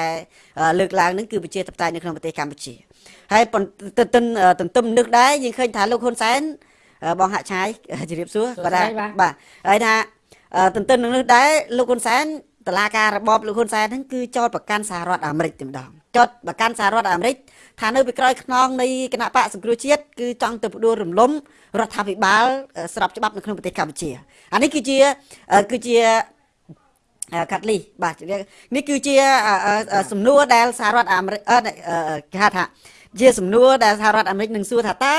អឺលើកឡើងនឹងគឺប្រជាធិបតេយ្យនៅក្នុងប្រទេសកម្ពុជាហើយប៉ុន្តែទន្ទឹមទន្ទឹមនឹកដែរយើងឃើញថាលោកហ៊ុនសែនអឺបងហាក់ឆាយជម្រាបសួរសួស្ដីគាត់ថាបាទបាទហើយថាអឺទន្ទឹមនឹងនោះដែរលោកហ៊ុនសែនតឡាការរបបលោកហ៊ុនសែនហ្នឹងគឺចោតប្រកាន់សហរដ្ឋអាមេរិកតែម្ដងចោតប្រកាន់សហរដ្ឋអាមេរិក ថានៅពីក្រោយខ្នងនៃគណៈបកសង្គ្រោះជាតិគឺចង់ទៅផ្ដួលរំលំរដ្ឋាភិបាលអឺស្របច្បាប់នៅក្នុងប្រទេសកម្ពុជាអានេះគឺជាអឺគឺជាអឺកាត់លីបាទនេះគឺជាអឺអឺអឺសំណួរដែលសហរដ្ឋអាមេរិកអឺអឺគេហៅថាជាសំណួរដែលសហរដ្ឋអាមេរិកនឹងសួរថាតើ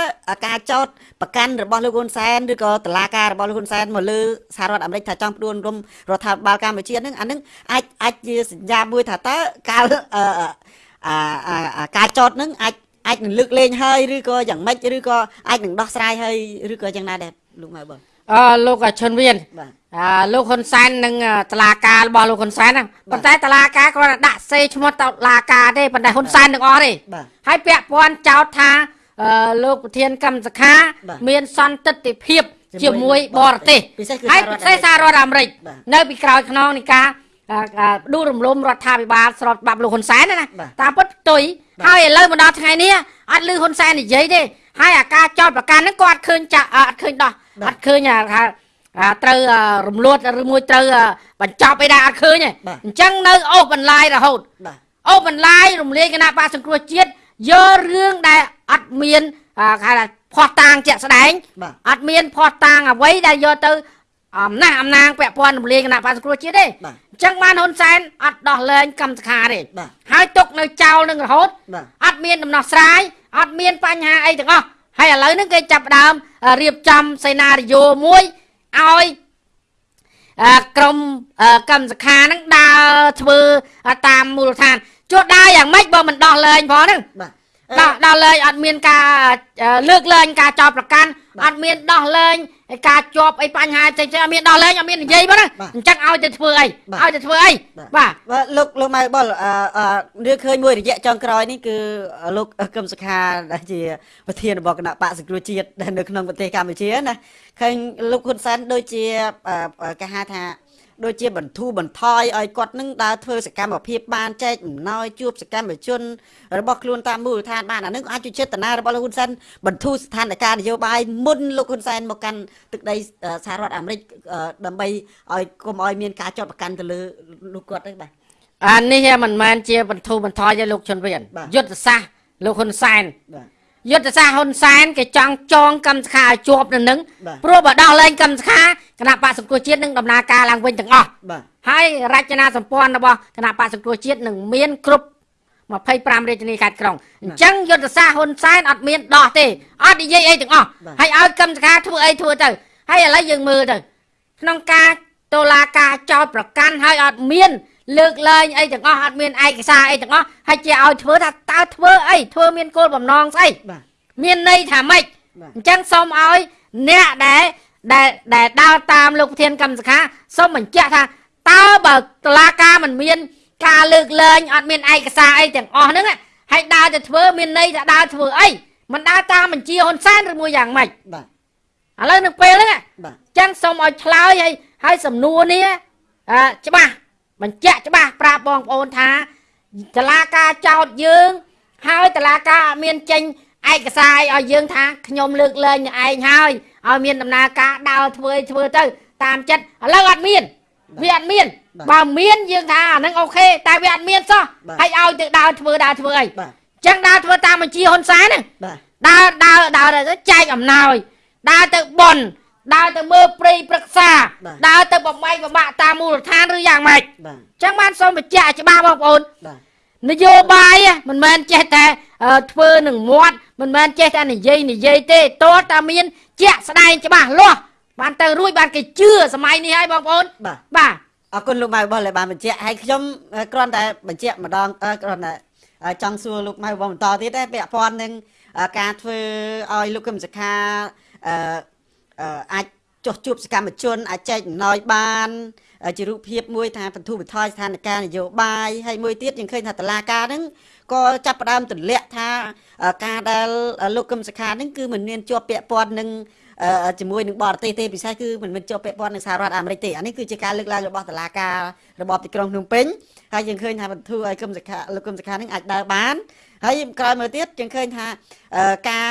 ការចោតប្រកាន់របស់លោកហ៊ុនសែនឬក៏តឡាការរបស់លោកហ៊ុនសែនមកលើសហរដ្ឋអាមេរិកថាចង់ផ្ដួលរំរដ្ឋាភិបាលកម្ពុជាហ្នឹងអាហ្នឹងអាចអាចជាសញ្ញាមួយថាតើការ អឺអឺអាអាអាការចោតហ្នឹងអាចអាចនឹងលើកលែងហើយឬក៏យ៉ាងម៉េចឬក៏អាចនឹងដោះស្រាយហើយឬក៏យ៉ាងណាដែរលោកម៉ៅបងអអឺលោកឈុនវៀនបាទអឺលោកហ៊ុនសែននិងតឡាការរបស់លោកហ៊ុនសែនហ្នឹងប៉ុន្តែតឡាការគ្រាន់តែដាក់សេឈ្មោះតឡាការទេប៉ុន្តែហ៊ុនសែនទាំងអស់ទេបាទហើយពាក់ព័ន្ធចោទថាអឺលោកប្រធានកម្មសខាបាទមានសន្តិទ្ធិភាពជាមួយជាមួយបរទេសពិសេសគឺហើយសហរដ្ឋពិសេសសហរដ្ឋអាមេរិកបាទនៅពីក្រោយខ្នងនៃការអឺអឺ ដួលរំលំរដ្ឋាភិបាលស្របច្បាប់លោកហ៊ុនសែនណាណាបាទតាមពិតផ្ទុយបាទហើយឥឡូវមកដល់ថ្ងៃនេះអត់លឺហ៊ុនសែននិយាយទេហើយអាការចោទប្រកាន់ហ្នឹងក៏អត់ឃើញចាក់អត់ឃើញដោះបាទអត់ឃើញអាថាអាត្រូវអឺរំលត់ឬមួយត្រូវអឺបញ្ចប់អីដែរអត់ឃើញទេបាទអញ្ចឹងនៅអូសបន្លាយរហូតបាទអូសបន្លាយរំលាយគណៈបកសង្គ្រោះជាតិយករឿងដែលអត់មានអឺគេហៅថាផោះតាងជាក់ស្ដែងបាទអត់មានផោះតាងអ្វីដែលយកទៅអំណះអំណាងពាក់ព័ន្ធរំលាយគណៈបកសង្គ្រោះជាតិទេបាទអញ្ចឹងបានហ៊ុនសែនអត់ដោះលែងកម្មសខាទេបាទហើយទុកនៅចោលនឹងរហូតបាទអត់មានដំណោះស្រាយអត់មានបញ្ហាអីទាំងអស់ហើយឥឡូវហ្នឹងគេចាប់ផ្ដើមអឺរៀបចំសេណារីយ៉ូមួយឲ្យអឺក្រុមអឺកម្មសខាហ្នឹងដើរធ្វើតាមមូលដ្ឋានជួនដើរយ៉ាងម៉េចបើមិនដោះលែងផងហ្នឹងបាទ ដោះដោះលែងអត់មានការអឺលើកលែងការចោទប្រកាន់បាទអត់មានដោះលែងការជាប់អីបញ្ហាផ្សេងៗអត់មានដោះលែងអត់មាននិយាយបងណាបាទអញ្ចឹងឲ្យទៅធ្វើអីបាទឲ្យទៅធ្វើអីបាទបាទលោកលោកម៉ៅបុលអឺអឺរឿងឃើញមួយរយៈចុងក្រោយនេះគឺលោកកឹមសុខាដែលជាប្រធានរបស់គណៈបកសង្គ្រោះជាតិដែលនៅក្នុងប្រទេសកម្ពុជាណាឃើញលោកហ៊ុនសែនដូចជាអឺអឺគេហៅថា ដូចជាបន្ធូរបន្ថយឲ្យគាត់នឹងដើរធ្វើសកម្មភាពបានចែកអំណោយជួបសកម្មជនរបស់ខ្លួនតាមមូលដ្ឋានបានអានឹងអាចជាចេតនារបស់លោកហ៊ុនសែនបន្ធូរស្ថានភាពនយោបាយមុនលោកហ៊ុនសែនមកកាន់ទឹកដីអឺសហរដ្ឋអាមេរិកអឺដើម្បីឲ្យកុំឲ្យមានការចាត់ប្រកាន់ទៅលើលោកគាត់ទេបាទអានេះមិនមែនជាបន្ធូរបន្ថយទេលោកជុនវៀនបាទយុទ្ធសាស្ត្រលោកហ៊ុនសែនបាទ យុទ្ធសាស្ត្រហ៊ុនសែនគេចង់ចងកម្មសខាឲ្យជាប់នៅនឹងបាទព្រោះបើដោះលែងកម្មសខាគណៈបកសង្គ្រោះជាតិនឹងដំណើរការឡើងវិញទាំងអស់បាទហើយរចនាសម្ព័ន្ធរបស់គណៈបកសង្គ្រោះជាតិនឹងមានគ្រប់25រាជធានីខេត្តក្រុងអញ្ចឹងយុទ្ធសាស្ត្រហ៊ុនសែនអត់មានដោះទេអត់និយាយអីទាំងអស់បាទហើយឲ្យកម្មសខាធ្វើអីធ្វើទៅហើយឥឡូវយើងមើលទៅក្នុងការតុលាការចោតប្រកាន់ហើយអត់មាន លើកលែងអីទាំងអស់អត់មានឯកសារអីទាំងអស់ហើយជាឲ្យធ្វើថាតើធ្វើអីធ្វើមានគោលបំណងស្អីបាទមានន័យថាម៉េចបាទអញ្ចឹងសូមឲ្យអ្នកដែលដែលដែលដើរតាមលោកប្រធានកម្មសខាសូមបញ្ជាក់ថាតើបើតឡាការមិនមាន ការលើកលែងអត់មានឯកសារអីទាំងអស់ហ្នឹងណាហើយដើរទៅធ្វើមានន័យថាដើរធ្វើអីមិនដើរតាមបញ្ជាហ៊ុនសែនឬមួយយ៉ាងម៉េចបាទឥឡូវនៅពេលហ្នឹងណាបាទអញ្ចឹងសូមឲ្យឆ្លើយហើយហើយសំណួរនេះអឺច្បាស់ បញ្ជាក់ច្បាស់ប្រាប់បងប្អូនថាតឡាការចោតយើង ហើយតឡាការអត់មានចេញឯកសារអីឲ្យយើងថាខ្ញុំលើកលែងនឹងឯងហើយឲ្យមានដំណើរការដើរធ្វើឲ្យធ្វើទៅ តាមចិត្តឥឡូវអត់មានវាអត់មានបាទបើមានយើងថាអាហ្នឹងអូខេតែវាអត់មានសោះបាទហើយឲ្យទៅដើរធ្វើដើរធ្វើអីបាទអញ្ចឹងដើរធ្វើតាមបញ្ជាហ៊ុនសែនហ្នឹងបាទដើរដើរដើរទៅចែកអំណោយដើរទៅបន់ ដើរទៅមើលព្រៃព្រឹក្សាបាទដើរទៅបំបីបំបាក់តាមមូលដ្ឋានឬយ៉ាងម៉េចបាទអញ្ចឹងបានសូមបញ្ជាក់ច្បាស់បងប្អូនបាទនយោបាយមិនមែនចេះតែអឺធ្វើនឹងមាត់មិនមែនចេះតែនិយាយនិយាយទេតើតាមានជាក់ស្ដែងច្បាស់លាស់បានទៅរួចបានគេជឿសម័យនេះហើយបងប្អូនបាទបាទអរគុណលោកម៉ៅរបស់ដែលបានបញ្ជាក់ហើយខ្ញុំអឺគ្រាន់តែបញ្ជាក់ម្ដងអឺគ្រាន់តែអឺចង់សួរលោកម៉ៅរបស់បន្តទៀតដែរពាក់ព័ន្ធនឹងអឺការធ្វើឲ្យលោកកឹមសុខាអឺ អឺអាចចុះជួបសកម្មជនអាចចែកអំណោយបានអឺជារូបភាពមួយថាបន្ធូរបន្ថយស្ថានភាពនយោបាយហើយមួយទៀតយើងឃើញថាតឡាការហ្នឹងក៏ចាប់ផ្ដើមទម្លាក់ថាអឺការដែលលោកកឹមសុខាហ្នឹងគឺមិនមានជាប់ពាក់ព័ន្ធនឹងអឺជាមួយនឹងបរទេសទេពិសេសគឺមិនមែនជាប់ពាក់ព័ន្ធនឹងសហរដ្ឋអាមេរិកទេអានេះគឺជាការលើកឡើងរបស់តុលាការរបបទីក្រុងភ្នំពេញហើយយើងឃើញថាបន្ធូរឲ្យគឹមសខាលោកគឹមសខានឹងអាចដើរបាន ហើយក្រោយមកទៀតយើងឃើញថាអឺការ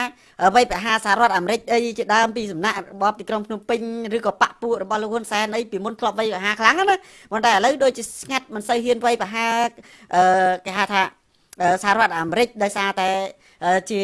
វ័យប្រហារសហរដ្ឋអាមេរិកអីជាដើមពីសំណាក់របបទីក្រុងភ្នំពេញឬក៏បពពួករបស់លោកហ៊ុនសែនអីពីមុនធ្លាប់វ័យប្រហារខ្លាំងណាស់ណាប៉ុន្តែឥឡូវដូចជាស្ងាត់មិនសូវហ៊ានវ័យប្រហារអឺគេហៅថាអឺសហរដ្ឋអាមេរិកដោយសារតែអឺ ជា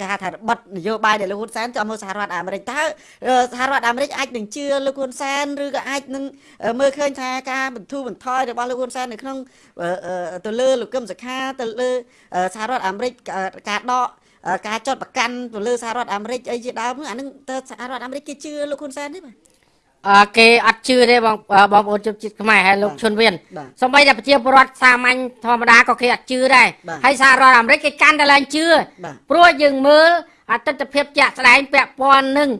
គេហៅថារបិទនយោបាយដែលលោកហ៊ុនសែនចូលមកសហរដ្ឋអាមេរិកតើអឺសហរដ្ឋអាមេរិកអាចនឹងជឿលោកហ៊ុនសែនឬក៏អាចនឹងអឺមើលឃើញថាការបន្ធូរបន្ថយរបស់លោកហ៊ុនសែននៅក្នុងអឺអឺទៅលើលោកកឹមសុខាទៅលើអឺសហរដ្ឋអាមេរិកអឺការដកអឺការចោតប្រកាន់ទៅលើសហរដ្ឋអាមេរិកអីជាដើមហ្នឹងអានឹងតើសហរដ្ឋអាមេរិកគេជឿលោកហ៊ុនសែនទេបាទអឺ គេអត់ជឿទេបងអឺបងប្អូនជិតជាតិខ្មែរហើយលោកបាទឈុនវៀនបាទសម្បីតែប្រជាពលរដ្ឋសាមញ្ញធម្មតាក៏គេអត់ជឿដែរបាទហើយសហរដ្ឋអាមេរិកគេកាន់តែឡើងជឿបាទព្រោះយើងមើលអតិថិភាពជាក់ស្ដែងពាក់ព័ន្ធនឹង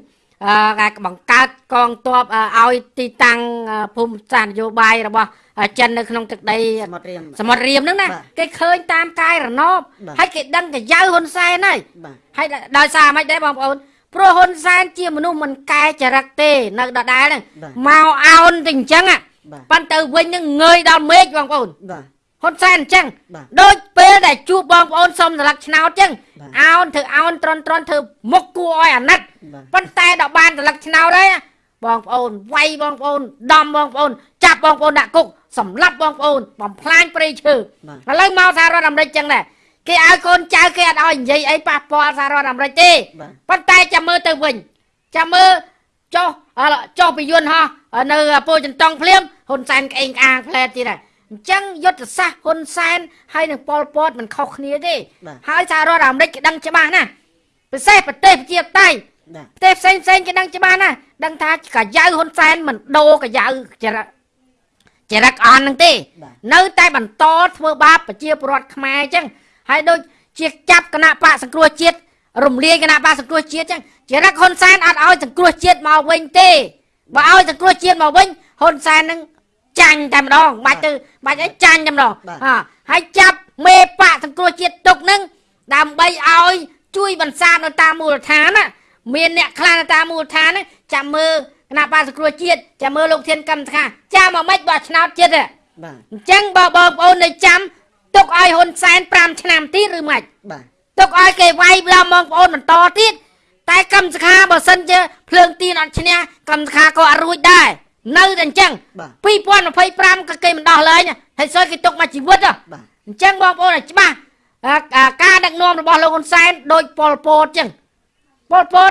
អឺការបង្កើតកងទ័ពអឺឲ្យទីតាំងអឺភូមិសាស្ត្រនយោបាយរបស់អឺចិននៅក្នុងទឹកដីសមុទ្ររៀមសមុទ្ររៀមហ្នឹងណាបាទគេឃើញតាមកាយរណបបាទហើយគេដឹងកាយៅហ៊ុនសែនហើយបាទហើយដោយសារមិនដែរបងប្អូន ព្រោះហ៊ុនសែនជាមនុស្សមិនកែចរិតទេ នៅដដែលហ្នឹងបាទមកអោនទៅអញ្ចឹងហ่ะបាទប៉ុន្តែវិញនឹងងើយដល់មេឃបងប្អូនបាទហ៊ុនសែនអញ្ចឹងបាទដូចពេលដែលជួបបងប្អូនសុំស្លឹកឆ្នោតអញ្ចឹងបាទអោនធ្វើអោនត្រន់ត្រន់ធ្វើមុខគួរឲ្យអាណិតបាទប៉ុន្តែដល់បានស្លឹកឆ្នោតហើយណាបងប្អូនវាយបងប្អូនដំបងប្អូនចាប់បងប្អូនដាក់គុកសម្លាប់បងប្អូនបំផ្លាញព្រៃឈើបាទឥឡូវមកសហរដ្ឋអាមេរិកចឹងដែរ គេឲ្យកូនចៅគេអត់ឲ្យនិយាយអីប៉ះពាល់សហរដ្ឋអាមេរិកទេបាទប៉ុន្តែចាំមើលទៅវិញចាំមើលចុះអឺចុះពីយន្តហោះនៅពោធិ៍ចន្ទង់ភ្លាមហ៊ុនសែនក្អេងក្អាងផ្លែតទៀតដែរអញ្ចឹងយុទ្ធសាស្ត្រហ៊ុនសែនហើយនឹងប៉ុលពតមិនខុសគ្នាទេបាទហើយសហរដ្ឋអាមេរិកគេដឹងច្បាស់ណាស់ពិសេសប្រទេសប្រជាធិបតេយ្យបាទប្រទេសផ្សេងផ្សេងគេដឹងច្បាស់ណាស់ដឹងថាកាយៅហ៊ុនសែនមិនដូរកាយៅចរិតចរិតអន់នឹងទេបាទនៅតែបន្តធ្វើបាបប្រជាពលរដ្ឋខ្មែរអញ្ចឹង ហើយដូចជាចាប់គណៈបកសង្គ្រោះជាតិរំលាយគណៈបកសង្គ្រោះជាតិអញ្ចឹងចរិតហ៊ុនសែនអត់ឲ្យសង្គ្រោះជាតិមកវិញទេបើឲ្យសង្គ្រោះជាតិមកវិញហ៊ុនសែននឹងចាញ់តែម្ដងបាច់ទៅបាច់ឲ្យចាញ់តែម្ដងហាហើយចាប់មេបកសង្គ្រោះជាតិទុកនឹងដើម្បីឲ្យជួយបន្សាបនៅតាមមូលដ្ឋានណាមានអ្នកខ្លះនៅតាមមូលដ្ឋានហ្នឹងចាំមើលគណៈបកសង្គ្រោះជាតិចាំមើលលោកធានកម្មសខាចាំមកម៉េចបោះឆ្នោតជាតិទេបាទអញ្ចឹងបើបងប្អូននៅចាំ ទុកឲ្យហ៊ុនសែន5ឆ្នាំទៀតឬមិនបាទទុកឲ្យគេវាយដល់បងប្អូនបន្តទៀតតែកម្មសខាបើសិនជាភ្លើងទៀនអត់ឈ្នះកម្មសខាក៏អត់រួចដែរនៅតែអញ្ចឹងបាទ2025ក៏គេមិនដោះលែងហើយសួយគេទុកមកជីវិតហ៎បាទអញ្ចឹងបងប្អូនឲ្យច្បាស់អាអាការដឹកនាំរបស់លោកហ៊ុនសែនដូចប៉ុលពតអញ្ចឹងប៉ុលពត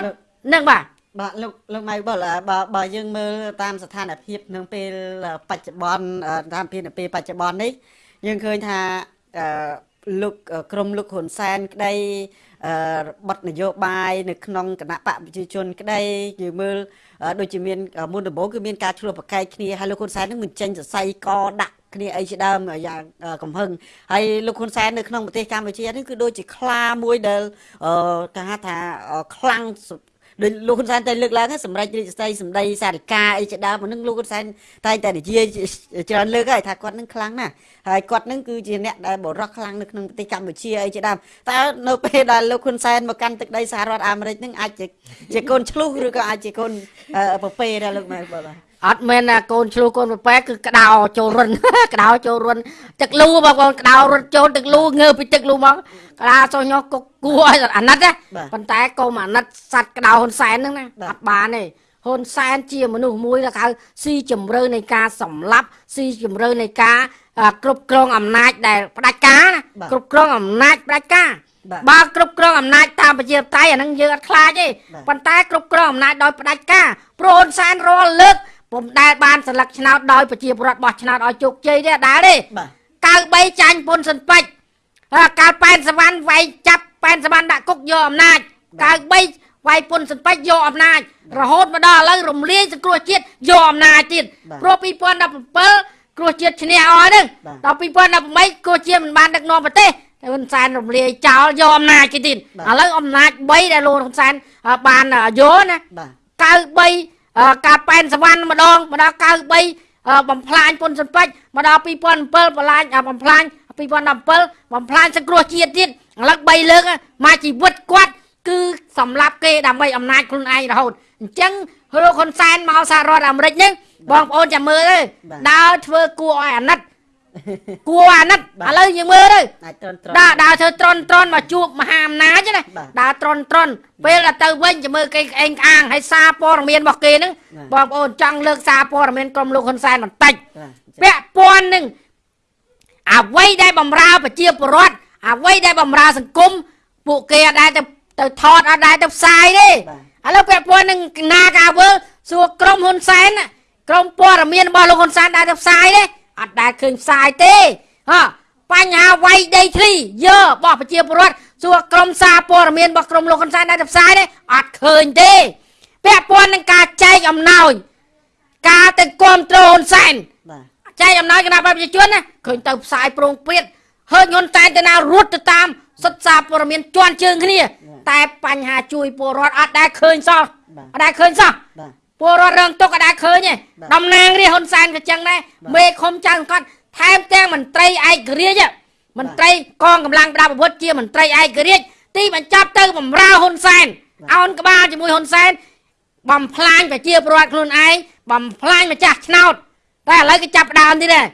នឹងបាទបាទលោកលោកម៉ៃបុលអ่าបើបើយើងមើលតាមស្ថានភាពនឹងពេលបច្ចុប្បន្នអឺតាមពេលពេលបច្ចុប្បន្ននេះ យើងឃើញថាអឺលោកអឺក្រមលោកហ៊ុនសែនក្តីអឺបទនយោបាយនៅក្នុងគណៈបកប្រជាជនក្តីយើងមើលអឺដូចជាមានអឺមុនដំបូងគឺមានការឆ្លោះប្រកែកគ្នាហើយលោកហ៊ុនសែននឹងមិនចេញសរសៃកដាក់គ្នាអីជាដើមយ៉ាងអឺកំហឹងហើយលោកហ៊ុនសែននៅក្នុងប្រទេសកម្ពុជានេះគឺដូចជាខ្លាមួយដែលអឺគេហៅថាអឺខ្លាំងសុទ្ធ ដូចលោកហ៊ុនសែនតែលើកឡើងហ្នឹងសម្រាប់រាជស្ដីសម្ដីសារិកាអីជាដើមអាហ្នឹងលោកហ៊ុនសែនតែងតែនិយាយច្រើនលើកហើយថាគាត់ហ្នឹងខ្លាំងណាស់ហើយគាត់ហ្នឹងគឺជាអ្នកដែលបរោះខ្លាំងនៅក្នុងប្រទេសកម្ពុជាអីជាដើមតើនៅពេលដែលលោកហ៊ុនសែនមកកាន់ទឹកដីសហរដ្ឋអាមេរិកហ្នឹងអាចជាជាកូនឆ្លុះឬក៏អាចជាកូនអឺប្រពេដែរលោកម៉ែបាទបាទ អត់មែនណាកូនឆ្លោះកូនប្រប៉ែគឺក្តោចូលរុនក្តោចូលរុនទឹកលូបងប្អូនក្តោរុនចូលទឹកលូងើពីទឹកលូមកក្តាចុះញោះគុកគួរឲ្យអាណិតណាប៉ុន្តែកុំអាណិតសัตว์ក្តោហ៊ុនសែនហ្នឹងណាអត់បានទេហ៊ុនសែនជាមនុស្សមួយដែលហៅស៊ីជំរឿនៃការសម្លាប់ស៊ីជំរឿនៃការគ្រប់គ្រងអំណាចដែលផ្ដាច់ការណាគ្រប់គ្រងអំណាចផ្ដាច់ការបើគ្រប់គ្រងអំណាចតាមប្រជាធិបតេយ្យអាហ្នឹងយើងអត់ខ្លាចទេប៉ុន្តែគ្រប់គ្រងអំណាចដោយផ្ដាច់ការព្រោះហ៊ុនសែនរាល់លើក ពុំដែលបានសន្លឹកឆ្នោតដោយប្រជាពលរដ្ឋបោះឆ្នោតឲ្យជោគជ័យទេអត់ដែរទេបាទ93ចាញ់ពុនសិនពេជ្រហើយកាលប៉ែនសវណ្ណវាយចាប់ប៉ែនសវណ្ណដាក់គុកយកអំណាច93វាយពុនសិនពេជ្រយកអំណាចរហូតមកដល់ឥឡូវរំលាយសង្គ្រោះជាតិយកអំណាចទៀតបាទព្រោះ2017គ្រោះជាតិឈ្នះអស់ហ្នឹងបាទដល់2018គ្រោះជាតិមិនបានដឹកនាំប្រទេសតែហ៊ុនសែនរំលាយចោលយកអំណាចគេទៀតបាទឥឡូវអំណាច3ដែលលោកហ៊ុនសែនអ่าបានយកណាបាទ93អឺ ការប៉ែនសវណ្ណម្ដងមកដល់93អឺបំផ្លាញពុនសិនពេជ្រមកដល់2007បំផ្លាញអ่าបំផ្លាញ2017បំផ្លាញសង្គ្រោះជាតិទៀតឥឡូវ3លើកមកជីវិតគាត់គឺសម្លាប់គេដើម្បីអំណាចខ្លួនឯងរហូតអញ្ចឹងលោកហ៊ុនសែនមកសហរដ្ឋអាមេរិកហ្នឹងបងប្អូនចាំមើលទៅបាទដើរធ្វើគួរឲ្យអាណិត គួរអាណិតឥបាទឡូវយើងមើលទៅអាចត្រន់ត្រដើរដើរធ្វើត្រន់ត្រន់មកជួបមហាអំណាចណាបាទដើរត្រន់ត្រន់ពេលដល់ទៅវិញจะមើលគេក្អេងក្អាងហើយសារព័ត៌មានរបស់គេហ្នឹងបាទបងប្អូនចង់លើកសារព័ត៌មានក្រុមលោកហ៊ុនសែនបន្តិចបាទពាក់ព័ន្ធនឹងអ្វីដែលបំរើប្រជាពលរដ្ឋអ្វីដែលបំរើសង្គមពួកគេអត់ដែរទៅទៅថតអត់ដែរទៅផ្សាយទេបាទឥឡូវពាក់ព័ន្ធនឹងណាកាវើសួរក្រុមហ៊ុនសែនណាក្រុមព័ត៌មានរបស់លោកហ៊ុនសែនដែរទៅផ្សាយទេ អត់ដែរឃើញផ្សាយទេហ៎បញ្ហាវាយដីធ្លីយើរបស់ប្រជាពលរដ្ឋសួរក្រុមសារព័ត៌មានរបស់ក្រុមលោកហ៊ុនសែនដែរទៅផ្សាយទេអត់ឃើញទេពាក់ព័ន្ធនឹងការចែកអំណោយការទៅគ្រប់គ្រងហ៊ុនសែនបាទចែកអំណោយគណៈបព្វជិជនណាឃើញទៅផ្សាយប្រងព្រាតហើយហ៊ុនសែនទៅណារត់ទៅតាមសិទ្ធិសារព័ត៌មានជន់ជើងគ្នា តែបញ្ហាជួយពលរដ្ឋអត់ដែលឃើញសោះបាទអត់ដែលឃើញសោះបាទ ពលរដ្ឋរងទុកអត់ដែលឃើញទេបាទតំណាងរាជហ៊ុនសែនក៏ចឹងដែរបាទមេឃុំចៅសង្កត់ថែមទាំងមន្ត្រីឯករាជ្យមន្ត្រីកងកម្លាំងប្រដាប់អាវុធជាមន្ត្រីឯករាជ្យទីបញ្ចប់ទៅបំរើហ៊ុនសែនអោនក្បាលជាមួយហ៊ុនសែនបំផ្លាញប្រជាពលរដ្ឋខ្លួនឯងបំផ្លាញម្ចាស់ឆ្នោតតែឥឡូវគេចាប់ផ្ដើមទៀតដែរ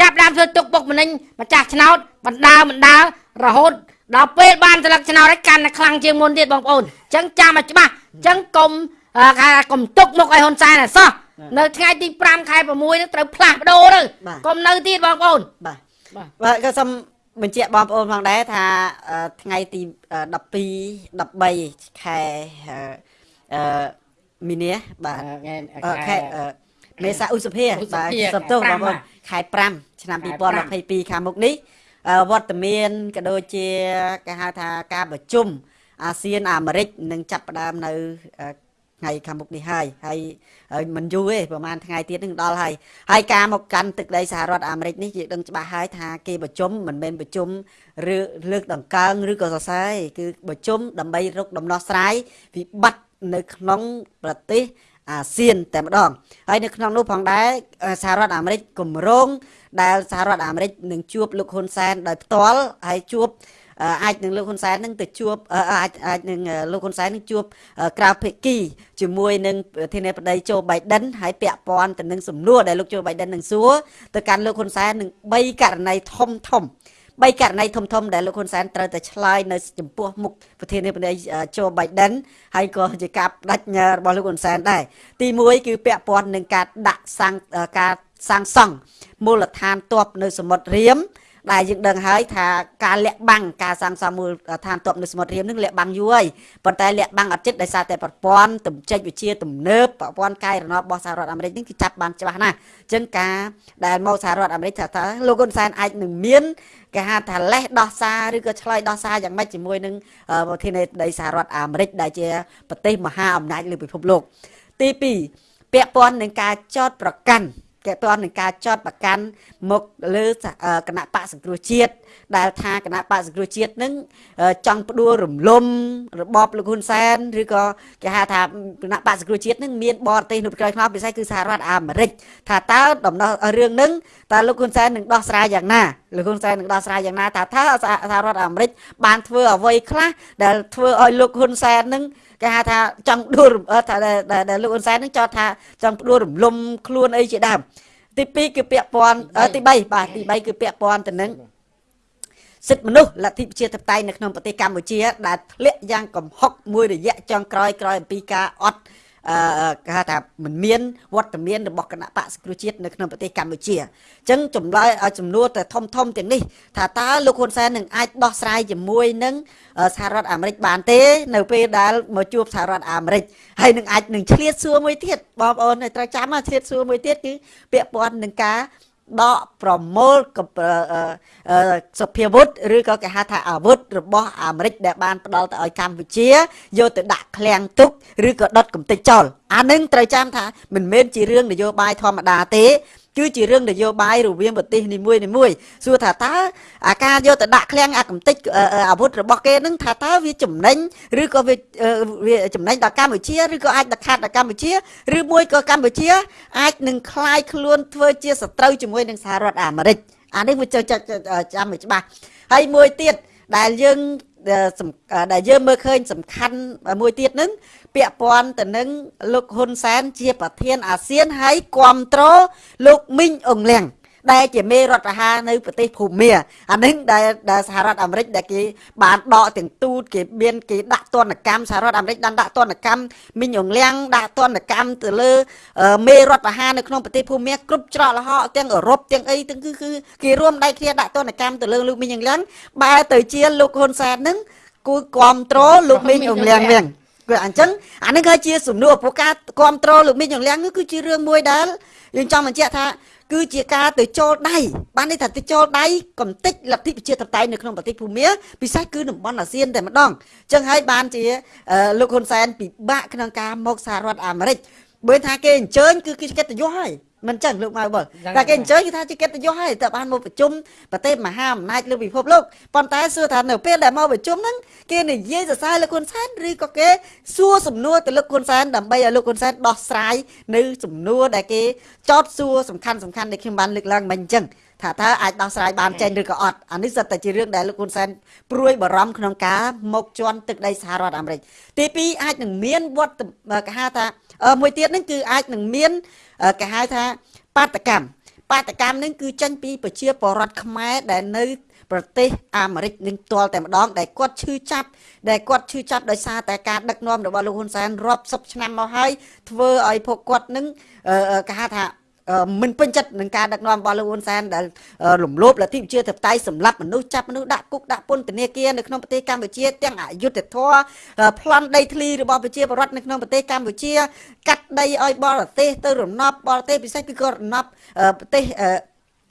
ចាប់ផ្ដើមធ្វើទុកបុកម្នេញម្ចាស់ឆ្នោតបណ្ដើបណ្ដើរហូតដល់ពេលបានស្លឹកឆ្នោតហើយកាន់តែខ្លាំងជាងមុនទៀតបងប្អូនអញ្ចឹងចាំឲ្យច្បាស់អញ្ចឹងកុំអឺ ថាកុំទុកមុខឲ្យហ៊ុនសែនឲ្យសោះនៅថ្ងៃទី5ខែ6នេះត្រូវផ្លាស់ប្ដូរទៅបាទកុំនៅទៀតបងប្អូនបាទបាទបាទក៏សូមបញ្ជាក់បងប្អូនផងដែរថាអឺថ្ងៃទី12 13ខែអឺអឺមីនាបាទថ្ងៃអឺខែអឺមេសាឧសភាឧសភាបាទខែសំទោសបង5ប្អូនខែ5ឆ្នាំខែ2022ខាងមុខនេះអឺវត្តមានក៏ដូចជាគេហៅថាការប្រជុំអាស៊ានអាមេរិកនឹងចាប់ផ្ដើមនៅអឺ ថ្ងៃខាងមុខនេះហើយហើយហើយមិនយូរទេប្រហែលថ្ងៃទៀតនឹងដល់ហើយហើយការមកកាន់ទឹកដីសហរដ្ឋអាមេរិកនេះយើងដឹងច្បាស់ហើយថាគេប្រជុំមិនមែនប្រជុំឬលើកដង្កើងឬក៏សរសើរទេគឺប្រជុំដើម្បីរកដំណោះស្រាយវិបត្តិនៅក្នុងប្រទេសអាស៊ានតែម្ដងហើយនៅក្នុងនោះផងដែរអឺសហរដ្ឋអាមេរិកគម្រោងដែលសហរដ្ឋអាមេរិកនឹងជួបលោកហ៊ុនសែនដោយផ្ទាល់ហើយជួប អឺអាចនឹងលោកហ៊ុនសែននឹងទៅជួបអឺអាចអាចនឹងអឺលោកហ៊ុនសែននឹងជួបអឺក្រៅភិគីជាមួយនឹងប្រធានាធិបតីโจ Biden ហើយពាក់ព័ន្ធទៅនឹងសំណួរដែលលោកโจ Biden នឹងសួរទៅកាន់លោកហ៊ុនសែននឹង3ករណីធំធំបីករណីធំធំដែលលោកហ៊ុនសែនត្រូវតែឆ្លើយនៅចំពោះមុខប្រធានាធិបតីโจ Biden ហើយក៏ជាការបដិញ្ញារបស់លោកហ៊ុនសែនដែរ ទី1គឺពាក់ព័ន្ធនឹងការដាក់សាំងអឺការសាងសង់មូលដ្ឋានទ័ពនៅសមុទ្ររៀម ដែលយើងដឹងហើយថាការលាក់បាំងការសាងសង់មូលដ្ឋានទ័ពនៅសមុទ្ររៀមនឹងលាក់បាំងយូរហើយប៉ុន្តែលាក់បាំងអត់ចិត្តដោយសារតែប្រព័ន្ធទំចេញវិជាទំនើបប្រព័ន្ធកាយរណបរបស់សហរដ្ឋអាមេរិកនេះគឺចាប់បានច្បាស់ណាស់អញ្ចឹងការដែលមកសហរដ្ឋអាមេរិកថាថាលោកហ៊ុនសែនអាចនឹងមានគេហៅថាលេះដោះសារឬក៏ឆ្លើយដោះសារយ៉ាងម៉េចជាមួយនឹងអឺប្រធានាធិបតីសហរដ្ឋអាមេរិកដែលជាប្រទេសមហាអំណាចលើពិភពលោកទី2ពាក់ព័ន្ធនឹងការចោតប្រកាន់ ពាក់ព័ន្ធនឹងការចោតប្រកាន់មកលើសហអឺគណៈបកសង្គ្រោះជាតិដែលថាគណៈបកសង្គ្រោះជាតិនឹងអឺចង់ផ្ដួលរំលំរបបលោកហ៊ុនសែនឬក៏គេហៅថាគណៈបកសង្គ្រោះជាតិនឹងមានបរទេសនៅក្រោយខ្នងពិសេសគឺសហរដ្ឋអាមេរិកថាតើដំណោះរឿងនឹងតើលោកហ៊ុនសែននឹងដោះស្រាយយ៉ាងណាលោកហ៊ុនសែននឹងដោះស្រាយយ៉ាងណាថាថាសហរដ្ឋអាមេរិកបានធ្វើអ្វីខ្លះដែលធ្វើឲ្យលោកហ៊ុនសែននឹង គេហៅថាចង់ដួលរំអឺថាដែលដែលដែលលោកហ៊ុនសែននឹងចោទថាចង់ដួលរំលំខ្លួនអីជាដើមទី2គឺពាក់ព័ន្ធអឺទី3បាទទី3គឺពាក់ព័ន្ធទៅនឹងសិទ្ធិមនុស្សលទ្ធិប្រជាធិបតេយ្យនៅក្នុងប្រទេសកម្ពុជាដែលធ្លាក់យ៉ាងកំហុកមួយរយៈចុងក្រោយក្រោយអំពីការអត់អឺ គេហៅថាមិនមានវត្តមានរបស់គណៈបកសង្គ្រោះជាតិនៅក្នុងប្រទេសកម្ពុជាអញ្ចឹងចម្លើយឲ្យចំនួនទៅធំធំទាំងនេះថាតើលោកហ៊ុនសែននឹងអាចដោះស្រាយជាមួយនឹងអឺសហរដ្ឋអាមេរិកបានទេ នៅពេលដែលមកជួបសហរដ្ឋអាមេរិកហើយនឹងអាចនឹងឆ្លៀតសួរមួយទៀតបងប្អូនត្រូវចាំណាឆ្លៀតសួរមួយទៀតគឺពាក់ព័ន្ធនឹងការ ដកប្រមូលកអឺអឺអឺសុភាវុធឬក៏គេហៅថាអាវុធរបស់អាមេរិកដែលបានផ្ដល់ទៅឲ្យកម្ពុជាយកទៅដាក់ឃ្លាំងទុកឬក៏ដុតកំទេចចោលអានឹងត្រូវចាំថាមិនមែនជារឿងនយោបាយធម្មតាទេ គឺជារឿងនយោបាយរវាងប្រទេសនីមួយនីមួយសួរថាតើអាការយកទៅដាក់ឃ្លាំងអាកំតិចអឺអឺអាវុធរបស់គេនឹងថាតើវាចំណេញឬក៏វាអឺវាចំណេញដល់កម្ពុជាឬក៏អាចដល់ខាត់ដល់កម្ពុជាឬមួយក៏កម្ពុជា អាចនឹងคลายខ្លួនធ្វើជាសត្រូវជាមួយនឹងសហរដ្ឋអាមេរិកអានេះវាចូលចាំឲ្យច្បាស់ហើយមួយទៀតដែលយើងអឺសំ ដែលយើងមើលឃើញសំខាន់មួយទៀតនឹងពាក់ព័ន្ធទៅនឹងលោកហ៊ុនសែនជាប្រធានអាស៊ានហើយគ្រប់គ្រងលោកមីងអងលៀង ដែលជាមេរដ្ឋប្រហារនៅប្រទេសភូមាអានេះដែលដែលសហរដ្ឋអាមេរិកដែលគេបានដកទាំងទូតគេមានគេដាក់ទណ្ឌកម្មសហរដ្ឋអាមេរិកបានដាក់ទណ្ឌកម្មមីងអងលៀងដាក់ទណ្ឌកម្មទៅលើអឺមេរដ្ឋប្រហារនៅក្នុងប្រទេសភូមាគ្រប់ច្រកល្ហកទាំងអឺរ៉ុបទាំងអីទាំងគឺគឺគេរួមដៃគ្នាដាក់ទណ្ឌកម្មទៅលើលោកមីងអងលៀងបែរទៅជាលោកហ៊ុនសែននឹងគូគ្រប់គ្រងលោកមីងអងលៀងវិញគឺអញ្ចឹងអានេះគឺជាសំណួរព្រោះការគ្រប់គ្រងលោកមីងអងលៀងនេះគឺជារឿងមួយដែលយើងចង់បញ្ជាក់ថា គឺជាការទៅចូលដៃបានន័យថាទៅចូលដៃកំតិចលទ្ធិប្រជាធិបតេយ្យនៅក្នុងប្រទេសភូមាពិសេសគឺតំបន់អាស៊ានតែម្ដងអញ្ចឹងហើយបានជាអឺលោកហ៊ុនសែនពិបាកក្នុងការមកសហរដ្ឋអាមេរិកបើថាគេអញ្ជើញគឺគេកិត្តិយសហើយ មិនចឹងលោកម៉ៅបុលយ៉ាងតែគេណាអញ្ជើញគេថាជាកិត្តិយសហើយតែបានមកប្រជុំប្រទេសមហាអំណាចលើពិភពលោកប៉ុន្តែសួរថានៅពេលដែលមកប្រជុំហ្នឹងគេនិយាយសរសើរលោកហ៊ុនសែនឬក៏គេសួរសំណួរទៅលោកហ៊ុនសែនដើម្បីឲ្យលោកហ៊ុនសែនដោះស្រាយនៅសំណួរដែលគេចោទសួរសំខាន់សំខាន់ដែលខ្ញុំបានលើកឡើងមិញអញ្ចឹងថាតើអាចដោះស្រាយបានចេញឬក៏អត់អានេះសិតតែជារឿងដែលលោកហ៊ុនសែនព្រួយបារម្ភក្នុងការមកជន់ទឹកដីសហរដ្ឋអាមេរិកទី2អាចនឹងមានវត្តគេហៅថាអឺ មួយទៀតហ្នឹងគឺអាចនឹងមានអឺគេហៅថាបាតកម្មបាតកម្មនឹងគឺចេញពីប្រជាពលរដ្ឋខ្មែរដែលនៅប្រទេសអាមេរិកនឹងផ្ទាល់តែម្ដងដែលគាត់ឈឺចាប់ដែលគាត់ឈឺចាប់ដោយសារតែការដឹកនាំរបស់លោកហ៊ុនសែនរាប់សិបឆ្នាំមកហើយធ្វើឲ្យពួកគាត់នឹងអឺអឺគេហៅថាអឺ មិនពេញចិត្តនឹងការដឹកនាំរបស់លោកហ៊ុនសែនដែលអឺរំលោភលទ្ធិប្រជាធិបតេយ្យសម្លាប់មនុស្សចាប់មនុស្សដាក់គុកដាក់ពន្ធនាគារនៅក្នុងប្រទេសកម្ពុជាទាំងអយុត្តិធម៌អឺប្លន់ដីធ្លីរបស់ប្រជាពលរដ្ឋនៅក្នុងប្រទេសកម្ពុជា កាត់ដីឲ្យបរទេសទៅរំណប់បរទេសពិសេសគឺក៏រំណប់អឺប្រទេសអឺ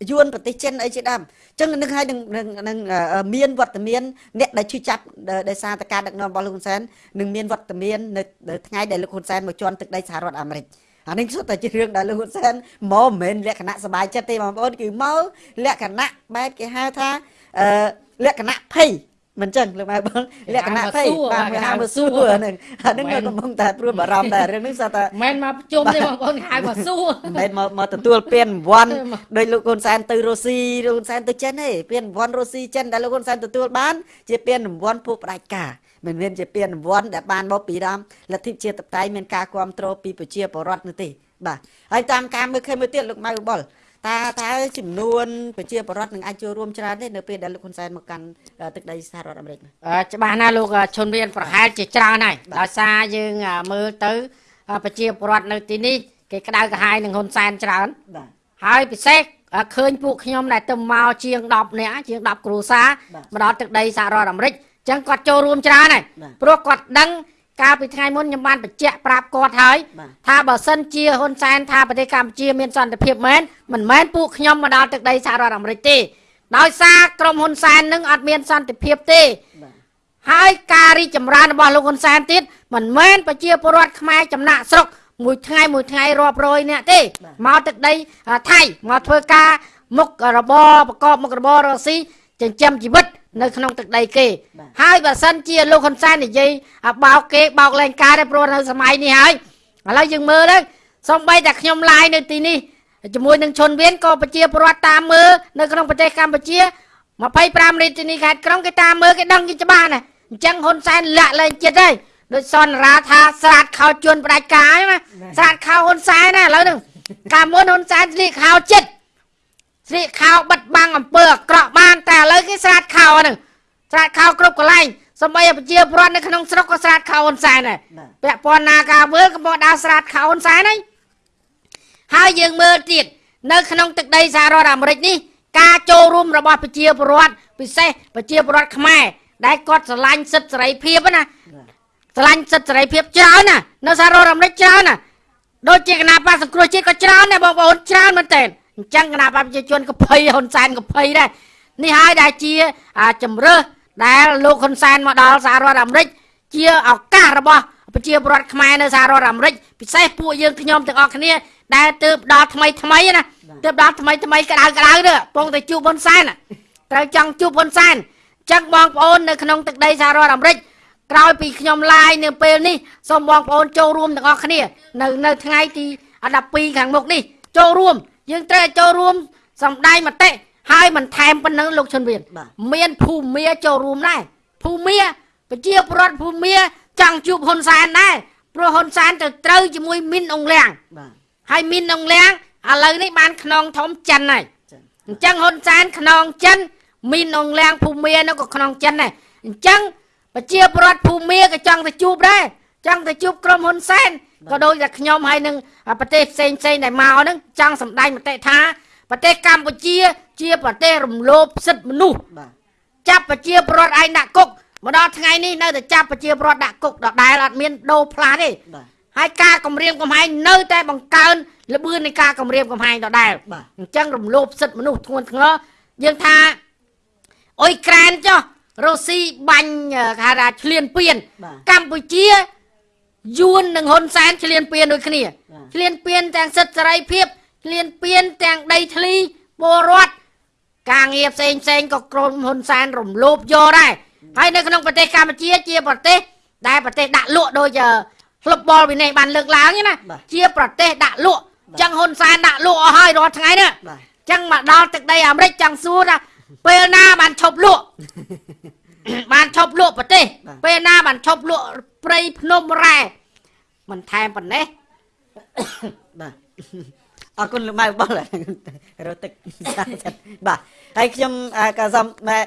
យួនប្រទេសចិនអីជាដើមអញ្ចឹងនឹងឲ្យនឹងនឹងនឹងអឺមានវត្តមានអ្នកដែលឈឺចាប់ដោយដោយសារតែការដឹកនាំរបស់លោកហ៊ុនសែននឹងមានវត្តមាននៅនៅថ្ងៃដែលលោកហ៊ុនសែនមកជន់ទឹកដីសហរដ្ឋអាមេរិក អានេះសុទ្ធតែជារឿងដែលលោកហ៊ុនសែនមកមិនមែនលក្ខណៈសบายចិត្តទេបងប្អូនគឺមកលក្ខណៈបែបគេហៅថាអឺលក្ខណៈភ័យមិនចឹងលោកម៉ែបងលក្ខណៈភ័យបាទគេហៅមកសួរហ្នឹងអាហ្នឹងក៏កំពុងតែព្រួយបារម្ភដែររឿងនេះសុទ្ធតែ មិនមែនមកប្រជុំទេបងប្អូនហៅមកសួរ មិនមែនមកមកទទួលពានរង្វាន់ដោយលោកហ៊ុនសែនទៅរុស្ស៊ីលោកហ៊ុនសែនទៅចិនទេពានរង្វាន់រុស្ស៊ីចិនដែលលោកហ៊ុនសែនទទួលបានជាពានរង្វាន់ពួកផ្ដាច់ការ មិនមែនជាពានរង្វាន់ដែលបានមកពីដើមលទ្ធិជាតិបតៃមានការគ្រប់គ្រងពីប្រជាពលរដ្ឋនោះទេបាទហើយតាមការមើលឃើញមួយទៀតលោកម៉ៅបុលតើតើចំនួនប្រជាពលរដ្ឋនឹងអាចចូលរួមច្រើនទេនៅពេលដែលលោកហ៊ុនសែនមកកាន់អឺទឹកដីសហរដ្ឋអាមេរិកនោះអឺច្បាស់ណាស់លោកអឺជនរៀនប្រហែលជាច្រើនហើយបាទដោយសារយើងអឺមើលទៅអឺប្រជាពលរដ្ឋនៅទីនេះគេក្តៅក្រហាយនឹងហ៊ុនសែនច្រើនបាទហើយពិសេសអឺឃើញពួកខ្ញុំដែលទៅមកជាង10នាក់ជាង10គ្រួសារបាទមកដល់ទឹកដីសហរដ្ឋអាមេរិកអញ្ចឹងគាត់ចូលរួមច្រើនហើយបាទព្រោះគាត់ដឹងកាលពីថ្ងៃមុនខ្ញុំបានបញ្ជាក់ប្រាប់គាត់ហើយបាទថាបើសិនជាហ៊ុនសែនថាប្រទេសកម្ពុជាមានសន្តិភាពមែនមិនមែនពួកខ្ញុំមកដល់ទឹកដីសហរដ្ឋអាមេរិកទេដោយសារក្រុមហ៊ុនសែននឹងអត់មានសន្តិភាពទេបាទហើយការរីកចម្រើនរបស់លោកហ៊ុនសែនទៀតមិនមែនប្រជាពលរដ្ឋខ្មែរចំណាក់ស្រុកមួយថ្ងៃមួយថ្ងៃរាប់រយនាក់ទេមកទឹកដីអឺថៃមកធ្វើការមុខរបរប្រកបមុខរបររកស៊ីចិញ្ចឹមជីវិត នៅក្នុងទឹកដីគេបាទហើយបើសិនជាលោកហ៊ុនសែននិយាយអាបោកគេបោកលែងការទេព្រោះនៅសម័យនេះហើយឥឡូវយើងមើលទៅសំបីតែខ្ញុំឡាយនៅទីនេះជាមួយនឹងជនវៀនក៏ប្រជាពលរដ្ឋតាមមើលនៅក្នុងប្រទេសកម្ពុជា25រាជធានីខេត្តក្រុងគេតាមមើលគេដឹងគេច្បាស់ណាស់អញ្ចឹងហ៊ុនសែនលាក់លែងចិត្តហើយដូចសនរាថាស្រាតខោជួនផ្ដាច់ការហ្នឹងណាស្រាតខោហ៊ុនសែនណាឥឡូវហ្នឹងកាលមុនហ៊ុនសែនស្លៀកខោចិត្ត ស្លៀកខោបិទបាំងអំពើអាក្រក់បានតែឥឡូវគេស្រាតខោហ្នឹងស្រាតខោគ្រប់កន្លែងសម្បីតែប្រជាពលរដ្ឋនៅក្នុងស្រុកក៏ស្រាតខោហ៊ុនសែនដែរបាទពាក់ព័ន្ធណាការវើក៏មកដើរស្រាតខោហ៊ុនសែនហើយហើយយើងមើលទៀតនៅក្នុងទឹកដីសហរដ្ឋអាមេរិកនេះការចូលរួមរបស់ប្រជាពលរដ្ឋពិសេសប្រជាពលរដ្ឋខ្មែរដែលគាត់ស្រឡាញ់សិទ្ធិសេរីភាពណាស្រឡាញ់សិទ្ធិសេរីភាពច្រើនណានៅសហរដ្ឋអាមេរិកច្រើនណាដូចជាគណៈបកសង្គ្រោះជាតិក៏ច្រើនដែរបងប្អូនច្រើនមែនតើ អញ្ចឹងគណៈបកប្រជាជនក៏ភ័យហ៊ុនសែនក៏ភ័យដែរនេះហើយដែលជាអាជំរើសដែលលោកហ៊ុនសែនមកដល់សហរដ្ឋអាមេរិកជាឱកាសរបស់ប្រជាពលរដ្ឋខ្មែរនៅសហរដ្ឋអាមេរិកពិសេសពួកយើងខ្ញុំទាំងអស់គ្នា ដែលទើបដល់ថ្មីថ្មីណាទើបដល់ថ្មីថ្មីក្តៅក្តៅទៅពងទៅជួបហ៊ុនសែនណាត្រូវចង់ជួបហ៊ុនសែនអញ្ចឹងបងប្អូននៅក្នុងទឹកដីសហរដ្ឋអាមេរិកក្រោយពីខ្ញុំឡាយនៅពេលនេះសូមបងប្អូនចូលរួមទាំងអស់គ្នា នៅនៅថ្ងៃទី12ខាងមុខនេះចូលរួម យើងត្រូវចូលរួមសម្ដែងមតិហើយមិនថែមប៉ុណ្ណឹងលោកជុនវៀនបាទមានភូមាចូលរួមដែរភូមាប្រជាពលរដ្ឋភូមាចង់ជួបហ៊ុនសែនដែរព្រោះហ៊ុនសែនទៅត្រូវជាមួយមីនអង្លៀងបាទហើយមីនអង្លៀងឥឡូវនេះបានខ្នងធំចិនហើយចឹងអញ្ចឹងហ៊ុនសែនខ្នងចិនមីនអង្លៀងភូមានោះក៏ខ្នងចិនដែរអញ្ចឹងប្រជាពលរដ្ឋភូមាក៏ចង់ទៅជួបដែរចង់ទៅជួបក្រុមហ៊ុនសែនក៏ដូចតែខ្ញុំហើយនឹងប្រទេសផ្សេងផ្សេងៗដែលមកហ្នឹងចង់សម្ដែងមតិថាប្រទេសកម្ពុជា ជាប្រទេសរំលោភសិទ្ធិមនុស្សបាទចាប់ប្រជាពលរដ្ឋឯងដាក់គុកមកដល់ថ្ងៃនេះនៅតែចាប់ប្រជាពលរដ្ឋដាក់គុកដដែលអត់មានដូរផ្លាស់ទេបាទហើយការគម្រាមកំហែងនៅតែបង្កើនល្បឿននៃការគម្រាមកំហែងដដែលបាទអញ្ចឹងរំលោភសិទ្ធិមនុស្សធ្ងន់ធ្ងរយើងថាអ៊ុយក្រែនចុះរុស្ស៊ីបាញ់អឺគេហៅថាឈ្លានពានបាទកម្ពុជា យួននិងហ៊ុនសែនឈ្លានពានដូចគ្នាបាទឈ្លានពានទាំងសិទ្ធិសេរីភាពលៀនពៀនទាំងដីធ្លីពលរដ្ឋការងារផ្សេងផ្សេងក៏ក្រុមហ៊ុនសែនរំលោភយកដែរហើយនៅក្នុងប្រទេសកម្ពុជាជាប្រទេសដែលប្រទេសដាក់លក់ដូចក្លឹបបលវិន័យបានលើកឡើងហ្នឹងណាបាទជាប្រទេសដាក់លក់ចឹងហ៊ុនសែនដាក់លក់អស់ហើយរាល់ថ្ងៃនេះបាទចឹងមកដល់ទឹកដីអាមេរិកចង់សួរថាពេលណាបានឈប់លក់បានឈប់លក់ប្រទេសបាទពេលណាបានឈប់លក់ ព្រៃភ្នំរ៉ែមិនថែមប៉ុណ្ណេះបាទអរគុណលោកម៉ៅបលរត់ទឹកបាទហើយខ្ញុំអ่าក៏សំម៉ែ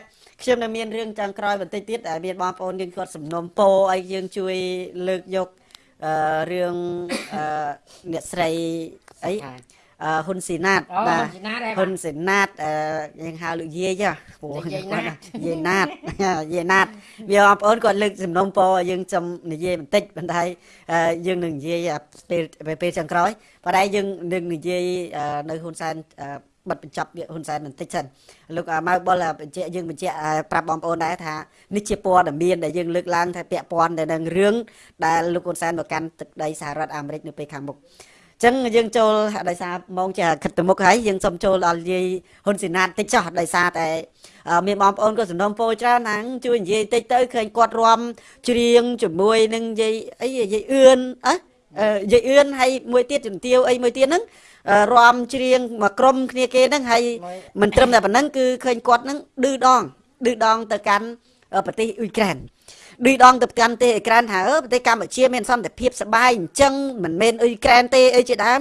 ខ្ញុំនៅមានរឿងចង់ក្រោយបន្តិចទៀតដែលមានបងប្អូនយើងគាត់សំណុំពរឲ្យយើងជួយលើកយកអឺរឿងអឺអ្នកស្រីអីអឺ ហ៊ុនស៊ីណាតអូបាទហ៊ុនស៊ីណាតដែរបាទហ៊ុនស៊ីណាតអឺយើងហៅលោកយាយហ៎ព្រោះយាយណាតយាយណាតយាយណាតវាបងប្អូនគាត់លើកសំណុំពរឲ្យយើងចំនិយាយបន្តិចបន្តែអឺយើងនឹងនិយាយពេលពេលចុងក្រោយប៉ុន្តែយើងនឹងនិយាយអឺនៅហ៊ុនសែនអឺបិទបញ្ចប់វាហ៊ុនសែនបន្តិចសិនលោកអ่าម៉ៅបុលបញ្ជាក់យើងបញ្ជាក់អ่าប្រាប់បងប្អូនដែរថានេះជាព័ត៌មានដែលយើងលើកឡើងថាពាក់ព័ន្ធទៅនឹងរឿងដែលលោកហ៊ុនសែនមកកាន់ទឹកដីសហរដ្ឋអាមេរិកនៅពេលខាងមុខ ចឹងយើងចូលដោយសារម៉ោងចាគិតទៅមុខហើយយើងសុំចូលដល់យាយហ៊ុនស៊ីណាតតិចចោះដោយសារតែអឺមានបងប្អូនក៏សំណូមពរច្រើនណាស់ជួយនិយាយតិចទៅឃើញគាត់រំច្រៀងជាមួយនឹងយាយអីយាយអឿនអើអឺយាយអឿនហើយមួយទៀតជំទាវអីមួយទៀតហ្នឹងអឺរំច្រៀងមកក្រុមគ្នាគេហ្នឹងហើយមិនត្រឹមតែប៉ុណ្ណឹងគឺឃើញគាត់ហ្នឹងឌឺដងឌឺដងទៅកាន់អឺប្រទេសអ៊ុយក្រែន ឌឺដងទៅកាន់ប្រទេសអ៊ុយក្រែនថាអឺប្រទេសកម្ពុជាមានសន្តិភាពសប្បាយអញ្ចឹងមិនមែនអ៊ុយក្រែនទេអីជាដើម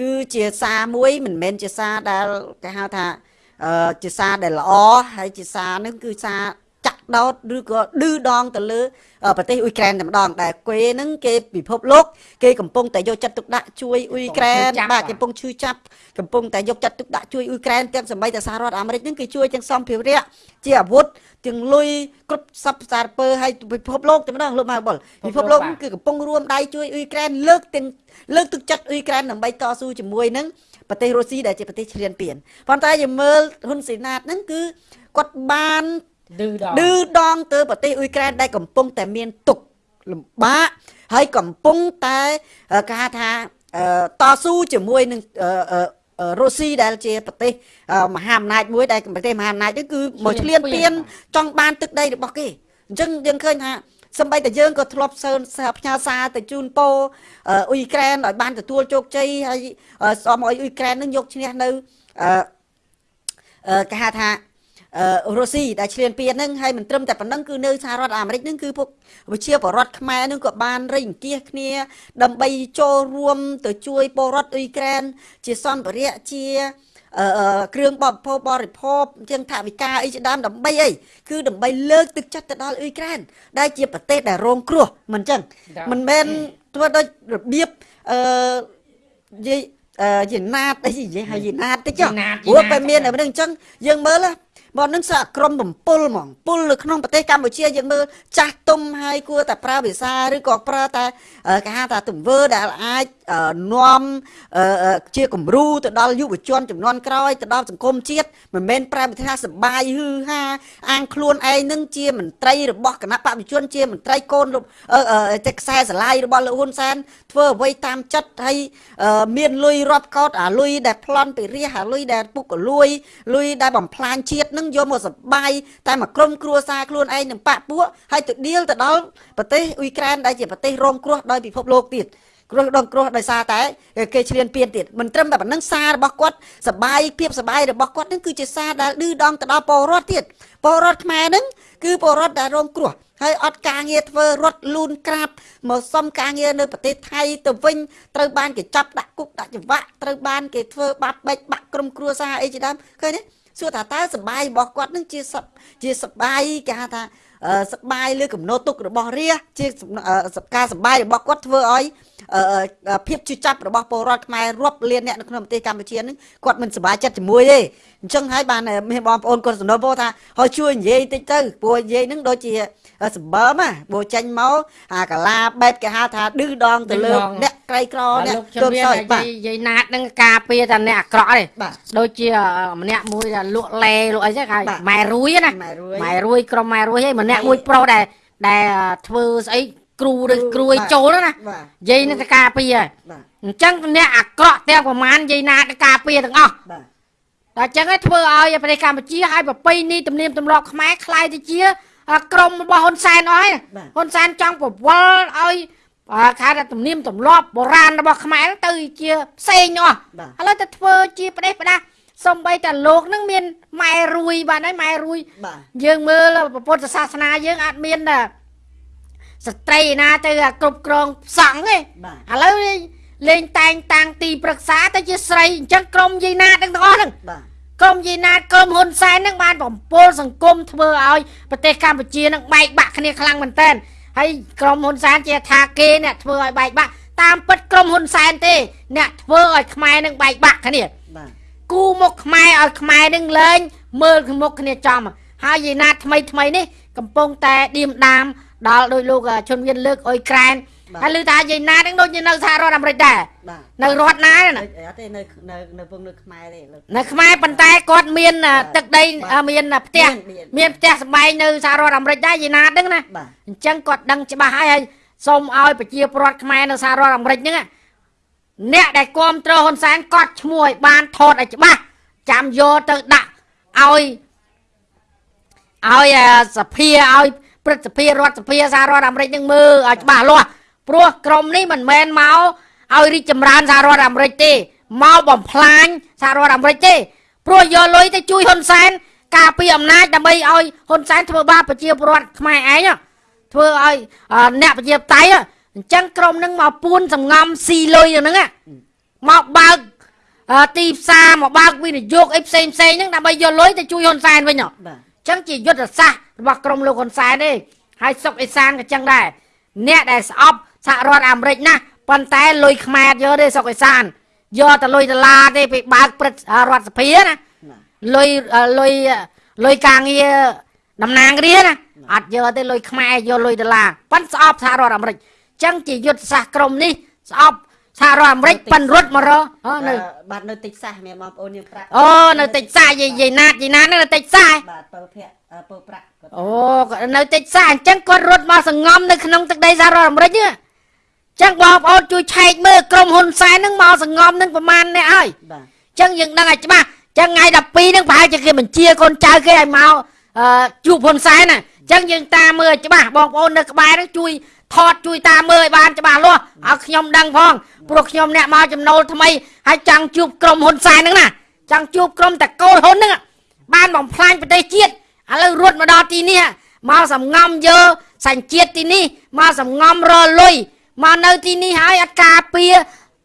គឺជាសារមួយមិនមែនជាសារដែលគេហៅថាអឺជាសារដែលល្អហើយជាសារហ្នឹងគឺសារចាក់ ដោតឬក៏ឌឺដងទៅលើអឺប្រទេសអ៊ុយក្រែនតែម្ដងដែលគេហ្នឹងគេពិភពលោកគេកំពុងតែយកចិត្តទុកដាក់ជួយអ៊ុយក្រែនកំពុងឈឺចាប់បាទកំពុងឈឺចាប់កំពុងតែយកចិត្តទុកដាក់ជួយអ៊ុយក្រែនទាំងសម្បីតែសហរដ្ឋអាមេរិកហ្នឹងគេជួយទាំងសម្ភារៈជាអាវុធទាំងលុយគ្រប់សពសារពើឲ្យពិភពលោកតែម្ដងលោកម៉ៅបុលពិភពលោកហ្នឹងគឺកំពុងរួមដៃជួយអ៊ុយក្រែនលើកទាំងលើកទឹកចិត្តអ៊ុយក្រែនដើម្បីតស៊ូជាមួយនឹងប្រទេសរុស្ស៊ីដែលជាប្រទេសឈ្លានពានប៉ុន្តែយើងមើលហ៊ុនស៊ីណាតហ្នឹងគឺគាត់បាន ឌឺដងឌឺដងទៅប្រទេសអ៊ុយក្រែនដែលកំពុងតែមានទុក្ខលំបាកហើយកំពុងតែអឺគេហៅថាអឺតស៊ូជាមួយនឹងអឺអឺអឺរុស្ស៊ីដែលជាប្រទេសអឺមហាអំណាចមួយដែលប្រទេសមហាអំណាចនេះគឺមកឈ្លានពានចង់បានទឹកដីរបស់គេអញ្ចឹងយើងឃើញថាសម្បីតែយើងក៏ធ្លាប់សើផ្ញើសារទៅជូនពោអឺអ៊ុយក្រែនឲ្យបានទទួលជោគជ័យហើយអឺសូមឲ្យអ៊ុយក្រែននឹងយកឈ្នះនៅអឺអឺគេហៅថាអឺ រុស្ស៊ីដែលឈ្លានពានហ្នឹងហើយមិនត្រឹមតែប៉ុណ្ណឹងគឺនៅសហរដ្ឋអាមេរិកហ្នឹងគឺពួកប្រជាពលរដ្ឋខ្មែរហ្នឹងក៏បានរៃអង្គាសគ្នា ដើម្បីចូលរួមទៅជួយពលរដ្ឋអ៊ុយក្រែនជាសម្ភារៈជាអឺអឺគ្រឿងបរិភោគបរិភោគជាងថវិកាអីជាដើមដើម្បីអីគឺដើម្បីលើកទឹកចិត្តទៅដល់អ៊ុយក្រែនដែលជាប្រទេសដែលរងគ្រោះមិនអញ្ចឹងចា៎មិនមែនធ្វើដូចរបៀបអឺនិយាយអឺយីណាតអីនិយាយឲ្យយីណាតតិចចុះយីណាតព្រោះយីណាតពេលមានតែមិនដឹងអញ្ចឹងយើងមើល ណាមកនឹងសាក្រុមបំពុលហ្មងពុលនៅក្នុងប្រទេសកម្ពុជាយើងមើលចាស់ទុំហើយគួរតែប្រើភាសាឬក៏ប្រើតែអឺគេហៅថាទង្វើដែលអាចអឺនាំអឺអឺជាគំរូទៅដល់យុវជនចំនួនក្រោយទៅដល់សង្គមជាតិមិនមែនប្រើវិធីថាសបាយហឺហាអាងខ្លួនឯងនឹងជាមន្ត្រីរបស់គណៈបព្វជិជនជាមន្ត្រីកូនលោកអឺអឺតែខ្សែស្រឡាយរបស់លោកហ៊ុនសែនធ្វើអ្វីតាមចិត្តហើយអឺមានលុយរាប់កោតអាលុយដែលប្លន់ពីរះអាលុយដែលពុកកលួយលុយដែលបំផ្លាញជាតិនឹងយកមកសបាយតែមកក្រុមគ្រួសារខ្លួនឯងនឹងបាក់ពួកហើយទៅដៀលទៅដល់ប្រទេសអ៊ុយក្រែនដែលជាប្រទេសរងគ្រោះដោយពិភពលោកទៀត គ្រោះដងគ្រោះដោយសារតែគេឈ្លានពានទៀតមិនត្រឹមតែប៉ុណ្្នឹងសាររបស់គាត់សបាយភាពសបាយរបស់គាត់នឹងគឺជាសារដែលឌឺដងទៅដល់ពលរដ្ឋទៀតពលរដ្ឋខ្មែរនឹងគឺពលរដ្ឋដែលរងគ្រោះហើយអត់ការងារធ្វើរត់លូនក្រាបមកសុំការងារនៅប្រទេសថៃទៅវិញត្រូវបានគេចាប់ដាក់គុកដាក់ច្បាក់ត្រូវបានគេធ្វើបាបបែកបាក់ក្រុមគ្រួសារអីជាដើមឃើញទេ សួរថាតើសបាយរបស់គាត់នឹងជាសពជាសបាយគេហៅថាអឺសបាយលើកំណត់ទុករបស់រាជជាសំអឺការសបាយរបស់គាត់ធ្វើឲ្យអឺអឺភាពជឿចាប់របស់ពលរដ្ឋខ្មែររាប់លានអ្នកនៅក្នុងប្រទេសកម្ពុជានឹងគាត់មិនសប្បាយចិត្តជាមួយទេអញ្ចឹងហើយបានមានបងប្អូនគាត់សំណូមពរថាឲ្យជួយនិយាយតិចទៅព្រោះនិយាយនឹងដូចជា សម្បើមណាបើចេញមកអាកាឡាបែបគេហៅថាឌឺដងទៅលើអ្នកក្រីក្រអ្នកទុំសោយបាទនិយាយណាតនឹងការពារតែអ្នកអាក្រក់ទេដូចជាម្នាក់មួយដែលលក់លែលក់អីហ្នឹងហើយម៉ែរួយណាម៉ែរួយក្រុមម៉ែរួយឯងម្នាក់មួយប្រុសដែរដែលធ្វើស្អីគ្រូឬគ្រួយចូលណានិយាយនឹងតែការពារអញ្ចឹងអ្នកអាក្រក់ទាំងប្រមាណនិយាយណាតការពារទាំងអស់បាទតែអញ្ចឹងឯងធ្វើឲ្យប្រទេសកម្ពុជាឲ្យប្រពៃនេះទំនៀមទម្លាប់ខ្មែរខ្លាយទៅជា ក្រមរបស់ហ៊ុនសែនអស់ហើយបាទហ៊ុនសែនចង់ប្រវល់ឲ្យអាខែថាទំនៀមទម្លាប់បុរាណរបស់ខ្មែរហ្នឹងទៅជាផ្សេងអស់បាទឥឡូវទៅធ្វើជាប្រទេសផ្ដាស់សំបីតែលោកហ្នឹងមានម៉ែរួយបាទហើយម៉ែរួយបាទយើងមើលពុទ្ធសាសនាយើងអាចមានតែស្ត្រីឯណាទៅគ្រប់គ្រងសង្ឃទេបាទឥឡូវលេងលេងតែងតាំងទីប្រឹក្សាទៅជាស្រីអញ្ចឹងក្រុមយាយណាតទាំងទាំងអស់ហ្នឹងបាទ ក្រុមយាយណាតក្រុមហ៊ុនសែនហ្នឹងបានបំពុលសង្គមធ្វើឲ្យប្រទេសកម្ពុជាហ្នឹងបែកបាក់គ្នាខ្លាំងមែនតើហើយក្រុមហ៊ុនសែនជាថាគេអ្នកធ្វើឲ្យបែកបាក់តាមពិតក្រុមហ៊ុនសែនទេ អ្នកធ្វើឲ្យខ្មែរនឹងបែកបាក់គ្នាបាទគូមុខខ្មែរឲ្យខ្មែរនឹងលែងមើលមុខគ្នាចំហើយយាយណាតថ្មីថ្មីនេះកំពុងតែឌៀមដាមដល់ដោយលោកអ่าជនមានលើកអុយក្រែន ហើយឮថាយាយណានឹងដូចជានៅសហរដ្ឋអាមេរិកដែរនៅរដ្ឋណាអត់ទេនៅនៅនៅពងនៅខ្មែរទេនៅខ្មែរប៉ុន្តែគាត់មានទឹកដីមានផ្ទះមានផ្ទះសម្បែងនៅសហរដ្ឋអាមេរិកដែរយាយណាដឹងណាអញ្ចឹងគាត់ដឹងច្បាស់ហើយហើយសូមឲ្យប្រជាពលរដ្ឋខ្មែរនៅសហរដ្ឋអាមេរិកហ្នឹងអ្នកដែលគ្រប់គ្រងហ៊ុនសែនគាត់ឈ្មោះឲ្យបានថតឲ្យច្បាស់ចាំយកទៅដាក់ឲ្យឲ្យសភាឲ្យព្រឹទ្ធសភារដ្ឋសភាសហរដ្ឋអាមេរិកនឹងមើលឲ្យច្បាស់លាស់ ព្រោះក្រុមនេះមិនមែនមកឲ្យរីកចម្រើនសហរដ្ឋអាមេរិកទេមកបំផ្លាញសហរដ្ឋអាមេរិកទេព្រោះយកលុយទៅជួយហ៊ុនសែនការពីអំណាចដើម្បីឲ្យហ៊ុនសែនធ្វើបាបប្រជាពលរដ្ឋខ្មែរឯងហ៎ធ្វើឲ្យអឺអ្នកប្រជាបតៃហ៎អញ្ចឹងក្រុមនឹងមកពួនសំងំស៊ីលុយហ្នឹងហ៎មកបើកអឺទីផ្សារមកបើកវិនិយោគអីផ្សេងផ្សេងហ្នឹងដើម្បីយកលុយទៅជួយហ៊ុនសែនវិញហ៎បាទអញ្ចឹងជាយុទ្ធសាស្ត្ររបស់ក្រុមលោកហ៊ុនសែនទេហើយសុកអេសានក៏អញ្ចឹងដែរអ្នកដែលស្អប់ សហរដ្ឋអាមេរិកណាប៉ុន្តែលុយខ្មែរយកទេសុកអេសានយកតែលុយដុល្លារទេពេលបើកព្រឹទ្ធរដ្ឋសភាណាបាទលុយអឺលុយលុយការងារតំណាងរាណាអត់យកទេលុយខ្មែរយកលុយដុល្លារប៉ិនស្អប់សហរដ្ឋអាមេរិកអញ្ចឹងជាយុទ្ធសាស្ត្រក្រុមនេះស្អប់សហរដ្ឋអាមេរិកប៉ិនរត់មករកអឺនៅបាទនៅតិចសាសមានបងប្អូនយើងប្រាក់អូនៅតិចសាយាយយាយណាតយាយណាតហ្នឹងនៅតិចសាបាទពើភ័ក្រអឺពើប្រាក់គាត់អូគាត់នៅតិចសាអញ្ចឹងគាត់រត់មកសង្ងំនៅក្នុងទឹកដីសហរដ្ឋអាមេរិកហ្នឹងអញ្ចឹងបងប្អូនជួយឆែកមើលក្រុមហ៊ុនសែនហ្នឹងមកសង្ងំហ្នឹងប្រហែលអ្នកហើយបាទអញ្ចឹងយើងដឹងឲ្យច្បាស់អញ្ចឹងថ្ងៃ12ហ្នឹងប្រហែលជាគេបញ្ជាកូនចៅគេឲ្យមកអឺជួបហ៊ុនសែនណាអញ្ចឹងយើងតាមមើលឲ្យច្បាស់បងប្អូននៅក្បែរហ្នឹងជួយថតជួយតាមមើលឲ្យបានច្បាស់លាស់ឲ្យខ្ញុំដឹងផងព្រោះខ្ញុំអ្នកមកចំណូលថ្មីហើយចង់ជួបក្រុមហ៊ុនសែនហ្នឹងណាចង់ជួបក្រុមតកូលហ៊ុនហ្នឹងបានបំផ្លាញប្រទេសជាតិឥឡូវរត់មកដល់ទីនេះមកសំងំយកសញ្ជាតិទីនេះមកសំងំរលុយ មកនៅទីនេះហើយអត់ការពារ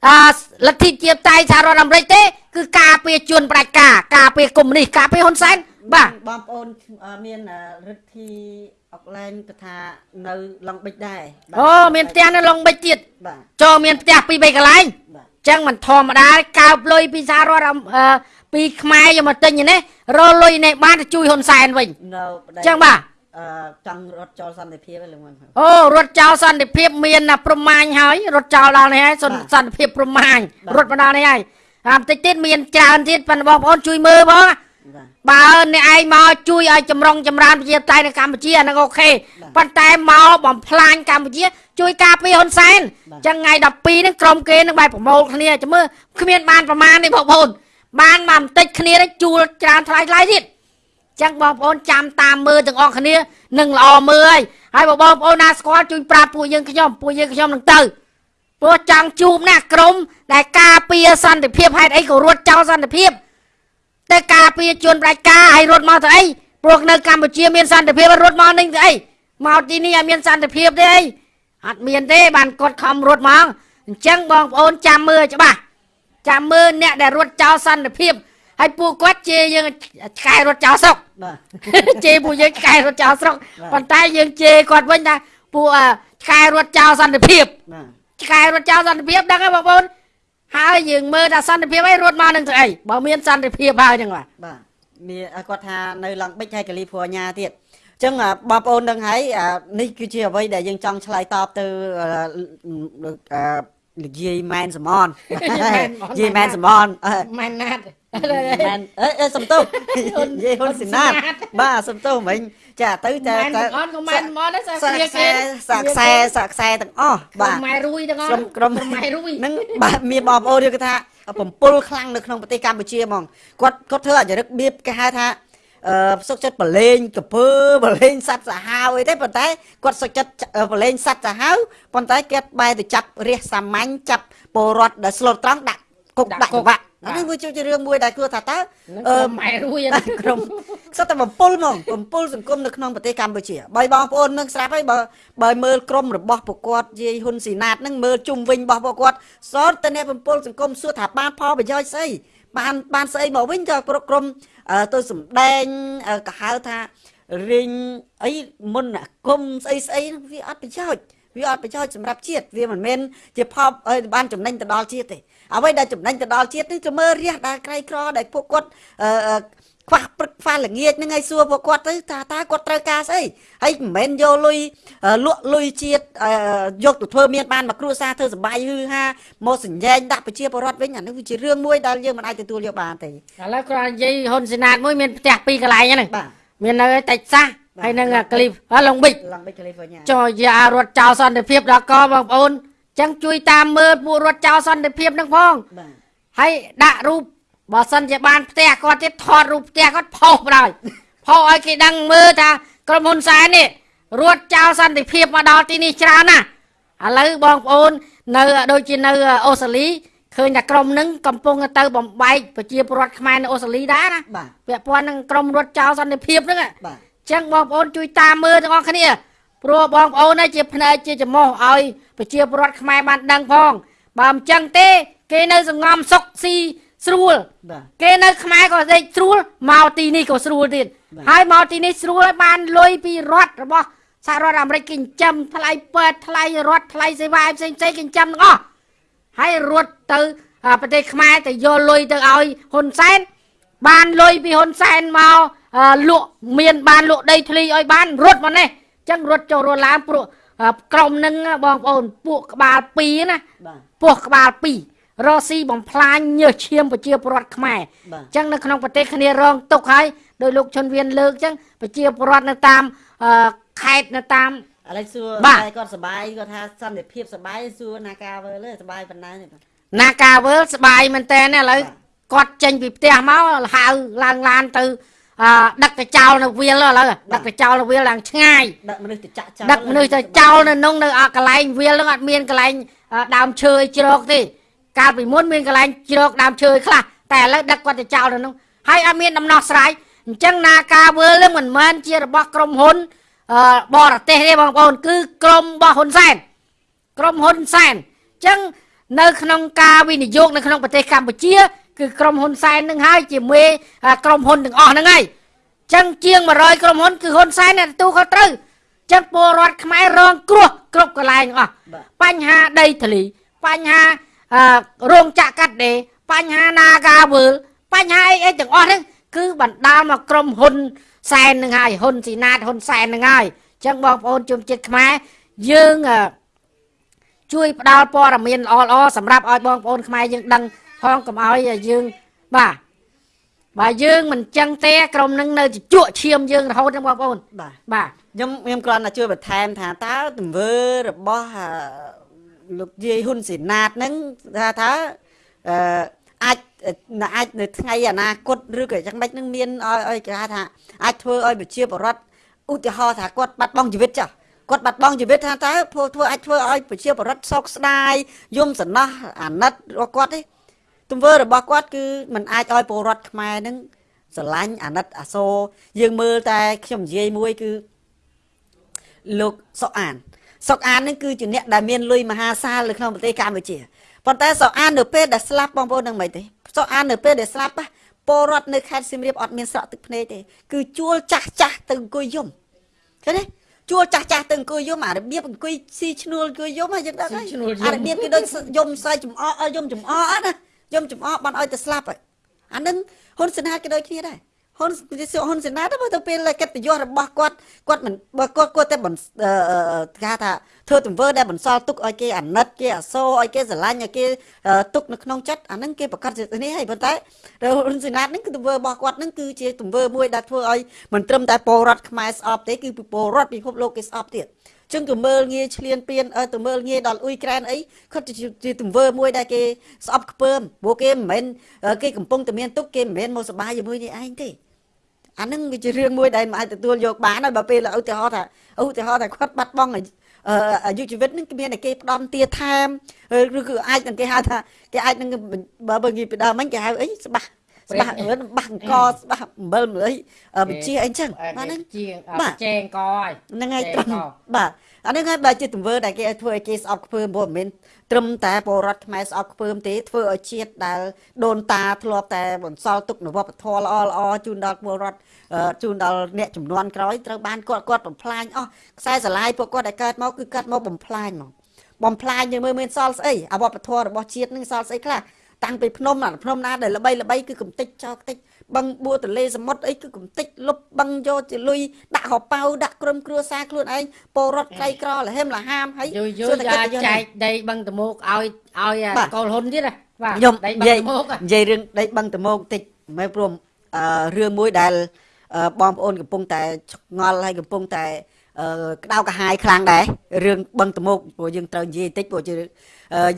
អឺលទ្ធិជាតៃសហរដ្ឋអាមេរិកទេ គឺការពារជនផ្ដាច់ការការពារកុម្មុយនីសការពារហ៊ុនសែនបាទបងប្អូនអឺមានអឺរិទ្ធីអុកឡែនក៏ថានៅឡុងបិចដែរបាទអូមានផ្ទះនៅឡុងបិចទៀតបាទចូលមានផ្ទះពីរបីកន្លែងបាទអញ្ចឹងមិនធម្មតាទេកើបលុយពីសហរដ្ឋអាមេអឺពីខ្មែរយកមកទិញនេះរលុយនេះបានទៅជួយហ៊ុនសែនវិញនៅប្តីអញ្ចឹងបាទអឺ ចង់រត់ចូលសន្តិភាពឯងលោកមិនអូរត់ចោលសន្តិភាពមានណាប្រមាញហើយរត់ចោលដល់នេះហើយសន្តិសន្តិភាពប្រមាញរត់មកដល់នេះហើយអាបន្តិចទៀតមានច្រើនទៀតប៉ុន្តែបងប្អូនជួយមើលផងណាបាទបើអ្នកឯងមកជួយឲ្យចម្រុងចម្រើនប្រជាធិបតេយ្យនៅកម្ពុជាអាហ្នឹងអូខេប៉ុន្តែមកបំផ្លាញកម្ពុជា ជួយការពារហ៊ុនសែនអញ្ចឹងថ្ងៃ12ហ្នឹងក្រុមគេនឹងបែបប្រមូលគ្នាចាំមើលគ្មានបានប្រមាណទេបងប្អូនបានមកបន្តិចគ្នានេះជួលច្រើនថ្លៃថ្លៃទៀតអញ្ចឹងបងប្អូនចាំតាមមើលទាំងអស់គ្នានឹងល្អមើលហើយហើយបើបងប្អូនណាស្គាល់ជួយប្រាប់ពួកយើងខ្ញុំពួកយើងខ្ញុំនឹងទៅព្រោះចង់ជួបណាក្រុមដែលការពារសន្តិភាពហេតុអីក៏រត់ចោលសន្តិភាពតែការពារជនប្រជាការឲ្យរត់មកទៅអីព្រោះនៅកម្ពុជាមានសន្តិភាពរត់មកនេះទៅអីមកទីនេះឲ្យមានសន្តិភាពទេអីអត់មានទេបានគាត់ខំរត់មកអញ្ចឹងបងប្អូនចាំមើលច្បាស់ចាំមើលអ្នកដែលរត់ចោលសន្តិភាព ហើយពួកគាត់ជេរយើងឆ្កែរត់ចោលស្រុកជេរពួកយើងឆ្កែរត់ចោលស្រុកប៉ុន្តែយើងជេរគាត់វិញថាពួកឆ្កែរត់ចោលសន្តិភាពឆ្កែរត់ចោលសន្តិភាពដឹងហើយបងប្អូនហើយយើងមើលថាសន្តិភាពអីរត់មកនឹងស្អីបើមានសន្តិភាពហើយចឹងបាទមានគាត់ថានៅឡង់បិចហើយកលីហ្វ័រញ៉ាទៀតចឹងបងប្អូនដឹងហើយនេះគឺជាអ្វីដែលយើងចង់ឆ្លើយតបទៅនិយាយម៉ែនសមននិយាយម៉ែនសមនម៉ែនណាត់ មែនអេអេសំទោសនិយាយហ៊ុនស៊ីណាតបាទសំទោសមិញចាទៅតែ ម៉ែនទាំងអត់ក៏ម៉ែនមកដែរសា សា គ្រា ក់ខ្សែ គេ សាក់ខ្សែសាក់ខ្សែទាំងអស់ បា បាទ ទម៉ែរួយទាំងអស់ ក្រុមក្រុម ម៉ែរួយ ហ្នឹងបាទមានបងប្អូនយើងគេថាបំពុលខ្លាំងនៅក្នុងប្រទេសកម្ពុជាហ្មងគាត់គាត់ធ្វើអចរិកបៀបគេហៅថាអឺសុកចិត្តបលេងកពើបលេងសัตว์សាហាវអីទេប៉ុន្តែគាត់សុកចិត្តបលេងសัตว์សាហាវប៉ុន្តែគាត់បែរទៅចាប់រះសាមញ្ញចាប់ពលរដ្ឋដែលស្លូតត្រង់ដាក់គុកដាក់ច្បាក់ អានេះវាជារឿងមួយដែលគួរថាតើនឹងអឺម៉ែរួយតែក្រុមសុទ្ធតែបំពុលហ្មងបំពុលសង្គមនៅក្នុងប្រទេសកម្ពុជាបើបងប្អូននឹងស្រាប់ហើយបើបើមើលក្រុមរបស់ពួកគាត់យាយហ៊ុនស៊ីណាតនឹងមើលជុំវិញរបស់ពួកគាត់សតតែអ្នកបំពុលសង្គមសួរថាបានផលប្រយោជន៍ស្អីបានបានស្អីមកវិញទៅគ្រប់ក្រុមអឺទៅសម្ដែងអឺក៏ហៅថារៀងអីមុនអាគមស្អីស្អីហ្នឹងវាអត់ប្រយោជន៍វាអត់ប្រយោជន៍សម្រាប់ជាតិវាមិនមែនជាផលអីបានចំណេញទៅដល់ជាតិទេ អ្វីដែលចំណេញទៅដល់ជាតិនេះទៅមើលរះដែលក្រីក្រដែលពួកគាត់អឺអឺខ្វះព្រឹកខ្វះល្ងាចហ្នឹងហើយសួរពួកគាត់ទៅថាតើគាត់ត្រូវការស្អីហើយមិនមែនយកលុយអឺលក់លុយជាតិអឺយកទៅធ្វើមានបានមកគ្រួសារធ្វើសបាយហឺហាមកសញ្ញែងដាក់ប្រជាពលរដ្ឋវិញអានេះវាជារឿងមួយដែលយើងមិនអាចទទួលយកបានទេឥឡូវគ្រាន់និយាយហ៊ុនសេណាតមួយមានផ្ទះពីរកន្លែងហ្នឹងបាទមាននៅតិចសាសបាទហើយនឹងក្លីបហើយឡុងប៊ិចឡងបិចកាលីហ្វ័រញ៉ាចុះយ៉ារត់ចោលសន្តិភាពដល់កបងប្អូន ចឹងជួយតាមមើលពួករត់ចោលសន្តិភាពហ្នឹងផងបាទហើយដាក់រូបបើសិនជាបានផ្ទះគាត់ទៀតថតរូបផ្ទះគាត់ផុសបណ្ដោយផុសឲ្យគេដឹងមើលថាក្រុមហ៊ុនសែននេះរត់ចោលសន្តិភាពមកដល់ទីនេះច្រើនណាស់ឥឡូវបងប្អូននៅដូចជានៅអូស្ត្រាលីឃើញថាក្រុមហ្នឹងកំពុងទៅបំបែកប្រជាពលរដ្ឋខ្មែរនៅអូស្ត្រាលីដែរណាបាទពាក់ព័ន្ធនឹងក្រុមរត់ចោលសន្តិភាពហ្នឹងបាទចឹងបងប្អូនជួយតាមមើលទាំងអស់គ្នា ព្រោះបងប្អូននេះជាភ្នែកជាច្រមុះឲ្យប្រជាពលរដ្ឋខ្មែរបានដឹងផងបើមិនចឹងទេ គេនៅសង្ងំសុកស៊ីស្រួលបាទគេនៅខ្មែរក៏ដេកស្រួលមកទីនេះក៏ស្រួលទៀតបាទហើយមកទីនេះស្រួលហើយបានលុយពីរដ្ឋរបស់សហរដ្ឋអាមេរិកគេចិញ្ចឹមថ្លៃពេទ្យថ្លៃរដ្ឋថ្លៃសេវាផ្សេងផ្សេងៗគេចិញ្ចឹមទាំងអស់ហើយរត់ទៅអាប្រទេសខ្មែរទៅយកលុយទៅឲ្យហ៊ុនសែនបានលុយពីហ៊ុនសែនមកអឺលក់មានបានលក់ដីធ្លីឲ្យបានរត់មកនេះអញ្ចឹងរត់ចូលរត់ឡើងព្រោះអឺក្រុមនឹងបងប្អូនពួកក្បាល2ណាបាទពោះក្បាល2រស់ស៊ីបំផ្លាញញើសឈាមប្រជាពលរដ្ឋខ្មែរបាទអញ្ចឹងនៅក្នុងប្រទេសគ្នារងទុកហើយដោយលោកជុនវៀនលើកអញ្ចឹងប្រជាពលរដ្ឋនៅតាមអឺខេត្តនៅតាមឥឡូវសួរបាទតែគាត់សប្បាយគាត់ថាសន្តិភាពសប្បាយសួរណាការវើលើសប្បាយប៉ុណ្ណាទេបាទនាការវើលស្បាយមែនតើឥឡូវបាទគាត់ចេញពីផ្ទះមកហៅឡើងឡានទៅអឺ ដឹកទៅចោលនៅវាលឥឡូវដឹកទៅចោលនៅវាលឡើងឆ្ងាយដឹកមនុស្សទៅចាក់ចោលដឹកមនុស្សទៅចោលនៅក្នុងនៅអកន្លែងវាលហ្នឹងអត់មានកន្លែងអឺដើមឈើឲ្យជ្រកទេកាលពីមុនមានកន្លែងជ្រកដើមឈើឲ្យខ្លះតែឥឡូវដឹកគាត់ទៅចោលនៅក្នុងហើយអត់មានដំណោះស្រាយអញ្ចឹងនាការវើលហ្នឹងមិនមែនជារបស់ក្រុមហ៊ុនអឺបរទេសទេបងប្អូនគឺក្រុមរបស់ហ៊ុនសែនក្រុមហ៊ុនសែនអញ្ចឹងនៅក្នុងការវិនិយោគនៅក្នុងប្រទេសកម្ពុជា គឺក្រុមហ៊ុនសែននឹងហើយជាមេអឺក្រុមហ៊ុនទាំងអស់ហ្នឹងហើយចឹងជាង100ក្រុមហ៊ុនគឺហ៊ុនសែនអ្នកទទួលខុសត្រូវចឹងពលរដ្ឋខ្មែររងគ្រោះគ្រប់កន្លែងទាំងអស់បាទបញ្ហាដីធ្លីបញ្ហាអឺរោងចក្រកាត់ដេរបញ្ហានាការវើលបញ្ហាអីអីទាំងអស់ហ្នឹងគឺបណ្ដាលមកក្រុមហ៊ុនសែននឹងហើយហ៊ុនស៊ីណាតហ៊ុនសែននឹងហើយចឹងបងប្អូនជនជាតិខ្មែរយើងអឺជួយផ្ដល់ព័ត៌មានល្អៗសម្រាប់ឲ្យបងប្អូនខ្មែរយើងដឹង ផងកុំឲ្យយើងបាទបើយើងមិនចឹងទេក្រុមនឹងនៅជជក់ឈាមយើងរហូតហ្នឹងបងប្អូនបាទបាទខ្ញុំខ្ញុំគ្រាន់តែជួយបន្ថែមថាតើទង្វើរបស់អឺលោកយាយហ៊ុនស៊ីណាតហ្នឹងថាថាអឺអាចអាចនៅថ្ងៃអនាគតឬក៏យ៉ាងម៉េចហ្នឹងមានឲ្យឲ្យគេហៅថាអាចធ្វើឲ្យប្រជាពលរដ្ឋឧទាហរណ៍ថាគាត់បាត់បង់ជីវិតចាស់គាត់បាត់បង់ជីវិតថាតើធ្វើធ្វើអាចធ្វើឲ្យប្រជាពលរដ្ឋសោកស្ដាយយំសំណោះអាណិតរបស់គាត់ទេ ទង្វើរបស់គាត់គឺมันអាចឲ្យពលរដ្ឋខ្មែរហ្នឹងស្រឡាញ់អាណិតអាសូរយើងមើលតែខ្ញុំនិយាយមួយគឺលោកសុកអានសុកអាននេះគឺជាអ្នកដែលមានលុយមហាសាលនៅក្នុងប្រទេសកម្ពុជាប៉ុន្តែសុកអាននៅពេលដែលស្លាប់បងប្អូននឹងមិនទេសុកអាននៅពេលដែលស្លាប់ណាពលរដ្ឋនៅខេត្តសៀមរាបអត់មានស្រក់ទឹកភ្នែកទេគឺជួលចាស់ចាស់ទៅអង្គុយយំឃើញទេជួលចាស់ចាស់ទៅអង្គុយយំអារបៀបអង្គុយស៊ីឈ្នួលអង្គុយយំហើយយើងដឹងហើយស៊ីឈ្នួលយំអារបៀបគេដូចយំសើចំអកយំចំអកណា យំចំអកបានឲ្យទៅស្លាប់ហើយអានឹងហ៊ុនសែនហាតក៏ដូចគ្នាដែរហ៊ុនហ៊ុនសេណាតបើទៅពេលកិត្តិយសរបស់គាត់គាត់មិនបើគាត់គាត់តែបន្គេថាធ្វើទង្វើដែលបន្សល់ទុកឲ្យគេអាណិតគេអាសូរឲ្យគេស្រឡាញ់ឲ្យគេទុកនៅក្នុងចិត្តអាហ្នឹងគេប្រកាសនេះហើយប៉ុន្តែហ៊ុនសេណាតហ្នឹងគឺទង្វើរបស់គាត់ហ្នឹងគឺជាទង្វើមួយដែលធ្វើឲ្យមិនត្រឹមតែពលរដ្ឋខ្មែរស្អប់ទេគឺពលរដ្ឋពិភពលោកគេស្អប់ទៀត ចឹងក៏មើលងាយឆ្លៀនពៀនទៅមើលងាយដល់អ៊ុយក្រែនអីគាត់ជាទង្វើមួយដែលគេស្អប់ខ្ពើមព្រោះគេមិនមែនគេកំពុងតែមានទុកគេមិនមែនមកសបាយជាមួយនេះឯងទេអានឹងវាជារឿងមួយដែលមិនអាចទទួលយកបានហើយបើពេលឧទាហរណ៍ថាឧទាហរណ៍ថាគាត់បាត់បង់អាយុជីវិតនឹងមានតែគេផ្ដំទាថែមឬគឺអាចនឹងគេហៅថាគេអាចនឹងបើបើគេពីដើមមិញគេហៅអីស្បាស់ ស្បាស់រឿនបាស់អង្គស្បាស់អំបិលមើលអីបញ្ជាអីចឹងបាទហ្នឹងជាចែងកហើយហ្នឹងហើយត្រឹមបាទអានេះហើយបើជាទង្វើដែលគេធ្វើឲ្យគេស្អប់ខ្ពើមព្រោះមិនមែនត្រឹមតែពលរដ្ឋខ្មែរស្អប់ខ្ពើមទេធ្វើឲ្យជាតិដែលដូនតាធ្លាប់តែបន្សល់ទុកនៅវប្បធម៌ល្អល្អជូនដល់ពលរដ្ឋជូនដល់អ្នកចំនួនក្រោយត្រូវបានគាត់គាត់បំផ្លាញអស់ខ្សែស្រឡាយពួកគាត់ដែលកើតមកគឺកាត់មកបំផ្លាញមកបំផ្លាញយើងមើលមានសល់ស្អីអាវប្បធម៌របស់ជាតិនឹងសល់ស្អីខ្លះ តាំងពីភ្នំអាភ្នំណាដែលល្បីល្បីគឺកំតិចចោលតិចបឹងបួទលេសមុទ្រអីគឺកំតិចលុបបឹងយកជាលុយដាក់ហប៉ៅដាក់ក្រុមគ្រួសារខ្លួនឯងពលរដ្ឋក្រីក្រលហេមលហាមហើយយូរយូរយ៉ាចែកដីបឹងតមោកឲ្យឲ្យកូលហ៊ុនទៀតណាបាទខ្ញុំនិយាយនិយាយរឿងដីបឹងតមោកតិចមិនព្រមអឺរឿងមួយដែលបងប្អូនកំពុងតែឆ្ងល់ហើយកំពុងតែក្តៅកាហាយខ្លាំងដែររឿងបឹងតមោកព្រោះយើងត្រូវនិយាយតិចព្រោះ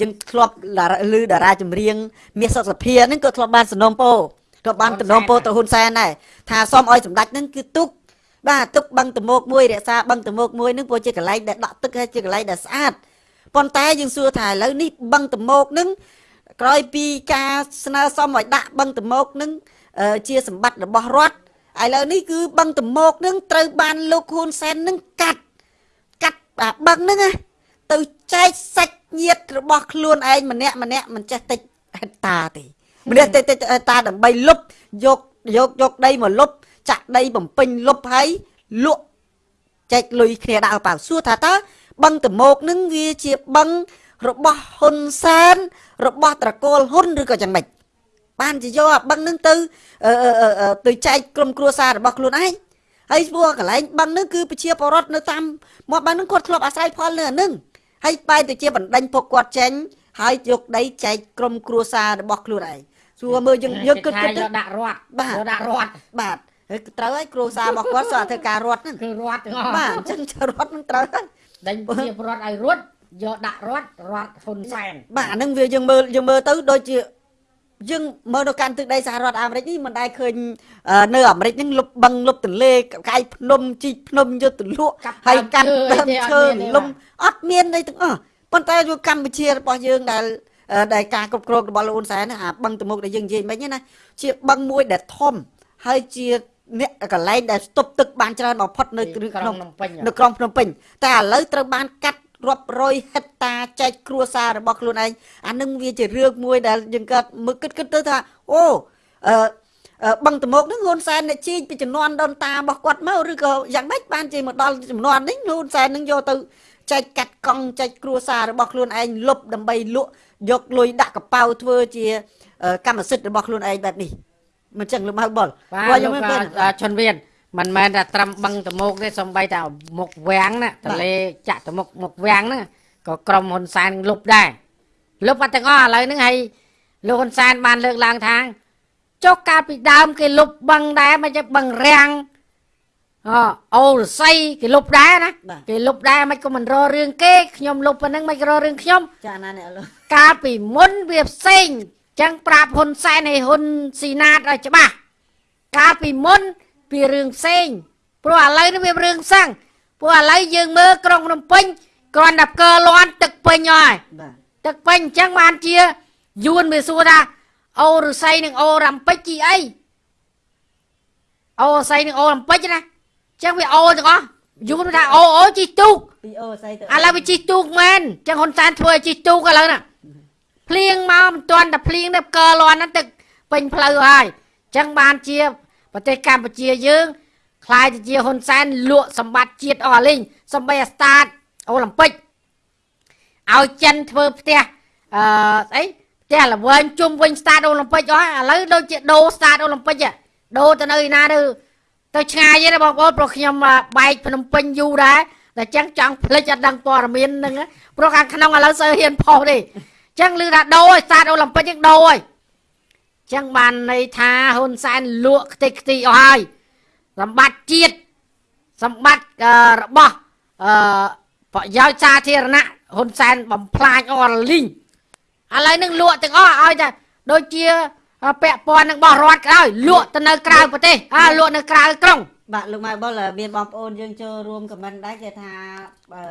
យើងធ្លាប់ឮតារាចម្រៀងមាសសុខសភាហ្នឹងក៏ធ្លាប់បានសំណុំពោធ្លាប់បានសំណុំពោទៅហ៊ុនសែនដែរថាសូមឲ្យសម្ដេចហ្នឹងគឺទុកបាទទុកបឹងតមោកមួយរក្សាបឹងតមោកមួយហ្នឹងព្រោះជាកន្លែងដែលដក់ទឹកហើយជាកន្លែងដែលស្អាតប៉ុន្តែយើងសួរថាឥឡូវនេះបឹងតមោកហ្នឹងក្រោយពីការស្នើសុំឲ្យដាក់បឹងតមោកហ្នឹងជាសម្បត្តិរបស់រដ្ឋឥឡូវនេះគឺបឹងតមោកនឹងត្រូវបានលោកហ៊ុនសែននឹងកាត់កាត់អាបឹងហ្នឹងណាទៅចែកសាច់ ញាតិរបស់ខ្លួនឯងម្នាក់ម្នាក់មិនចេះតិចហេតុតាទេម្នាក់តិចតិចតាដើម្បីលុបយកយកយកដីមកលុបចាក់ដីបំពេញលុបហើយលក់ចែកលុយគ្នាដាក់ឲ្យប៉ៅសួរថាតើបឹងតមោកនឹងវាជាបឹងរបស់ហ៊ុនសែនរបស់ត្រកូលហ៊ុនឬក៏យ៉ាងម៉េចបានជាយកអាបឹងនឹងទៅទៅចែកក្រុមគ្រួសាររបស់ខ្លួនឯងហើយព្រោះកន្លែងបឹងនឹងគឺប្រជាពលរដ្ឋនៅតាមមាត់បឹងនឹងគាត់ធ្លាប់អាស្រ័យផលនៅអានឹង ហើយបែរទៅជាបណ្ដេញពួកគាត់ចេញហើយយកដីចែកក្រុមគ្រួសាររបស់ខ្លួនឯងសួរមើលយើងយើងគិតគិតទៅដាក់រត់បាទដាក់រត់បាទហើយត្រូវហើយគ្រួសាររបស់គាត់សូមធ្វើការរត់ហ្នឹងគឺរត់ទាំងអស់បាទអញ្ចឹងរត់ហ្នឹងត្រូវហើយដេញជារត់ឲ្យរត់យកដាក់រត់រត់ហ៊ុនសែនបាទអាហ្នឹងវាយើងមើលយើងមើលទៅដូចជា យើងមើលនៅកាន់ទឹកដីសហរដ្ឋអាមេរិកនេះមិនដែលឃើញនៅអាមេរិកហ្នឹងលុបបឹងលុបទន្លេកាយភ្នំជីកភ្នំយកទៅលក់ហើយកាន់ដើមឈើលំអត់មានអីទាំងអស់ប៉ុន្តែយកកម្ពុជារបស់យើងដែលដែលការគ្រប់គ្រងរបស់លោកហ៊ុនសែនអាបឹងតមុកដែលយើងនិយាយមិញណាជាបឹងមួយដែលធំហើយជាអ្នកកន្លែងដែលស្ទប់ទឹកបានច្រើនបំផុតនៅក្នុងនៅក្រុងភ្នំពេញតែឥឡូវត្រូវបានកាត់ រាប់រយហិតតាចែកគ្រួសាររបស់ខ្លួនឯងអានឹងវាជារឿងមួយដែលយើងកើតមើលគិតគិតទៅថាអូអឺបឹងតមោកនឹងហ៊ុនសែនអ្នកជីងពីចំនួនដូនតារបស់គាត់មកឬក៏យ៉ាងម៉េចបានជាមកដល់ចំនួននេះហ៊ុនសែននឹងយកទៅចែកកាត់កង់ចែកគ្រួសាររបស់ខ្លួនឯងលុបដើម្បីលក់យកលុយដាក់កប៉ៅធ្វើជាកម្មសិទ្ធិរបស់ខ្លួនឯងបែបនេះមិនចឹងលោកម៉ៅបុលបាទខ្ញុំឈុនវៀន មិនមែនតែត្រឹមបឹងតមោកទេសំបីតែមុខវាំងណាតលេចាក់តមុខមុខវាំងហ្នឹងក៏ក្រុមហ៊ុនសែនលុបដែរលុបបាត់ទាំងអស់ឥឡូវហ្នឹងហើយលោកហ៊ុនសែនបានលើកឡើងថាចុះកាលពីដើមគេលុបបឹងដែរមិនចេះបឹងរាំងអអូរស័យគេលុបដែរណាគេលុបដែរមិនក៏មិនររឿងគេខ្ញុំលុបប៉ុណ្ណឹងមិនក៏ររឿងខ្ញុំចាណាអ្នកលោកកាលពីមុនវាផ្សេងចឹងប្រាប់ហ៊ុនសែនឲ្យហ៊ុនស៊ីណាតឲ្យច្បាស់កាលពីមុន ពីរឿងផ្សេងព្រោះឥឡូវនេះវារឿងផ្សឹងព្រោះឥឡូវយើងមើលក្រុងភ្នំពេញគ្រាន់តែកើលាន់ទឹកពេញហើយទឹកពេញអញ្ចឹងបានជាយួនវាសួរថាអូរស័យនិងអូរ៉ាំពេចជីអីអូរស័យនិងអូរ៉ាំពេចណាអញ្ចឹងវាអូទាំងអស់យួនថាអូអូជីទូកពីអូស័យទៅឥឡូវវាជីទូកមែនអញ្ចឹងហ៊ុនសែនធ្វើឲ្យជីទូកឥឡូវណាភ្លៀងមកមិនទាន់តែភ្លៀងទៅកើលាន់ហ្នឹងទឹកពេញផ្លូវហើយអញ្ចឹងបានជា ប្រទេសកម្ពុជាយើងខ្លាយទៅជាហ៊ុនសែនលក់សម្បត្តិជាតិអស់លេងសំបីអាស្តាតអូឡ িম্প ិកឲ្យចិនធ្វើផ្ទះអឺស្អីផ្ទះល្វែងជុំវិញស្តាតអូឡ িম্প ិកអស់ឥឡូវដូចជាដូរស្តាតអូឡ িম্প ិក ដូរទៅនៅឯណាទៅទៅឆ្ងាយទេបងប្អូនព្រោះខ្ញុំអ่าបែកភ្នំពេញយូរដែរតែចឹងចង់ភ្លេចអត់ដឹងព័ត៌មានហ្នឹងណាព្រោះខាងក្នុងឥឡូវសើហ៊ានផុសទេចឹងឮថាដូរឲ្យស្តាតអូឡ িম্প ិកចឹងដូរហើយ ចឹងបានន័យថាហ៊ុនសែនលក់ខ្ទេចខ្ទីអស់ហើយសម្បត្តិជាតិសម្បត្តិអឺរបស់អឺប្រយោជន៍សាធារណៈហ៊ុនសែនបំផ្លាញអស់លីងឥឡូវនឹងលក់ទាំងអស់ឲ្យតែដូចជាពាក់ព័ន្ធនឹងបោះរដ្ឋក៏ដោយលក់ទៅនៅក្រៅប្រទេសអាលក់នៅក្រៅក្រុងបាទលោកម៉ែបុលមានបងប្អូនយើងចូលរួមខមមិនដែរគេថាអឺ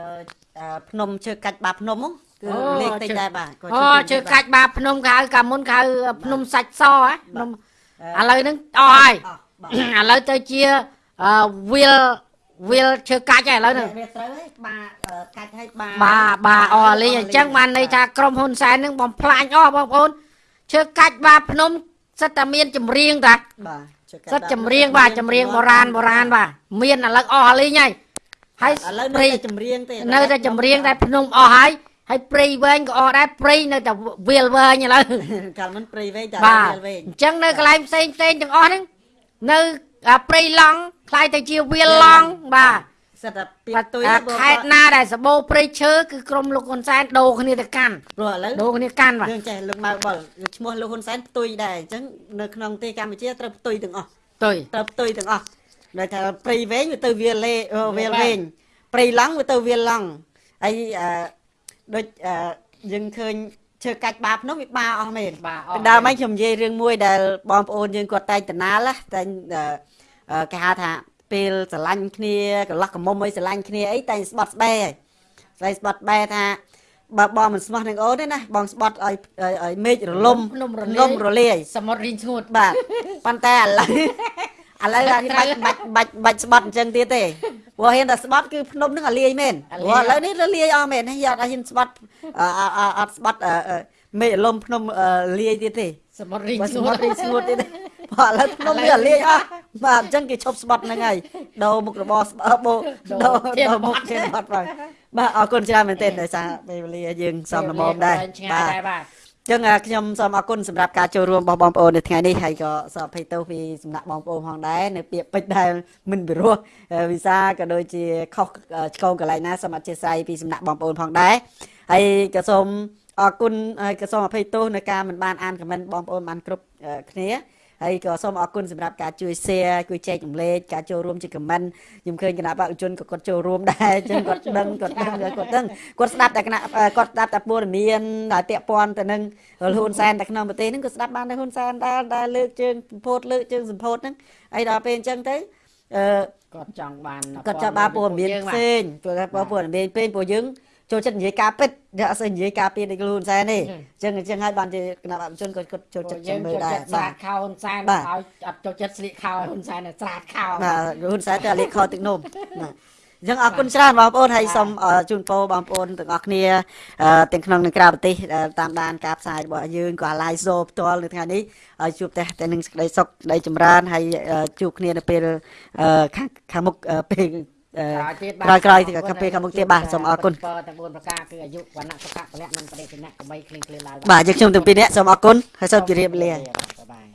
អឺភ្នំជើកាច់បាភ្នំហ្នឹង គឺអូលេខតិចដែរបាទក៏អូជើកាច់បាភ្នំកៅកាលមុនកៅភ្នំសាច់សហ៎ភ្នំឥឡូវហ្នឹងអស់ហើយអស់បាទឥឡូវទៅជាអឺវិលវិលជើកាច់ហើយឥឡូវហ្នឹងវាត្រូវហើយបាទអឺកាច់ឲ្យបាទបាបាអស់លីងអញ្ចឹងបានន័យថាក្រុមហ៊ុនសែនហ្នឹងបំផ្លាញអស់បងប្អូនជើកាច់បាភ្នំសិតតែមានចម្រៀងតាបាទជើកាច់សិតចម្រៀងបាទចម្រៀងបុរាណបុរាណបាទមានឥឡូវអស់លីងហើយហើយឥឡូវនៅព្រៃតែចម្រៀងទេនៅតែចម្រៀងតែភ្នំអស់ហើយ ហើយព្រៃវែងក៏អស់ដែរព្រៃនៅតែវាលវែងឥឡូវកាលមិនព្រៃវែងតែបាទវាលវែងអញ្ចឹងនៅកន្លែងផ្សេងផ្សេងទាំងអស់ហ្នឹងនៅអាព្រៃឡង់ខ្លាយទៅជាវាលឡង់បាទសិតតែពីទុយអាបងខេត្តណាដែលសបោព្រៃឈើគឺក្រុមលោកហ៊ុនសែនដូរគ្នាទៅកាន់ព្រោះឥឡូវដូរគ្នាកាន់បាទយើងចេះលោកម៉ៅបុលឈ្មោះលោកហ៊ុនសែនផ្ទុយដែរអញ្ចឹងនៅក្នុងប្រទេសកម្ពុជាត្រូវផ្ទុយទាំងអស់ទុយត្រូវផ្ទុយទាំងអស់ដោយថាព្រៃវែងវាទៅវាលលេអឺវាវាលលវែវែងងព្រៃឡង់វាទៅវាលឡង់ហើយអឺ ដូចអឺយើងឃើញឈើកាច់បាភ្នំវាបាអស់មែនបាទពីដើមហ្នឹងខ្ញុំនិយាយរឿងមួយដែលបងប្អូនយើងគាត់តែងតណាលណាតែងអឺអឺគេហៅថាពេលស្រឡាញ់គ្នាកន្លោះកមុំអីស្រឡាញ់គ្នាអីតែងស្បត់ស្បែកស្បែកស្បត់ស្បែកថាបើបងមិនស្មោះនឹងអូនទេណាបងស្បត់ឲ្យឲ្យឲ្យមេឃរលំភ្នំរងលាំយរលាយសមុទ្ររីងស្ងួតបាទប៉ុន្តែឥឡូវ ឥឡូវអានេះបាច់បាច់បាច់បាច់ស្បត់អញ្ចឹងទៀតទេព្រោះហ៊ានតែស្បត់គឺភ្នំនឹងអាលាយមែនព្រោះឥឡូវនេះរលាយអស់មែនហើយអត់ហ៊ានស្បត់អឺអឺអត់ស្បត់អឺអឺមេឃរលំភ្នំអឺលាយទៀតទេ សមុទ្ររីងបើស្ស្ងួបតត់រីស្ងួតទៀតទេព្រោះឥឡូវភ្នំវាលាយអស់បាទអញ្ចឹងគេឈប់ស្បត់ហ្នឹងហើយដោមុខរបរស្បបោដោដោមុខធានបាត់បាទបាទអរគុណច្រើនមែនទែនដោយសារពេលវេលាយើងសំលមមដែរឆ្ងាយដែរបាទ ចឹងអាខ្ញុំសូមអរគុណសម្រាប់ការចូលរួមរបស់បងប្អូននៅថ្ងៃនេះហើយក៏សូមអភ័យទោសពីសំណាក់បងប្អូនផងដែរនៅពាក្យពេចន៍ដែលមិនពិរោះអឺវិសាក៏ដូចជាខុសអឺឆ្គងកន្លែងណាសូមអធិស្ឋានពីសំណាក់បងប្អូនផងដែរហើយក៏សូមអរគុណហើយក៏សូមអភ័យទោសនៅការមិនបានអានខមមិនបងប្អូនបានគ្រប់អឺគ្នា ហើយក៏សូមអរគុណសម្រាប់ការជួយ share ជួយចែករំលែកការចូលរួមជា comment ខ្ញុំឃើញគណៈបព្វជនក៏គាត់ចូលរួមដែរអញ្ចឹងគាត់ដឹងគាត់ដឹងគាត់ដឹងគាត់ស្ដាប់តែគណៈអឺគាត់ស្ដាប់តែព័ត៌មានដែលពាក់ព័ន្ធទៅនឹងហ៊ុនសែនតែក្នុងប្រទេសហ្នឹងក៏ស្ដាប់បានដែរហ៊ុនសែនដែរដែលលើកជើងសម្ពោធលើកជើងសម្ពោធហ្នឹងហើយដល់ពេលអញ្ចឹងទៅអឺគាត់ចង់បានគាត់ចាប់បានព័ត៌មានផ្សេងព្រោះថាព័ត៌មានពេកពួកយើង ចូលចិត្តនិយាយការពិតយកអត់សូវនិយាយការពីដូចលូនសែនទេអញ្ចឹងអញ្ចឹងហើយបានជាគណៈបព្វជនគាត់គាត់ចូលចិត្តយើងមើលចូលដែរចិត្តស្រាបាទតខោហ៊ុនសែនបាទឲ្យអត់ចូលចិត្តស្លៀកខោហ៊ុនសែនឲ្យស្រាតខោបាទហ៊ុនសែនទៅលេខខទឹកនោមបាទអញ្ចឹងអរគុណច្រើនបងប្អូនហើយសូមអរជូនពរបងប្អូនទាំងអស់គ្នាអឺទាំងក្នុងនិងក្រៅប្រទេសដែលតាមដានការផ្សាយរបស់យើងក៏ live show ផ្ទាល់នៅថ្ងៃនេះឲ្យជួបតែតែនឹងសេចក្តីសុខសេចក្តីចម្រើនហើយអឺជួបគ្នានៅពេលអឺខាងខាងមុខអឺពេលអឺ ក្រោយទៀតក្រោយក្រោយទៀតខាងពេលខាងមុខទៀតបាទសូមអរគុណពរទាំង4ប្រការគឺអាយុវណ្ណៈសុខៈពលៈមិនបដិសេធកុំបីគ្លៀងគ្លាឡើយបាទយើងខ្ញុំទាំងពីរនាក់សូមអរគុណហើយសូមជម្រាបលាបាយបាយ